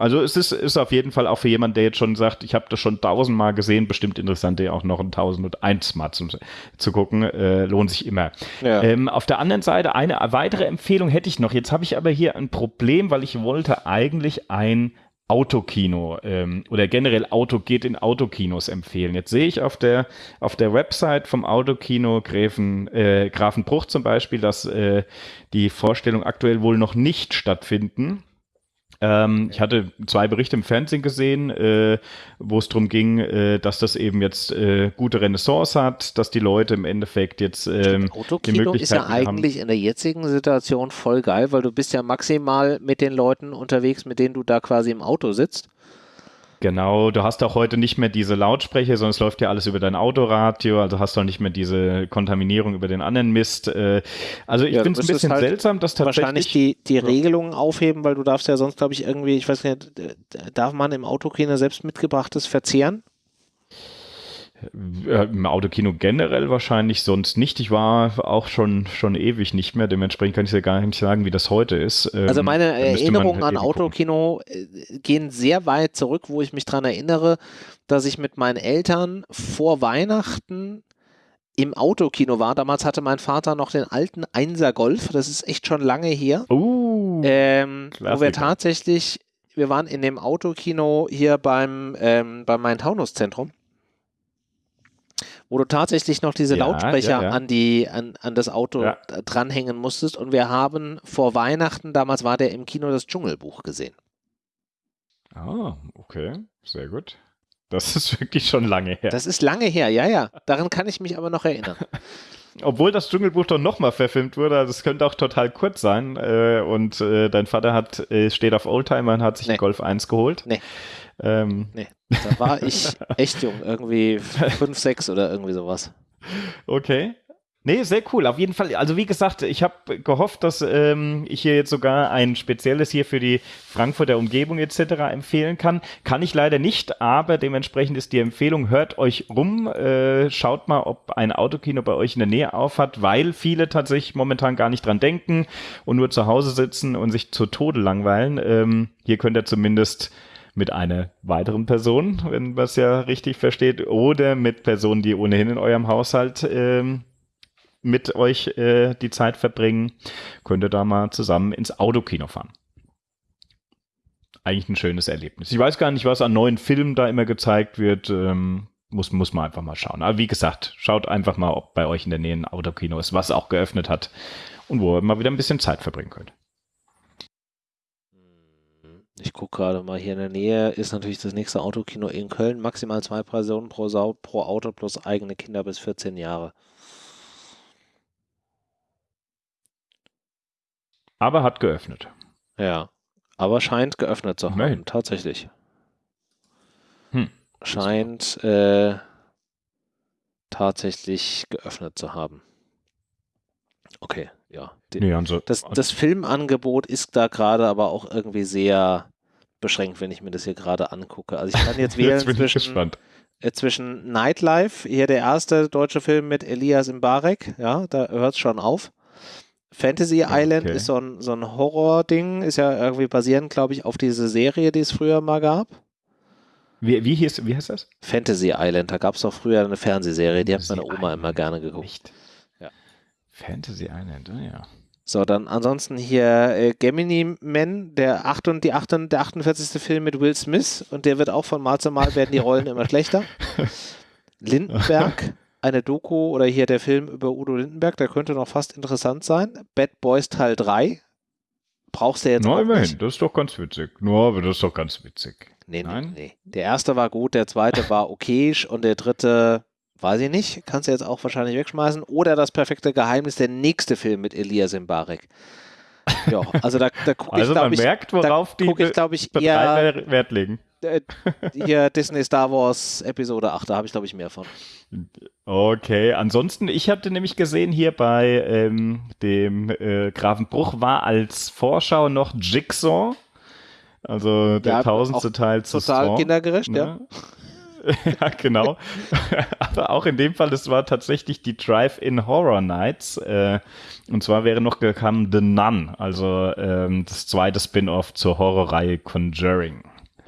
also es ist, ist auf jeden Fall auch für jemanden, der jetzt schon sagt, ich habe das schon tausendmal gesehen, bestimmt interessant, der auch noch ein tausend und eins Mal zum, zu gucken, äh, lohnt sich immer. Ja. Ähm, auf der anderen Seite eine weitere Empfehlung hätte ich noch. Jetzt habe ich aber hier ein Problem, weil ich wollte eigentlich ein Autokino ähm, oder generell Auto geht in Autokinos empfehlen. Jetzt sehe ich auf der auf der Website vom Autokino Gräfen, äh, Grafenbruch zum Beispiel, dass äh, die Vorstellung aktuell wohl noch nicht stattfinden. Ähm, ich hatte zwei Berichte im Fernsehen gesehen, äh, wo es darum ging, äh, dass das eben jetzt äh, gute Renaissance hat, dass die Leute im Endeffekt jetzt ähm, die Möglichkeit ist ja eigentlich haben. in der jetzigen Situation voll geil, weil du bist ja maximal mit den Leuten unterwegs, mit denen du da quasi im Auto sitzt. Genau, du hast auch heute nicht mehr diese Lautsprecher, sondern es läuft ja alles über dein Autoradio, also hast du auch nicht mehr diese Kontaminierung über den anderen Mist. Äh, also ich ja, finde es ein bisschen halt seltsam, dass tatsächlich... Wahrscheinlich die, die Regelungen aufheben, weil du darfst ja sonst, glaube ich, irgendwie, ich weiß nicht, darf man im Autokino selbst mitgebrachtes verzehren? Äh, Im Autokino generell wahrscheinlich sonst nicht. Ich war auch schon, schon ewig nicht mehr. Dementsprechend kann ich ja gar nicht sagen, wie das heute ist. Ähm, also meine Erinnerungen an Autokino gucken. Äh, gehen sehr weit zurück, wo ich mich daran erinnere, dass ich mit meinen Eltern vor Weihnachten im Autokino war. Damals hatte mein Vater noch den alten Einser Golf. Das ist echt schon lange her. Uh, ähm, wo wir tatsächlich, wir waren in dem Autokino hier beim, ähm, beim Main-Taunus-Zentrum wo du tatsächlich noch diese ja, Lautsprecher ja, ja. An, die, an, an das Auto dranhängen musstest. Und wir haben vor Weihnachten, damals war der im Kino, das Dschungelbuch gesehen. Ah, okay, sehr gut. Das ist wirklich schon lange her. Das ist lange her, ja, ja. Daran kann ich mich aber noch erinnern. Obwohl das Dschungelbuch doch nochmal verfilmt wurde, also es könnte auch total kurz sein. Äh, und äh, dein Vater hat, äh, steht auf Oldtimer und hat sich nee. einen Golf 1 geholt. Nee. Ähm. Nee, da war ich echt jung, irgendwie 5, 6 oder irgendwie sowas. Okay. Nee, sehr cool. Auf jeden Fall. Also wie gesagt, ich habe gehofft, dass ähm, ich hier jetzt sogar ein spezielles hier für die Frankfurter Umgebung etc. empfehlen kann. Kann ich leider nicht, aber dementsprechend ist die Empfehlung, hört euch rum, äh, schaut mal, ob ein Autokino bei euch in der Nähe aufhat, weil viele tatsächlich momentan gar nicht dran denken und nur zu Hause sitzen und sich zu Tode langweilen. Ähm, hier könnt ihr zumindest mit einer weiteren Person, wenn man es ja richtig versteht, oder mit Personen, die ohnehin in eurem Haushalt ähm, mit euch äh, die Zeit verbringen, könnt ihr da mal zusammen ins Autokino fahren. Eigentlich ein schönes Erlebnis. Ich weiß gar nicht, was an neuen Filmen da immer gezeigt wird. Ähm, muss, muss man einfach mal schauen. Aber wie gesagt, schaut einfach mal, ob bei euch in der Nähe ein Autokino ist, was auch geöffnet hat und wo ihr mal wieder ein bisschen Zeit verbringen könnt. Ich gucke gerade mal hier in der Nähe, ist natürlich das nächste Autokino in Köln. Maximal zwei Personen pro, Sau, pro Auto plus eigene Kinder bis 14 Jahre. Aber hat geöffnet. Ja, aber scheint geöffnet zu haben, Nein. tatsächlich. Hm. Scheint äh, tatsächlich geöffnet zu haben. Okay, ja. Den, nee, also, das, das Filmangebot ist da gerade aber auch irgendwie sehr beschränkt, wenn ich mir das hier gerade angucke. Also ich kann jetzt wählen jetzt zwischen, äh, zwischen Nightlife, hier der erste deutsche Film mit Elias Mbarek, ja, da hört es schon auf. Fantasy Island okay. ist so ein, so ein Horror-Ding, ist ja irgendwie basierend, glaube ich, auf diese Serie, die es früher mal gab. Wie, wie, hieß, wie heißt das? Fantasy Island, da gab es doch früher eine Fernsehserie, die hat meine Oma Island. immer gerne geguckt. Ja. Fantasy Island, oh ja. So, dann ansonsten hier äh, Gemini Man, der, 8 und, die 8 und, der 48. Film mit Will Smith und der wird auch von Mal zu Mal werden die Rollen immer schlechter. Lindenberg, eine Doku oder hier der Film über Udo Lindenberg, der könnte noch fast interessant sein. Bad Boys Teil 3. Brauchst du jetzt Na, immerhin, nicht. das ist doch ganz witzig. Nur, aber das ist doch ganz witzig. Nee, Nein? nee, nee. Der erste war gut, der zweite war okayisch und der dritte Weiß ich nicht, kannst du jetzt auch wahrscheinlich wegschmeißen. Oder das perfekte Geheimnis, der nächste Film mit Elias Mbarek. Ja, also da, da gucke also ich, glaube ich, merkt, worauf die ich, glaub ich, eher, Wert legen. Äh, hier Disney Star Wars Episode 8, da habe ich, glaube ich, mehr von. Okay, ansonsten, ich hatte nämlich gesehen hier bei ähm, dem äh, Grafenbruch war als Vorschau noch Jigsaw, also der ja, tausendste Teil zu Total Saw, kindergerecht, ne? ja. ja, genau. Aber auch in dem Fall, das war tatsächlich die Drive-In Horror Nights. Äh, und zwar wäre noch gekommen The Nun, also ähm, das zweite Spin-off zur Horrorreihe Conjuring.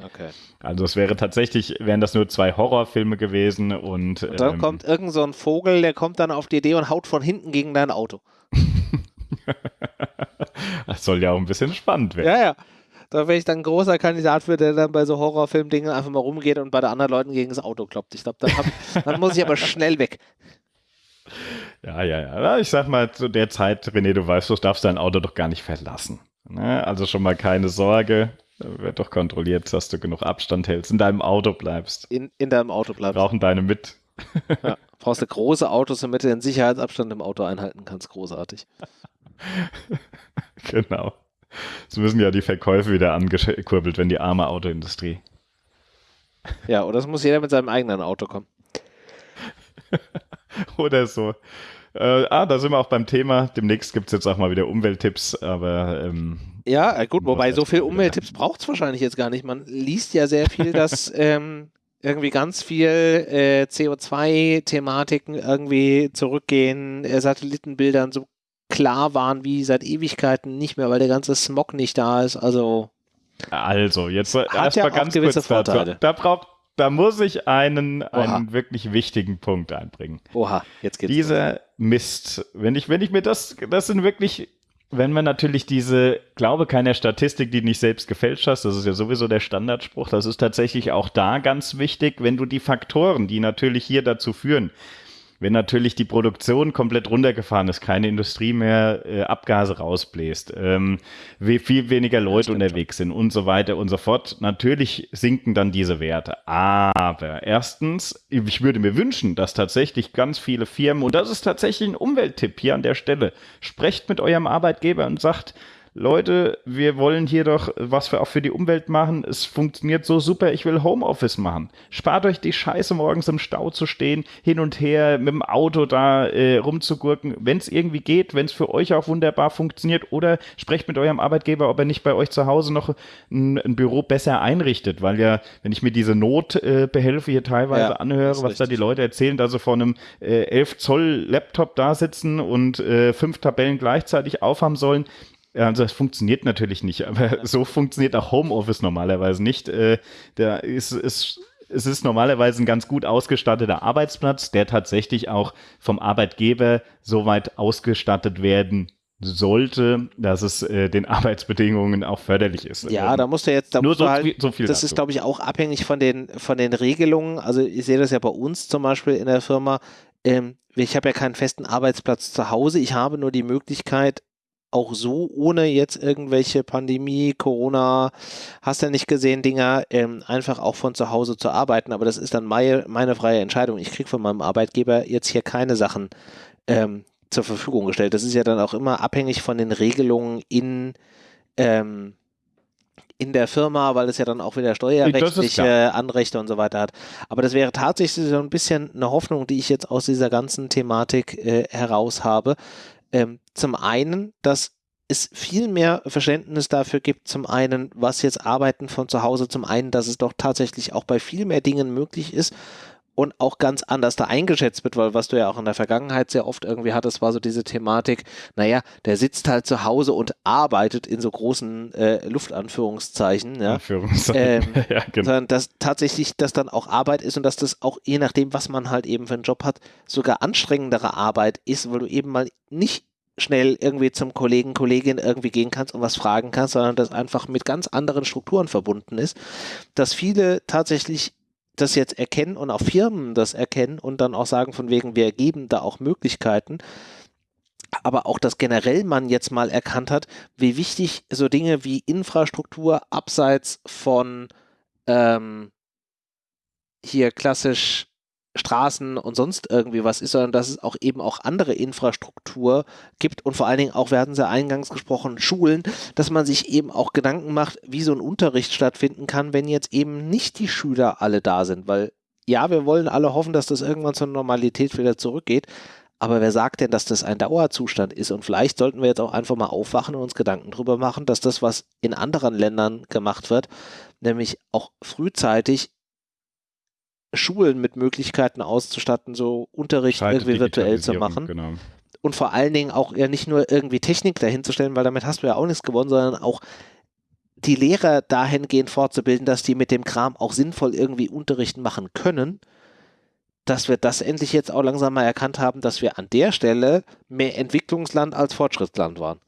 Okay. Also es wäre tatsächlich, wären das nur zwei Horrorfilme gewesen und, und dann ähm, kommt irgend so ein Vogel, der kommt dann auf die Idee und haut von hinten gegen dein Auto. das soll ja auch ein bisschen spannend werden. Ja, ja. Da wäre ich dann ein großer Kandidat für, der dann bei so Horrorfilm-Dingen einfach mal rumgeht und bei den anderen Leuten gegen das Auto kloppt. Ich glaube, dann, dann muss ich aber schnell weg. Ja, ja, ja. Ich sag mal, zu der Zeit, René, du weißt, du darfst dein Auto doch gar nicht verlassen. Ne? Also schon mal keine Sorge. Wird doch kontrolliert, dass du genug Abstand hältst, in deinem Auto bleibst. In, in deinem Auto bleibst. Brauchen deine mit. Ja, brauchst du große Autos, damit du den Sicherheitsabstand im Auto einhalten kannst. Großartig. genau. Es müssen ja die Verkäufe wieder angekurbelt, wenn die arme Autoindustrie. Ja, oder es muss jeder mit seinem eigenen Auto kommen. oder so. Äh, ah, da sind wir auch beim Thema. Demnächst gibt es jetzt auch mal wieder Umwelttipps, aber. Ähm, ja, äh, gut, wobei so viel Umwelttipps braucht es wahrscheinlich jetzt gar nicht. Man liest ja sehr viel, dass ähm, irgendwie ganz viel äh, CO2-Thematiken irgendwie zurückgehen, äh, Satellitenbildern so klar waren wie seit Ewigkeiten nicht mehr, weil der ganze Smog nicht da ist. Also. Also, jetzt erstmal ja ganz kurz Vorteile. Da braucht da muss ich einen, einen wirklich wichtigen Punkt einbringen. Oha, jetzt geht's. Dieser los. Mist, wenn ich, wenn ich mir das, das sind wirklich, wenn man natürlich diese, glaube keiner Statistik, die nicht selbst gefälscht hast, das ist ja sowieso der Standardspruch, das ist tatsächlich auch da ganz wichtig, wenn du die Faktoren, die natürlich hier dazu führen, wenn natürlich die Produktion komplett runtergefahren ist, keine Industrie mehr äh, Abgase rausbläst, ähm, wie viel weniger Leute unterwegs sind und so weiter und so fort, natürlich sinken dann diese Werte. Aber erstens, ich würde mir wünschen, dass tatsächlich ganz viele Firmen, und das ist tatsächlich ein Umwelttipp hier an der Stelle, sprecht mit eurem Arbeitgeber und sagt, Leute, wir wollen hier doch was für, auch für die Umwelt machen. Es funktioniert so super, ich will Homeoffice machen. Spart euch die Scheiße, morgens im Stau zu stehen, hin und her mit dem Auto da äh, rumzugurken. Wenn es irgendwie geht, wenn es für euch auch wunderbar funktioniert oder sprecht mit eurem Arbeitgeber, ob er nicht bei euch zu Hause noch ein, ein Büro besser einrichtet. Weil ja, wenn ich mir diese Notbehelfe äh, hier teilweise ja, anhöre, was richtig. da die Leute erzählen, da sie vor einem äh, 11 Zoll Laptop da sitzen und äh, fünf Tabellen gleichzeitig aufhaben sollen, also das funktioniert natürlich nicht, aber so funktioniert auch Homeoffice normalerweise nicht. Äh, da ist, ist es ist normalerweise ein ganz gut ausgestatteter Arbeitsplatz, der tatsächlich auch vom Arbeitgeber so weit ausgestattet werden sollte, dass es äh, den Arbeitsbedingungen auch förderlich ist. Ja, da musst du jetzt, da nur so, halt, so viel. Das dazu. ist, glaube ich, auch abhängig von den von den Regelungen. Also ich sehe das ja bei uns zum Beispiel in der Firma. Ähm, ich habe ja keinen festen Arbeitsplatz zu Hause. Ich habe nur die Möglichkeit, auch so, ohne jetzt irgendwelche Pandemie, Corona, hast du ja nicht gesehen, Dinger, ähm, einfach auch von zu Hause zu arbeiten. Aber das ist dann meine, meine freie Entscheidung. Ich kriege von meinem Arbeitgeber jetzt hier keine Sachen ähm, zur Verfügung gestellt. Das ist ja dann auch immer abhängig von den Regelungen in, ähm, in der Firma, weil es ja dann auch wieder steuerrechtliche Anrechte und so weiter hat. Aber das wäre tatsächlich so ein bisschen eine Hoffnung, die ich jetzt aus dieser ganzen Thematik äh, heraus habe, ähm, zum einen, dass es viel mehr Verständnis dafür gibt, zum einen, was jetzt Arbeiten von zu Hause, zum einen, dass es doch tatsächlich auch bei viel mehr Dingen möglich ist und auch ganz anders da eingeschätzt wird, weil was du ja auch in der Vergangenheit sehr oft irgendwie hattest, war so diese Thematik, naja, der sitzt halt zu Hause und arbeitet in so großen äh, Luftanführungszeichen, ja, ähm, ja genau. sondern dass tatsächlich das dann auch Arbeit ist und dass das auch je nachdem, was man halt eben für einen Job hat, sogar anstrengendere Arbeit ist, weil du eben mal nicht schnell irgendwie zum Kollegen, Kollegin irgendwie gehen kannst und was fragen kannst, sondern das einfach mit ganz anderen Strukturen verbunden ist, dass viele tatsächlich das jetzt erkennen und auch Firmen das erkennen und dann auch sagen von wegen, wir geben da auch Möglichkeiten, aber auch, dass generell man jetzt mal erkannt hat, wie wichtig so Dinge wie Infrastruktur abseits von ähm, hier klassisch Straßen und sonst irgendwie was ist, sondern dass es auch eben auch andere Infrastruktur gibt und vor allen Dingen auch, wir hatten es ja eingangs gesprochen, Schulen, dass man sich eben auch Gedanken macht, wie so ein Unterricht stattfinden kann, wenn jetzt eben nicht die Schüler alle da sind, weil ja, wir wollen alle hoffen, dass das irgendwann zur Normalität wieder zurückgeht, aber wer sagt denn, dass das ein Dauerzustand ist? Und vielleicht sollten wir jetzt auch einfach mal aufwachen und uns Gedanken darüber machen, dass das, was in anderen Ländern gemacht wird, nämlich auch frühzeitig Schulen mit Möglichkeiten auszustatten, so Unterricht Scheite irgendwie virtuell zu machen. Genau. Und vor allen Dingen auch ja nicht nur irgendwie Technik dahinzustellen, weil damit hast du ja auch nichts gewonnen, sondern auch die Lehrer dahingehend fortzubilden, dass die mit dem Kram auch sinnvoll irgendwie Unterrichten machen können, dass wir das endlich jetzt auch langsam mal erkannt haben, dass wir an der Stelle mehr Entwicklungsland als Fortschrittsland waren.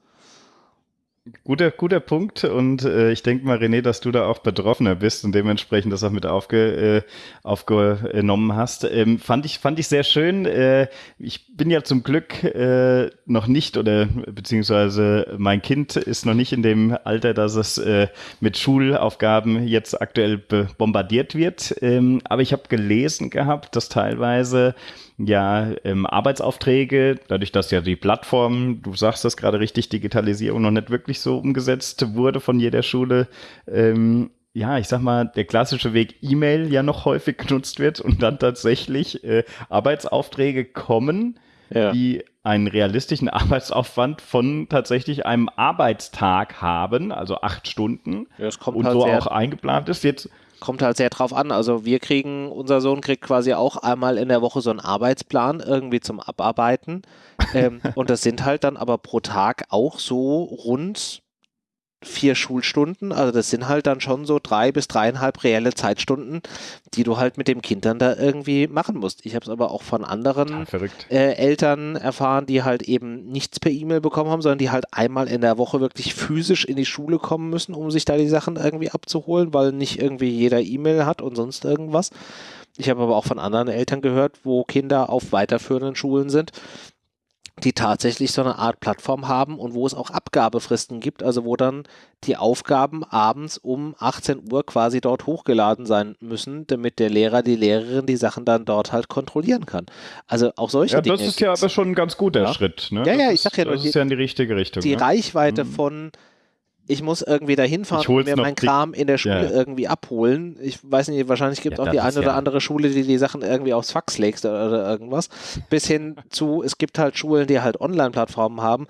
Guter, guter Punkt und äh, ich denke mal, René, dass du da auch Betroffener bist und dementsprechend das auch mit aufge, äh, aufgenommen hast. Ähm, fand, ich, fand ich sehr schön. Äh, ich bin ja zum Glück äh, noch nicht oder beziehungsweise mein Kind ist noch nicht in dem Alter, dass es äh, mit Schulaufgaben jetzt aktuell bombardiert wird. Ähm, aber ich habe gelesen gehabt, dass teilweise ja ähm, Arbeitsaufträge, dadurch, dass ja die Plattform, du sagst das gerade richtig, Digitalisierung noch nicht wirklich so umgesetzt wurde von jeder Schule, ähm, ja, ich sag mal, der klassische Weg E-Mail ja noch häufig genutzt wird und dann tatsächlich äh, Arbeitsaufträge kommen, ja. die einen realistischen Arbeitsaufwand von tatsächlich einem Arbeitstag haben, also acht Stunden ja, und halt so auch eingeplant ist. Jetzt kommt halt sehr drauf an. Also wir kriegen, unser Sohn kriegt quasi auch einmal in der Woche so einen Arbeitsplan irgendwie zum Abarbeiten. ähm, und das sind halt dann aber pro Tag auch so rund vier Schulstunden. Also das sind halt dann schon so drei bis dreieinhalb reelle Zeitstunden, die du halt mit dem Kind dann da irgendwie machen musst. Ich habe es aber auch von anderen äh, Eltern erfahren, die halt eben nichts per E-Mail bekommen haben, sondern die halt einmal in der Woche wirklich physisch in die Schule kommen müssen, um sich da die Sachen irgendwie abzuholen, weil nicht irgendwie jeder E-Mail hat und sonst irgendwas. Ich habe aber auch von anderen Eltern gehört, wo Kinder auf weiterführenden Schulen sind, die tatsächlich so eine Art Plattform haben und wo es auch Abgabefristen gibt, also wo dann die Aufgaben abends um 18 Uhr quasi dort hochgeladen sein müssen, damit der Lehrer, die Lehrerin die Sachen dann dort halt kontrollieren kann. Also auch solche ja, Dinge. Das ist ja aber schon ein ganz guter ja. Schritt. Ne? Ja, ja, ich sag ja, das ist ja in die richtige Richtung. Die ne? Reichweite mhm. von ich muss irgendwie dahin fahren und mir meinen Kram in der Schule ja. irgendwie abholen. Ich weiß nicht, wahrscheinlich gibt es ja, auch die eine oder andere Schule, die die Sachen irgendwie aufs Fax legst oder, oder irgendwas. Bis hin zu, es gibt halt Schulen, die halt Online-Plattformen haben.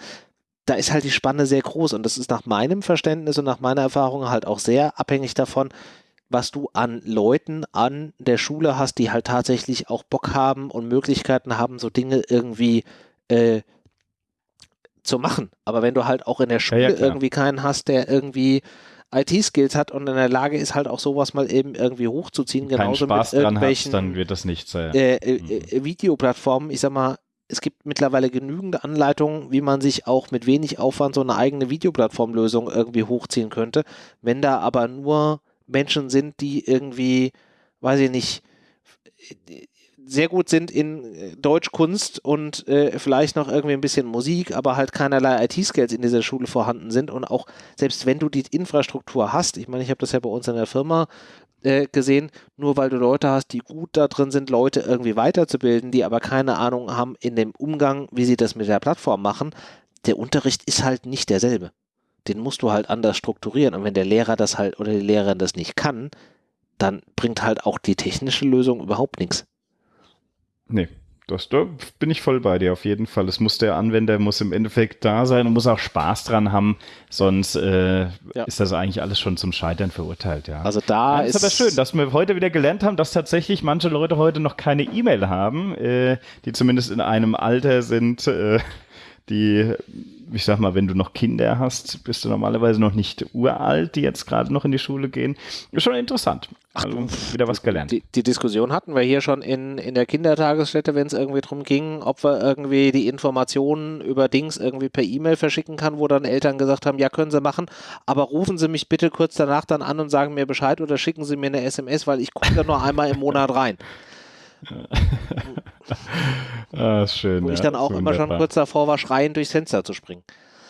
Da ist halt die Spanne sehr groß und das ist nach meinem Verständnis und nach meiner Erfahrung halt auch sehr abhängig davon, was du an Leuten an der Schule hast, die halt tatsächlich auch Bock haben und Möglichkeiten haben, so Dinge irgendwie äh, zu machen. Aber wenn du halt auch in der Schule ja, ja, irgendwie keinen hast, der irgendwie IT-Skills hat und in der Lage ist, halt auch sowas mal eben irgendwie hochzuziehen, Keinen genauso Spaß mit irgendwelchen hast, dann wird das nichts sein. Äh, äh, mhm. Äh, Videoplattformen, ich sag mal, es gibt mittlerweile genügend Anleitungen, wie man sich auch mit wenig Aufwand so eine eigene Videoplattformlösung irgendwie hochziehen könnte. Wenn da aber nur Menschen sind, die irgendwie, weiß ich nicht, sehr gut sind in äh, Deutschkunst und äh, vielleicht noch irgendwie ein bisschen Musik, aber halt keinerlei IT-Skills in dieser Schule vorhanden sind und auch selbst wenn du die Infrastruktur hast, ich meine, ich habe das ja bei uns in der Firma äh, gesehen, nur weil du Leute hast, die gut da drin sind, Leute irgendwie weiterzubilden, die aber keine Ahnung haben in dem Umgang, wie sie das mit der Plattform machen, der Unterricht ist halt nicht derselbe. Den musst du halt anders strukturieren und wenn der Lehrer das halt oder die Lehrerin das nicht kann, dann bringt halt auch die technische Lösung überhaupt nichts. Nee, Das, da bin ich voll bei dir auf jeden Fall. Es muss der Anwender muss im Endeffekt da sein und muss auch Spaß dran haben, sonst äh, ja. ist das eigentlich alles schon zum Scheitern verurteilt. Ja. Also da ja, ist, ist aber schön, dass wir heute wieder gelernt haben, dass tatsächlich manche Leute heute noch keine E-Mail haben, äh, die zumindest in einem Alter sind, äh, die ich sag mal, wenn du noch Kinder hast, bist du normalerweise noch nicht uralt, die jetzt gerade noch in die Schule gehen. Ist schon interessant. Ach, also wieder was gelernt. Die, die, Diskussion hatten wir hier schon in, in der Kindertagesstätte, wenn es irgendwie darum ging, ob wir irgendwie die Informationen über Dings irgendwie per E-Mail verschicken kann, wo dann Eltern gesagt haben, ja, können sie machen, aber rufen Sie mich bitte kurz danach dann an und sagen mir Bescheid oder schicken Sie mir eine SMS, weil ich gucke da nur einmal im Monat rein. ah, schön. Wo ja, ich dann auch immer schon kurz davor war, schreiend durchs Fenster zu springen.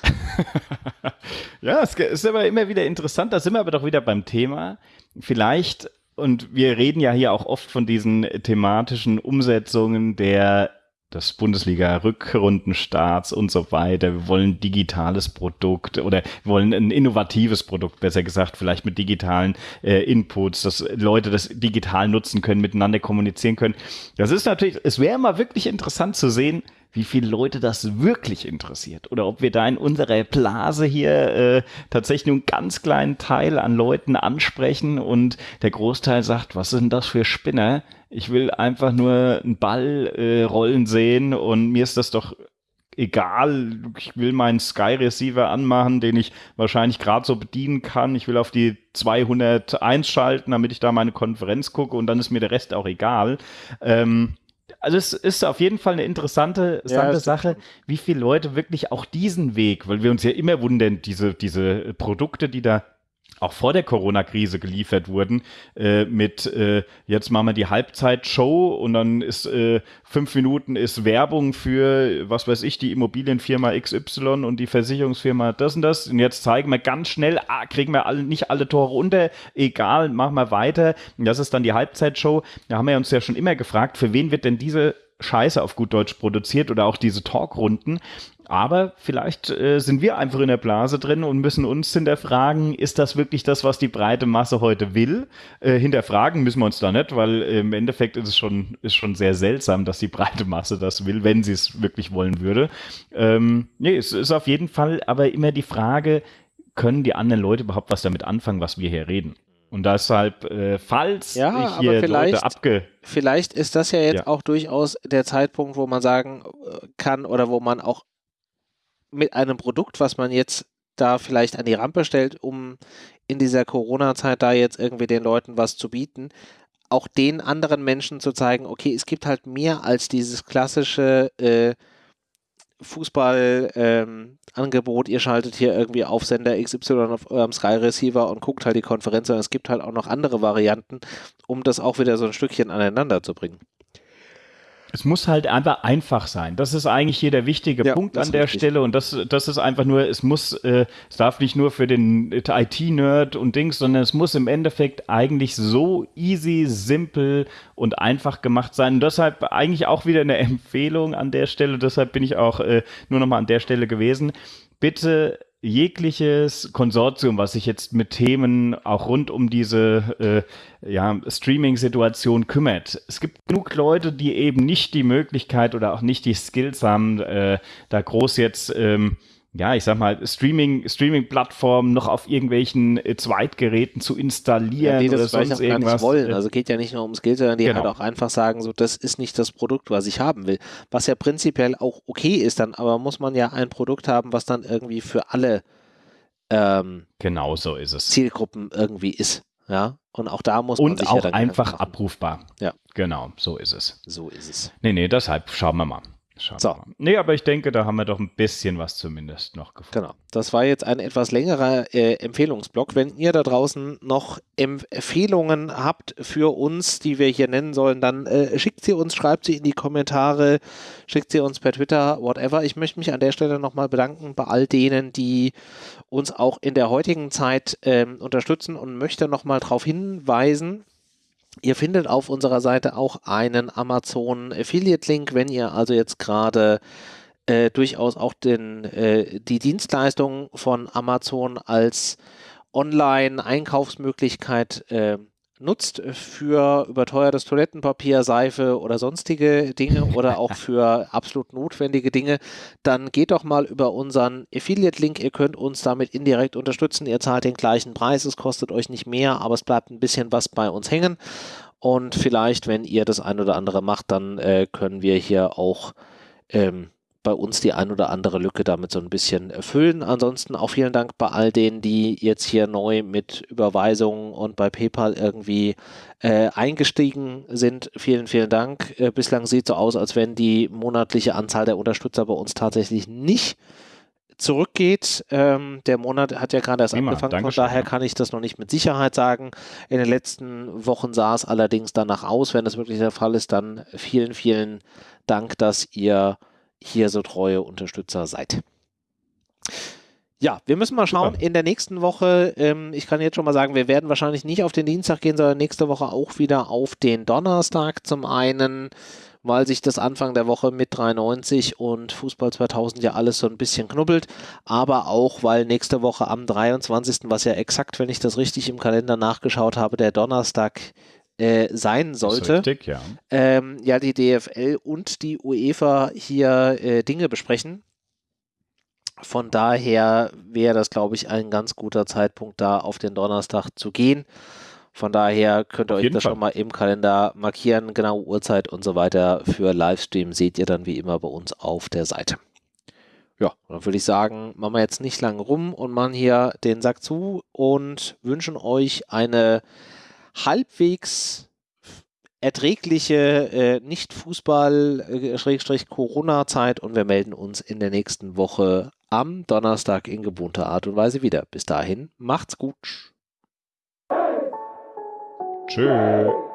ja, es ist aber immer wieder interessant. Da sind wir aber doch wieder beim Thema. Vielleicht, und wir reden ja hier auch oft von diesen thematischen Umsetzungen der des Bundesliga-Rückrundenstarts und so weiter. Wir wollen digitales Produkt oder wir wollen ein innovatives Produkt, besser gesagt, vielleicht mit digitalen äh, Inputs, dass Leute das digital nutzen können, miteinander kommunizieren können. Das ist natürlich, es wäre mal wirklich interessant zu sehen, wie viele Leute das wirklich interessiert oder ob wir da in unserer Blase hier äh, tatsächlich nur einen ganz kleinen Teil an Leuten ansprechen und der Großteil sagt, was sind das für Spinner? Ich will einfach nur einen Ball äh, rollen sehen und mir ist das doch egal. Ich will meinen Sky Receiver anmachen, den ich wahrscheinlich gerade so bedienen kann. Ich will auf die 201 schalten, damit ich da meine Konferenz gucke und dann ist mir der Rest auch egal. Ähm, also es ist auf jeden Fall eine interessante, interessante ja, Sache, wie viele Leute wirklich auch diesen Weg, weil wir uns ja immer wundern, diese, diese Produkte, die da auch vor der Corona-Krise geliefert wurden, äh, mit äh, jetzt machen wir die Halbzeitshow und dann ist äh, fünf Minuten ist Werbung für, was weiß ich, die Immobilienfirma XY und die Versicherungsfirma das und das. Und jetzt zeigen wir ganz schnell, ah, kriegen wir alle, nicht alle Tore unter, egal, machen wir weiter. Und das ist dann die Halbzeitshow. Da haben wir uns ja schon immer gefragt, für wen wird denn diese Scheiße auf gut Deutsch produziert oder auch diese Talkrunden. Aber vielleicht äh, sind wir einfach in der Blase drin und müssen uns hinterfragen, ist das wirklich das, was die breite Masse heute will? Äh, hinterfragen müssen wir uns da nicht, weil äh, im Endeffekt ist es schon, ist schon sehr seltsam, dass die breite Masse das will, wenn sie es wirklich wollen würde. Ähm, nee, es ist auf jeden Fall aber immer die Frage, können die anderen Leute überhaupt was damit anfangen, was wir hier reden? Und deshalb, äh, falls ja, ich hier Leute abge... Vielleicht ist das ja jetzt ja. auch durchaus der Zeitpunkt, wo man sagen äh, kann oder wo man auch mit einem Produkt, was man jetzt da vielleicht an die Rampe stellt, um in dieser Corona-Zeit da jetzt irgendwie den Leuten was zu bieten, auch den anderen Menschen zu zeigen, okay, es gibt halt mehr als dieses klassische äh, Fußball-Angebot, ähm, ihr schaltet hier irgendwie auf Sender XY auf eurem Sky Receiver und guckt halt die Konferenz, sondern es gibt halt auch noch andere Varianten, um das auch wieder so ein Stückchen aneinander zu bringen. Es muss halt einfach einfach sein. Das ist eigentlich hier der wichtige ja, Punkt an der richtig. Stelle. Und das, das ist einfach nur, es muss, äh, es darf nicht nur für den IT-Nerd und Dings, sondern es muss im Endeffekt eigentlich so easy, simpel und einfach gemacht sein. Und deshalb eigentlich auch wieder eine Empfehlung an der Stelle. Deshalb bin ich auch äh, nur nochmal an der Stelle gewesen. Bitte jegliches Konsortium, was sich jetzt mit Themen auch rund um diese äh, ja, Streaming-Situation kümmert. Es gibt genug Leute, die eben nicht die Möglichkeit oder auch nicht die Skills haben, äh, da groß jetzt ähm, ja, ich sag mal, Streaming, Streaming-Plattformen noch auf irgendwelchen äh, Zweitgeräten zu installieren ja, die das oder sonst irgendwas. wollen. Also geht ja nicht nur ums Geld, sondern die genau. halt auch einfach sagen, so, das ist nicht das Produkt, was ich haben will. Was ja prinzipiell auch okay ist dann, aber muss man ja ein Produkt haben, was dann irgendwie für alle ähm, genau so ist es. Zielgruppen irgendwie ist. Ja, und auch da muss man und sich auch ja einfach abrufbar. Ja. Genau, so ist es. So ist es. Nee, nee, deshalb schauen wir mal. Schauen so. Nee, aber ich denke, da haben wir doch ein bisschen was zumindest noch gefunden. Genau. Das war jetzt ein etwas längerer äh, Empfehlungsblock. Wenn ihr da draußen noch Empfehlungen habt für uns, die wir hier nennen sollen, dann äh, schickt sie uns, schreibt sie in die Kommentare, schickt sie uns per Twitter, whatever. Ich möchte mich an der Stelle nochmal bedanken bei all denen, die uns auch in der heutigen Zeit äh, unterstützen und möchte nochmal darauf hinweisen, Ihr findet auf unserer Seite auch einen Amazon Affiliate Link, wenn ihr also jetzt gerade äh, durchaus auch den, äh, die Dienstleistung von Amazon als Online-Einkaufsmöglichkeit äh, nutzt für überteuertes Toilettenpapier, Seife oder sonstige Dinge oder auch für absolut notwendige Dinge, dann geht doch mal über unseren Affiliate-Link. Ihr könnt uns damit indirekt unterstützen. Ihr zahlt den gleichen Preis, es kostet euch nicht mehr, aber es bleibt ein bisschen was bei uns hängen. Und vielleicht, wenn ihr das ein oder andere macht, dann äh, können wir hier auch ähm, bei uns die ein oder andere Lücke damit so ein bisschen erfüllen. Ansonsten auch vielen Dank bei all denen, die jetzt hier neu mit Überweisungen und bei PayPal irgendwie äh, eingestiegen sind. Vielen, vielen Dank. Äh, bislang sieht so aus, als wenn die monatliche Anzahl der Unterstützer bei uns tatsächlich nicht zurückgeht. Ähm, der Monat hat ja gerade erst Prima, angefangen, von daher kann ich das noch nicht mit Sicherheit sagen. In den letzten Wochen sah es allerdings danach aus. Wenn das wirklich der Fall ist, dann vielen, vielen Dank, dass ihr hier so treue Unterstützer seid. Ja, wir müssen mal schauen. Super. In der nächsten Woche, ähm, ich kann jetzt schon mal sagen, wir werden wahrscheinlich nicht auf den Dienstag gehen, sondern nächste Woche auch wieder auf den Donnerstag. Zum einen, weil sich das Anfang der Woche mit 93 und Fußball 2000 ja alles so ein bisschen knubbelt, aber auch, weil nächste Woche am 23., was ja exakt, wenn ich das richtig im Kalender nachgeschaut habe, der Donnerstag äh, sein sollte. Richtig, ja. Ähm, ja, die DFL und die UEFA hier äh, Dinge besprechen. Von daher wäre das, glaube ich, ein ganz guter Zeitpunkt, da auf den Donnerstag zu gehen. Von daher könnt ihr euch das Fall. schon mal im Kalender markieren, genau Uhrzeit und so weiter. Für Livestream seht ihr dann wie immer bei uns auf der Seite. Ja, dann würde ich sagen, machen wir jetzt nicht lange rum und machen hier den Sack zu und wünschen euch eine halbwegs erträgliche äh, Nicht-Fußball-Corona-Zeit und wir melden uns in der nächsten Woche am Donnerstag in gewohnter Art und Weise wieder. Bis dahin, macht's gut. Tschüss.